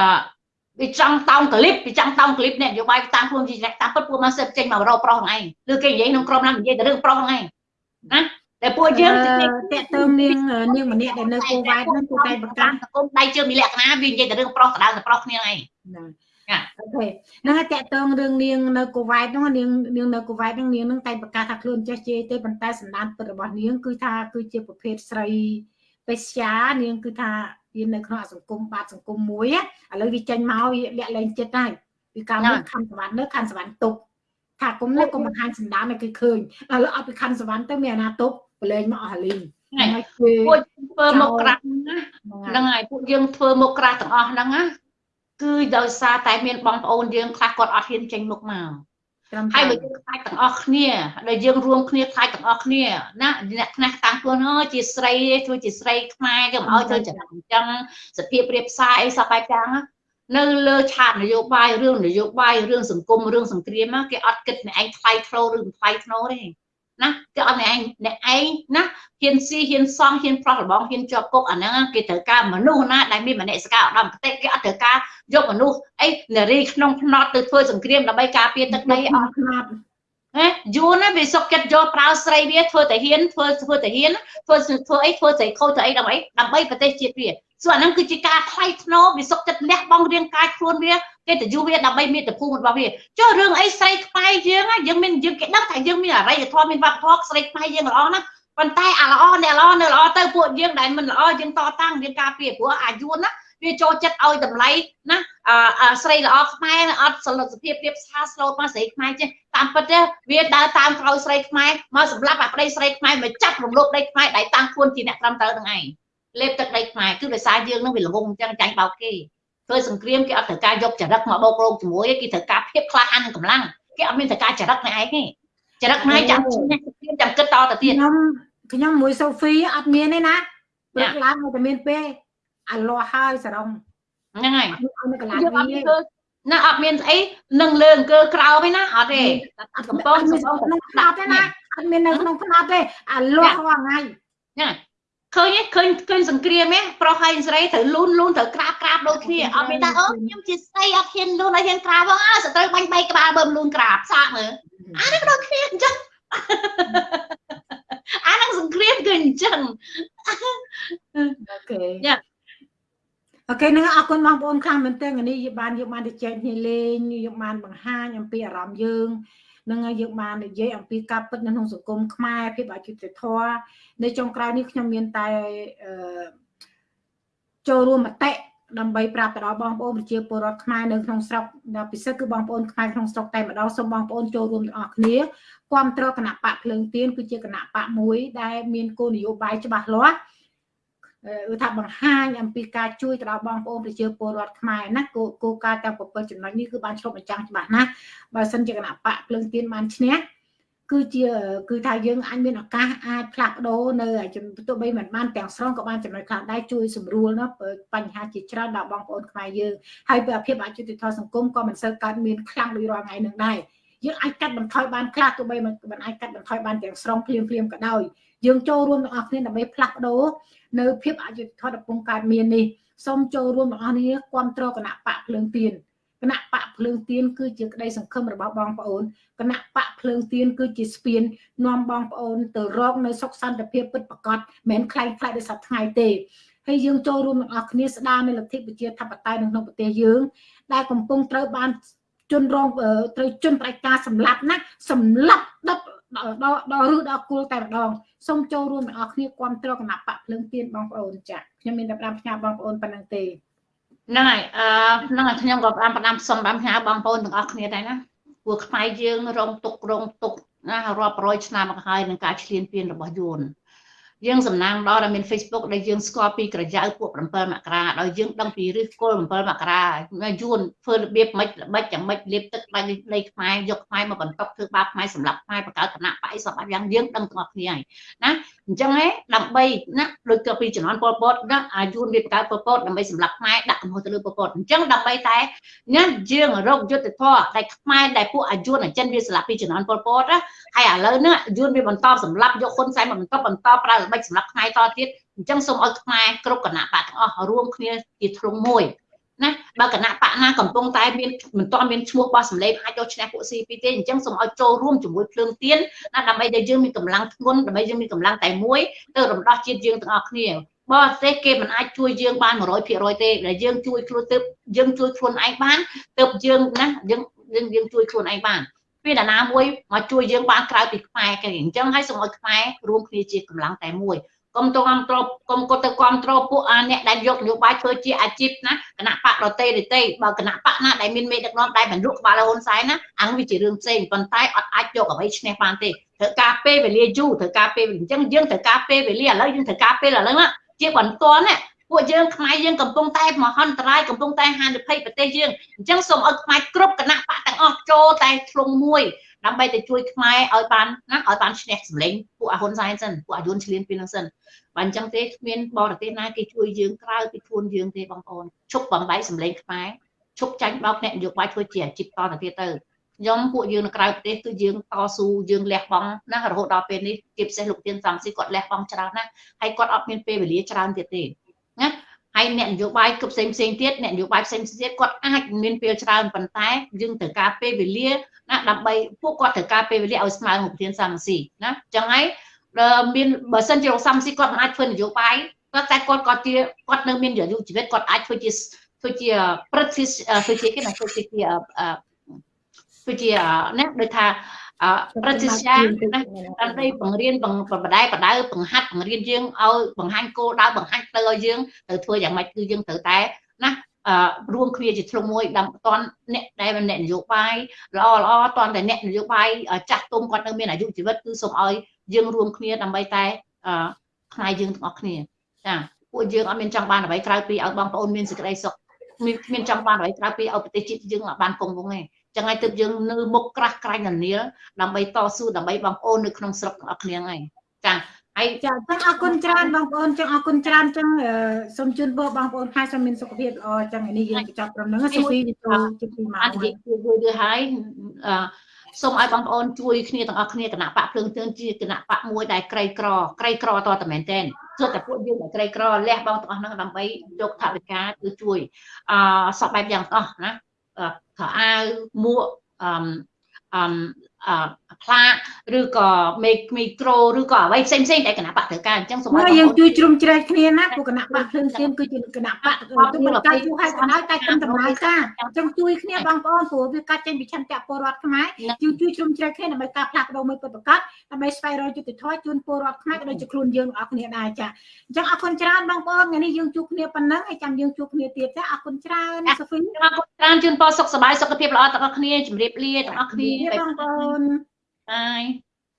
វាចង់តោងក្លីបវាចង់តោងក្លីបអ្នកនយោបាយតាមខ្លួនជាតាមពិតពួកមកសិតចេញមករកប្រុសហ្នឹងឯងឬគេនិយាយក្នុងក្រុមហ្នឹងនិយាយតែរឿងប្រុសហ្នឹងឯងណា តែពួកយើងតាក់ទងនាងនាងម្នាក់ដែលនៅគូវ៉ែតហ្នឹងគឺតែប្រកាសសង្គមដៃជើងមានលក្ខណៈវានិយាយតែរឿងប្រុសដៅតែប្រុសគ្នាឯងអូខេហ្នឹងហើយតាក់ទងរឿងនាងនៅគូវ៉ែតហ្នឹងនាងនាងនៅគូវ៉ែតហ្នឹងនាងហ្នឹងតែប្រកាសថាខ្លួនចេះជេរទេប៉ុន្តែសម្ដានពិតរបស់នាងគឺថាគឺជាប្រភេទស្រីបេស្យានាងគឺថាវានៅក្នុងសង្គមបាតសង្គមមួយឥឡូវវាចេញមកវាលាក់លែងចិត្តហើយពីកាលនោះខណ្ឌសវណ្ណនៅខណ្ឌសវណ្ណទុកថាគុំនេះគុំបង្ហាញសម្ដានឲ្យគេឃើញឥឡូវអត់ពីខណ្ឌសវណ្ណទៅមានអាណាទុក ប្រឡែងមកអស់លីងហើយពួកធ្វើមកក្រាស់ហ្នឹងហើយពួកយើងធ្វើមកក្រាស់ទាំងអស់ហ្នឹងណាគឺដោយសារតែមានបងប្អូនយើងខ្លះគាត់អត់ហ៊ានចេញមុខមកហើយបើយើងខ្លាចទាំងអស់គ្នាដែលយើងរួមគ្នាខ្លាចទាំងអស់គ្នាណាអ្នកខ្លះតាំងខ្លួនអើជាស្រីធ្វើជាស្រីខ្មែរគេមិនអោយធ្វើចំអញ្ចឹងសភាពរៀបសារអីសពបែបយ៉ាងនៅលើឆាកនយោបាយរឿងនយោបាយរឿងសង្គមរឿងសង្គ្រាមគេអត់គិតអ្នកឯងថ្លៃធ្នូឬមិនថ្លៃធ្នូទេ ណាគេអត់អ្នកឯងអ្នកឯងណាហ៊ានស៊ីហ៊ានសំហ៊ានប្រោះរបងហ៊ានជាប់គុកអាហ្នឹងគេត្រូវការមនុស្សណាដែលមានមនសិការឧត្តមគតិគេអត់ត្រូវការយកមនុស្សអីនារីក្នុងភ្នត់ទៅធ្វើសង្គ្រាមដើម្បីការពារទឹកដីអស់ភ្នត់ហ៎យូរណាវាសុកចិត្តយកប្រើស្រីវាធ្វើតែហ៊ានធ្វើធ្វើតែហ៊ានធ្វើធ្វើអីធ្វើស្រីខូចធ្វើអីដើម្បីដើម្បីប្រទេសជាតិវាសួរអាហ្នឹងគឺជាការថ្លៃថ្នូរវាសុកចិត្តលះបង់រាងកាយខ្លួនវា កិត្តិយសវាដើម្បីមាតុភូមិរបស់វាចុះរឿងអីស្រីខ្មែរយើងយើងមានយើងគេដឹងថាយើងមានអរិយធម៌មានវប្បធម៌ស្រីខ្មែរយើងល្អណាស់ប៉ុន្តែអាល្អអ្នកល្អនៅល្អទៅពួកយើងដែលមិនល្អយើងតតាំងយើងការពារព្រោះអាយុណាវាចូលចិត្តឲ្យតម្លៃណាស្រីល្អខ្មែរអត់សលសភាពរៀបសារស្លូតមកស្រីខ្មែរចេះតាមពិតទេវាដើរតាមក្រោយស្រីខ្មែរមកសម្រាប់អាប្តីស្រីខ្មែរមកចាប់រំលោភដីខ្មែរដែលតាំងខ្លួនជាអ្នកត្រឹមត្រូវនឹងឯងលេបទឹកដីខ្មែរគឺដោយសារយើងនឹងវាល្ងងអញ្ចឹងចាញ់បោកគេ ធ្វើសង្គ្រាមគេអត់ត្រូវការយកចរិតមកបោករោគជាមួយគេត្រូវការភាពក្លាហាននិងកម្លាំងគេអត់មានត្រូវការចរិតនៃឯងទេចរិតខ្មែរចាំឈ្នះសង្គ្រាមចាំគិតតទៅទៀតខ្ញុំខ្ញុំមួយសូហ្វីអត់មានទេណាព្រឹកឡើងតែមានពេលអាលាស់ហើយសរងហ្នឹងហើយនៅកន្លែងវាណាអត់មានស្អីនឹងលើអង្គើក្រោមទេណាអត់ទេអត់កំប៉ុងក្នុងផ្នត់ទេណាអត់មាននៅក្នុងផ្នត់ទេអាលាស់ហ្នឹងហើយហ្នឹង ឃើញឃើញឃើញសង្គ្រាមហ៎ប្រុសហើយស្រីត្រូវលូនលូនត្រូវក្រាបក្រាបដូចគ្នាអត់មានថាអូខ្ញុំជាស្រីអត់ហ៊ានលូនអត់ហ៊ានក្រាបផងអើសត្រូវបាញ់បីក្បាលបើលូនក្រាបសាកមើលអានេះដូចគ្នាអញ្ចឹងអានឹងសង្គ្រាមគឺអញ្ចឹងអូខេយ៉ាអូខេនឹងអរគុណបងប្អូនខ្លាំងមែនទែននេះយើងបានយើងបានទៅចែកគ្នាលេងយើងបានបង្ហាញអំពីអារម្មណ៍យើង នឹងយើងបាននិយាយអំពីការពិតនៅក្នុងសង្គមខ្មែរភាពអយុត្តិធម៌នៅចុងក្រោយនេះខ្ញុំមានតែចូលរួមមតិដើម្បីប្រាប់ទៅដល់បងប្អូនប្រជាពលរដ្ឋខ្មែរនៅក្នុងស្រុកដែលពិសេសគឺបងប្អូនខ្មែរក្នុងស្រុកតែម្ដងសូមបងប្អូនចូលរួមទាំងអស់គ្នាគ្រប់គ្រងគណៈបកភ្លើងទៀនគឺជាគណៈបកមួយដែលមានគោលនយោបាយច្បាស់លាស់ គឺថាបង្ហាញអំពីការជួយទៅដល់បងប្អូនប្រជាពលរដ្ឋខ្មែរណាគោគោលការណ៍ទាំង7ចំណុចនេះគឺបានឆ្លុះបញ្ចាំងច្បាស់ណាស់បើសិនជាគណៈបកភ្លើងទៀនបានឈ្នះគឺជាគឺថាយើងអាចមានឱកាសអាចផ្លាស់ប្ដូរនៅទោះបីមិនបានទាំងស្រុងក៏បានចំណុចខ្លះដែរជួយសម្រួលណាបញ្ហាជាច្រើនដល់បងប្អូនខ្មែរយើងហើយពីភាពអយុត្តិធម៌សង្គមក៏មិនសូវកើតមានខ្លាំងដូចរាល់ថ្ងៃនឹងដែរយើងអាចកាត់បន្ថយបានខ្លះទោះបីមិនអាចកាត់បន្ថយបានទាំងស្រុងភ្លាមភ្លាមក៏ដោយយើងចូលរួមទាំងអស់គ្នាដើម្បីផ្លាស់ប្ដូរ នៅភាពអយុត្តិធម៌កំពុងកើតមាននេះសូមចូលរួមទាំងអស់គ្នាគ្រប់គ្រងគណៈបកភ្លើងទៀនគណៈបកភ្លើងទៀនគឺជាក្តីសង្ឃឹមរបស់បងប្អូនគណៈបកភ្លើងទៀនគឺជាស្ពាននាំបងប្អូនទៅរកនៅសុខសន្តិភាពពិតប្រាកដមិនមែនខ្លាំងខ្លាយដោយសប្តាហ៍ថ្ងៃទេហើយយើងចូលរួមទាំងអស់គ្នាស្ដារនៅលទ្ធិប្រជាធិបតេយ្យនៅក្នុងប្រទេសយើង ដែលកំពុងត្រូវបានជនរងត្រូវជនផ្ដាច់ការសម្លាប់ណាសម្លាប់ដុត ដល់ដល់ឬដល់គូលតែម្ដងសូមចូលរួមទាំងអស់គ្នាគ្រប់គ្រងគណៈបកភ្លើងទៀនបងប្អូនចា៎ខ្ញុំមានតែផ្ដាំផ្ញើបងប្អូនប៉ុណ្្នឹងទេហ្នឹងហើយអឺហ្នឹងហើយខ្ញុំក៏ផ្ដាំផ្ដាំសុំផ្ដាំផ្ញើបងប្អូនទាំងអស់គ្នាដែរណាពួកខ្មែរយើងរងទុករងទុកណារាប់រយឆ្នាំមកហើយនឹងការឈ្លានពានរបស់យួន យើងសំណាងដល់ដែលមាន Facebook ដែលយើងស្គាល់ពីក្រចៅពួក7មករាដោយយើងដឹងពីឫសគល់7មករាយួនធ្វើរបៀបមិនល្បិចយ៉ាងម៉េចលាបទឹកដៃលេខខ្មែរយកខ្មែរមកបន្តធ្វើបាបខ្មែរសម្រាប់ខ្មែរបង្កើតគណៈបៃសពយ៉ាងយើងដឹងទាំងអស់គ្នាហើយណា អញ្ចឹងឯងដើម្បីណាដូចទៅពីជំនាន់ពលពតណាអាយួនវាបង្កើតពលពតដើម្បីសម្រាប់ខ្មែរដាក់កំហុសទៅលើពលពតអញ្ចឹងដើម្បីតែណាយើងរកយុទ្ធធរដែលខ្មែរដែលពួកអាយួនអចិនវាស្លាប់ពីជំនាន់ពលពតណាហើយឥឡូវនេះយួនវាបន្តសម្រាប់យកហ៊ុនសែនមកបន្តបន្តប្រើល្បិចសម្រាប់ថ្ងៃតទៀតអញ្ចឹងសូមឲ្យខ្មែរគ្រប់គណៈបកទាំងអស់រួមគ្នាជាធ្លុងមួយ ណាបើគណៈបកណាកំពុងតែមានមិនទាន់មានឈ្មោះបោះសម្លេងអាចយកឈ្នះពួក CP ទេអញ្ចឹងសូមឲ្យចូលរួមជាមួយភ្លើងទៀនណាដើម្បីដែលយើងមានកម្លាំងធ្ងន់ដើម្បីយើងមានកម្លាំងតែមួយទៅរំដោះជាតិយើងទាំងអស់គ្នាបរទេសគេមិនអាចជួយយើងបាន100%ទេដែលយើងជួយខ្លួនទៅយើងជួយខ្លួនឯងបានទៅយើងណាយើងយើងជួយខ្លួនឯងបានមានអ្នកណាមួយមកជួយយើងបានក្រៅពីខ្មែរគេអញ្ចឹងហើយសូមឲ្យខ្មែររួមគ្នាជាកម្លាំងតែមួយ កុំទៅគ្រប់គ្រងកុំគាត់ទៅគ្រប់គ្រងពួកអាអ្នកដែលយកនយោបាយធ្វើជាអាជីពណាគណៈបករតេរទេបើគណៈបកណាដែលមានមេដឹកនាំដែលមិនលក់ក្បាលហ៊ុនសែនណាអាងវាជារឿងផ្សេងប៉ុន្តែអត់អាចយកអ្វីឈ្នះបានទេត្រូវការពេលវេលាយូរត្រូវការពេលអញ្ចឹងយើងត្រូវការពេលវេលាឥឡូវយើងត្រូវការពេលឥឡូវជាបន្ទាន់ណាពួកយើងខ្មែរយើងកំពុងតែមហន្តរាយកំពុងតែហានិភ័យប្រទេសយើងអញ្ចឹងសូមឲ្យខ្មែរគ្រប់គណៈបកទាំងអស់ចូលតែធ្លុងមួយ ដើម្បីទៅជួយខ្មែរឲ្យបានណាឲ្យបានឈ្នះសម្លេងពួកអាហ៊ុនសែនសិនពួកអាយុនឈ្លានពីនឹងសិនបើអញ្ចឹងទេគ្មានបរទេសណាគេជួយយើងក្រៅពីខ្លួនយើងទេបងប្អូនឈប់បំបីសម្លេងខ្មែរឈប់ចាញ់បោកអ្នកនយោបាយធ្វើជាអាជីពតទៅទៀតទៅខ្ញុំពួកយើងនៅក្រៅប្រទេសគឺយើងតស៊ូយើងលះបង់ណារហូតដល់ពេលនេះជាពិសេសលោកទៀនសំស៊ីគាត់លះបង់ច្រើនណាស់ហើយគាត់អត់មានពេលវេលាច្រើនទៀតទេណា ហើយអ្នកនយោបាយគ្រប់ផ្សេងផ្សេងទៀតអ្នកនយោបាយផ្សេងផ្សេងទៀតគាត់អាចមានពេលច្រើនប៉ុន្តែយើងត្រូវការពេលវេលាណាដើម្បីពួកគាត់ត្រូវការពេលវេលាឲ្យស្មើនឹងប្រធានសាមស៊ីណាអញ្ចឹងហើយមានបើសិនជាលោកសាមស៊ីគាត់មិនអាចធ្វើនយោបាយគាត់តែគាត់គាត់ជាគាត់នៅមានអាយុជីវិតគាត់អាចធ្វើជាធ្វើជាព្រឹទ្ធធ្វើជាគេណាធ្វើជាធ្វើជាណាដូចថា ប្រតិជាណាដើម្បីបង្រៀនបង្បដៅបដៅបង្ហាត់បង្រៀនយើងឲ្យបង្ហាញគោលដៅបង្ហាញទៅឲ្យយើងទៅធ្វើយ៉ាងម៉េចគឺយើងត្រូវតែណារួមគ្នាជាធ្លុងមួយដើម្បីតន់អ្នកដែលអ្នកនយោបាយល្អល្អតន់តែអ្នកនយោបាយចាស់ទុំគាត់នៅមានអាយុជីវិតគឺសូមឲ្យយើងរួមគ្នាដើម្បីតែផ្នែកយើងទាំងអស់គ្នាចាពួកយើងអត់មានចង់បានអ្វីក្រៅពីឲ្យបងប្អូនមានសេចក្តីសុខមានមានចង់បានអ្វីក្រៅពីឲ្យប្រទេសជាតិយើងបានគង់វង្សទេ ចឹងហើយទើបយើងនៅមុខក្រាស់ក្រែងនានាដើម្បីតស៊ូដើម្បីបងប្អូននៅក្នុងស្រុកទាំងអស់គ្នាហ្នឹងចាហើយចាចឹងអរគុណច្រើនបងប្អូនចឹងអរគុណច្រើនចឹងសូមជូនពរបងប្អូនខែសូមមានសុខភាពល្អចឹងនេះយើងបញ្ចប់ត្រឹមហ្នឹងសុភីចូលជិះពីម៉ោងអត់និយាយជួយទៅហើយសូមឲ្យបងប្អូនជួយគ្នាទាំងអស់គ្នាគណៈបកភ្លើងទឿនជាគណៈបកមួយដែលក្រីក្រក្រីក្រតតែមែនទែនគឺតែពួកយើងដែលក្រីក្រលះបងទាំងអស់ហ្នឹងដើម្បីយកថវិកាគឺជួយអឺសពបែបយ៉ាងទាំងអស់ណា ខោអាវមួកអឺអឺអ ផ្លាកឬក៏មេមីក្រូឬក៏អ្វីផ្សេងផ្សេងដែលគណៈបកត្រូវការអញ្ចឹងសូមឲ្យមកយើងជួយជ្រុំជ្រែកគ្នាណាពួកគណៈបកភ្លើងទៀនគឺជាគណៈបកទូមិនកាច់ជួហេតុបណ្ដោយតែគុំដំណើរការអញ្ចឹងជួយគ្នាបងប្អូនព្រោះវាកាត់ចេញពីឆន្ទៈពលរដ្ឋខ្មែរយើងជួយជ្រុំជ្រែកគ្នាដើម្បីការផ្លាស់ប្ដូរមួយពិតប្រាកដដើម្បីស្វែងរកយុត្តិធម៌ជូនពលរដ្ឋខ្មែរក៏ដូចជាខ្លួនយើងទាំងអស់គ្នាដែរចាអញ្ចឹងអរគុណច្រើនបងប្អូនថ្ងៃនេះយើងជួបគ្នាប៉ុណ្ណឹងហើយចាំយើងជួបគ្នាទៀតចាអរគុណច្រើនសូហ្វីអរគុណច្រើនជូនពរសុខសប្បាយសុខភាពល្អទាំងអស់គ្នាជម្រាបលាទាំងអស់គ្នាបងប្អូនបាយ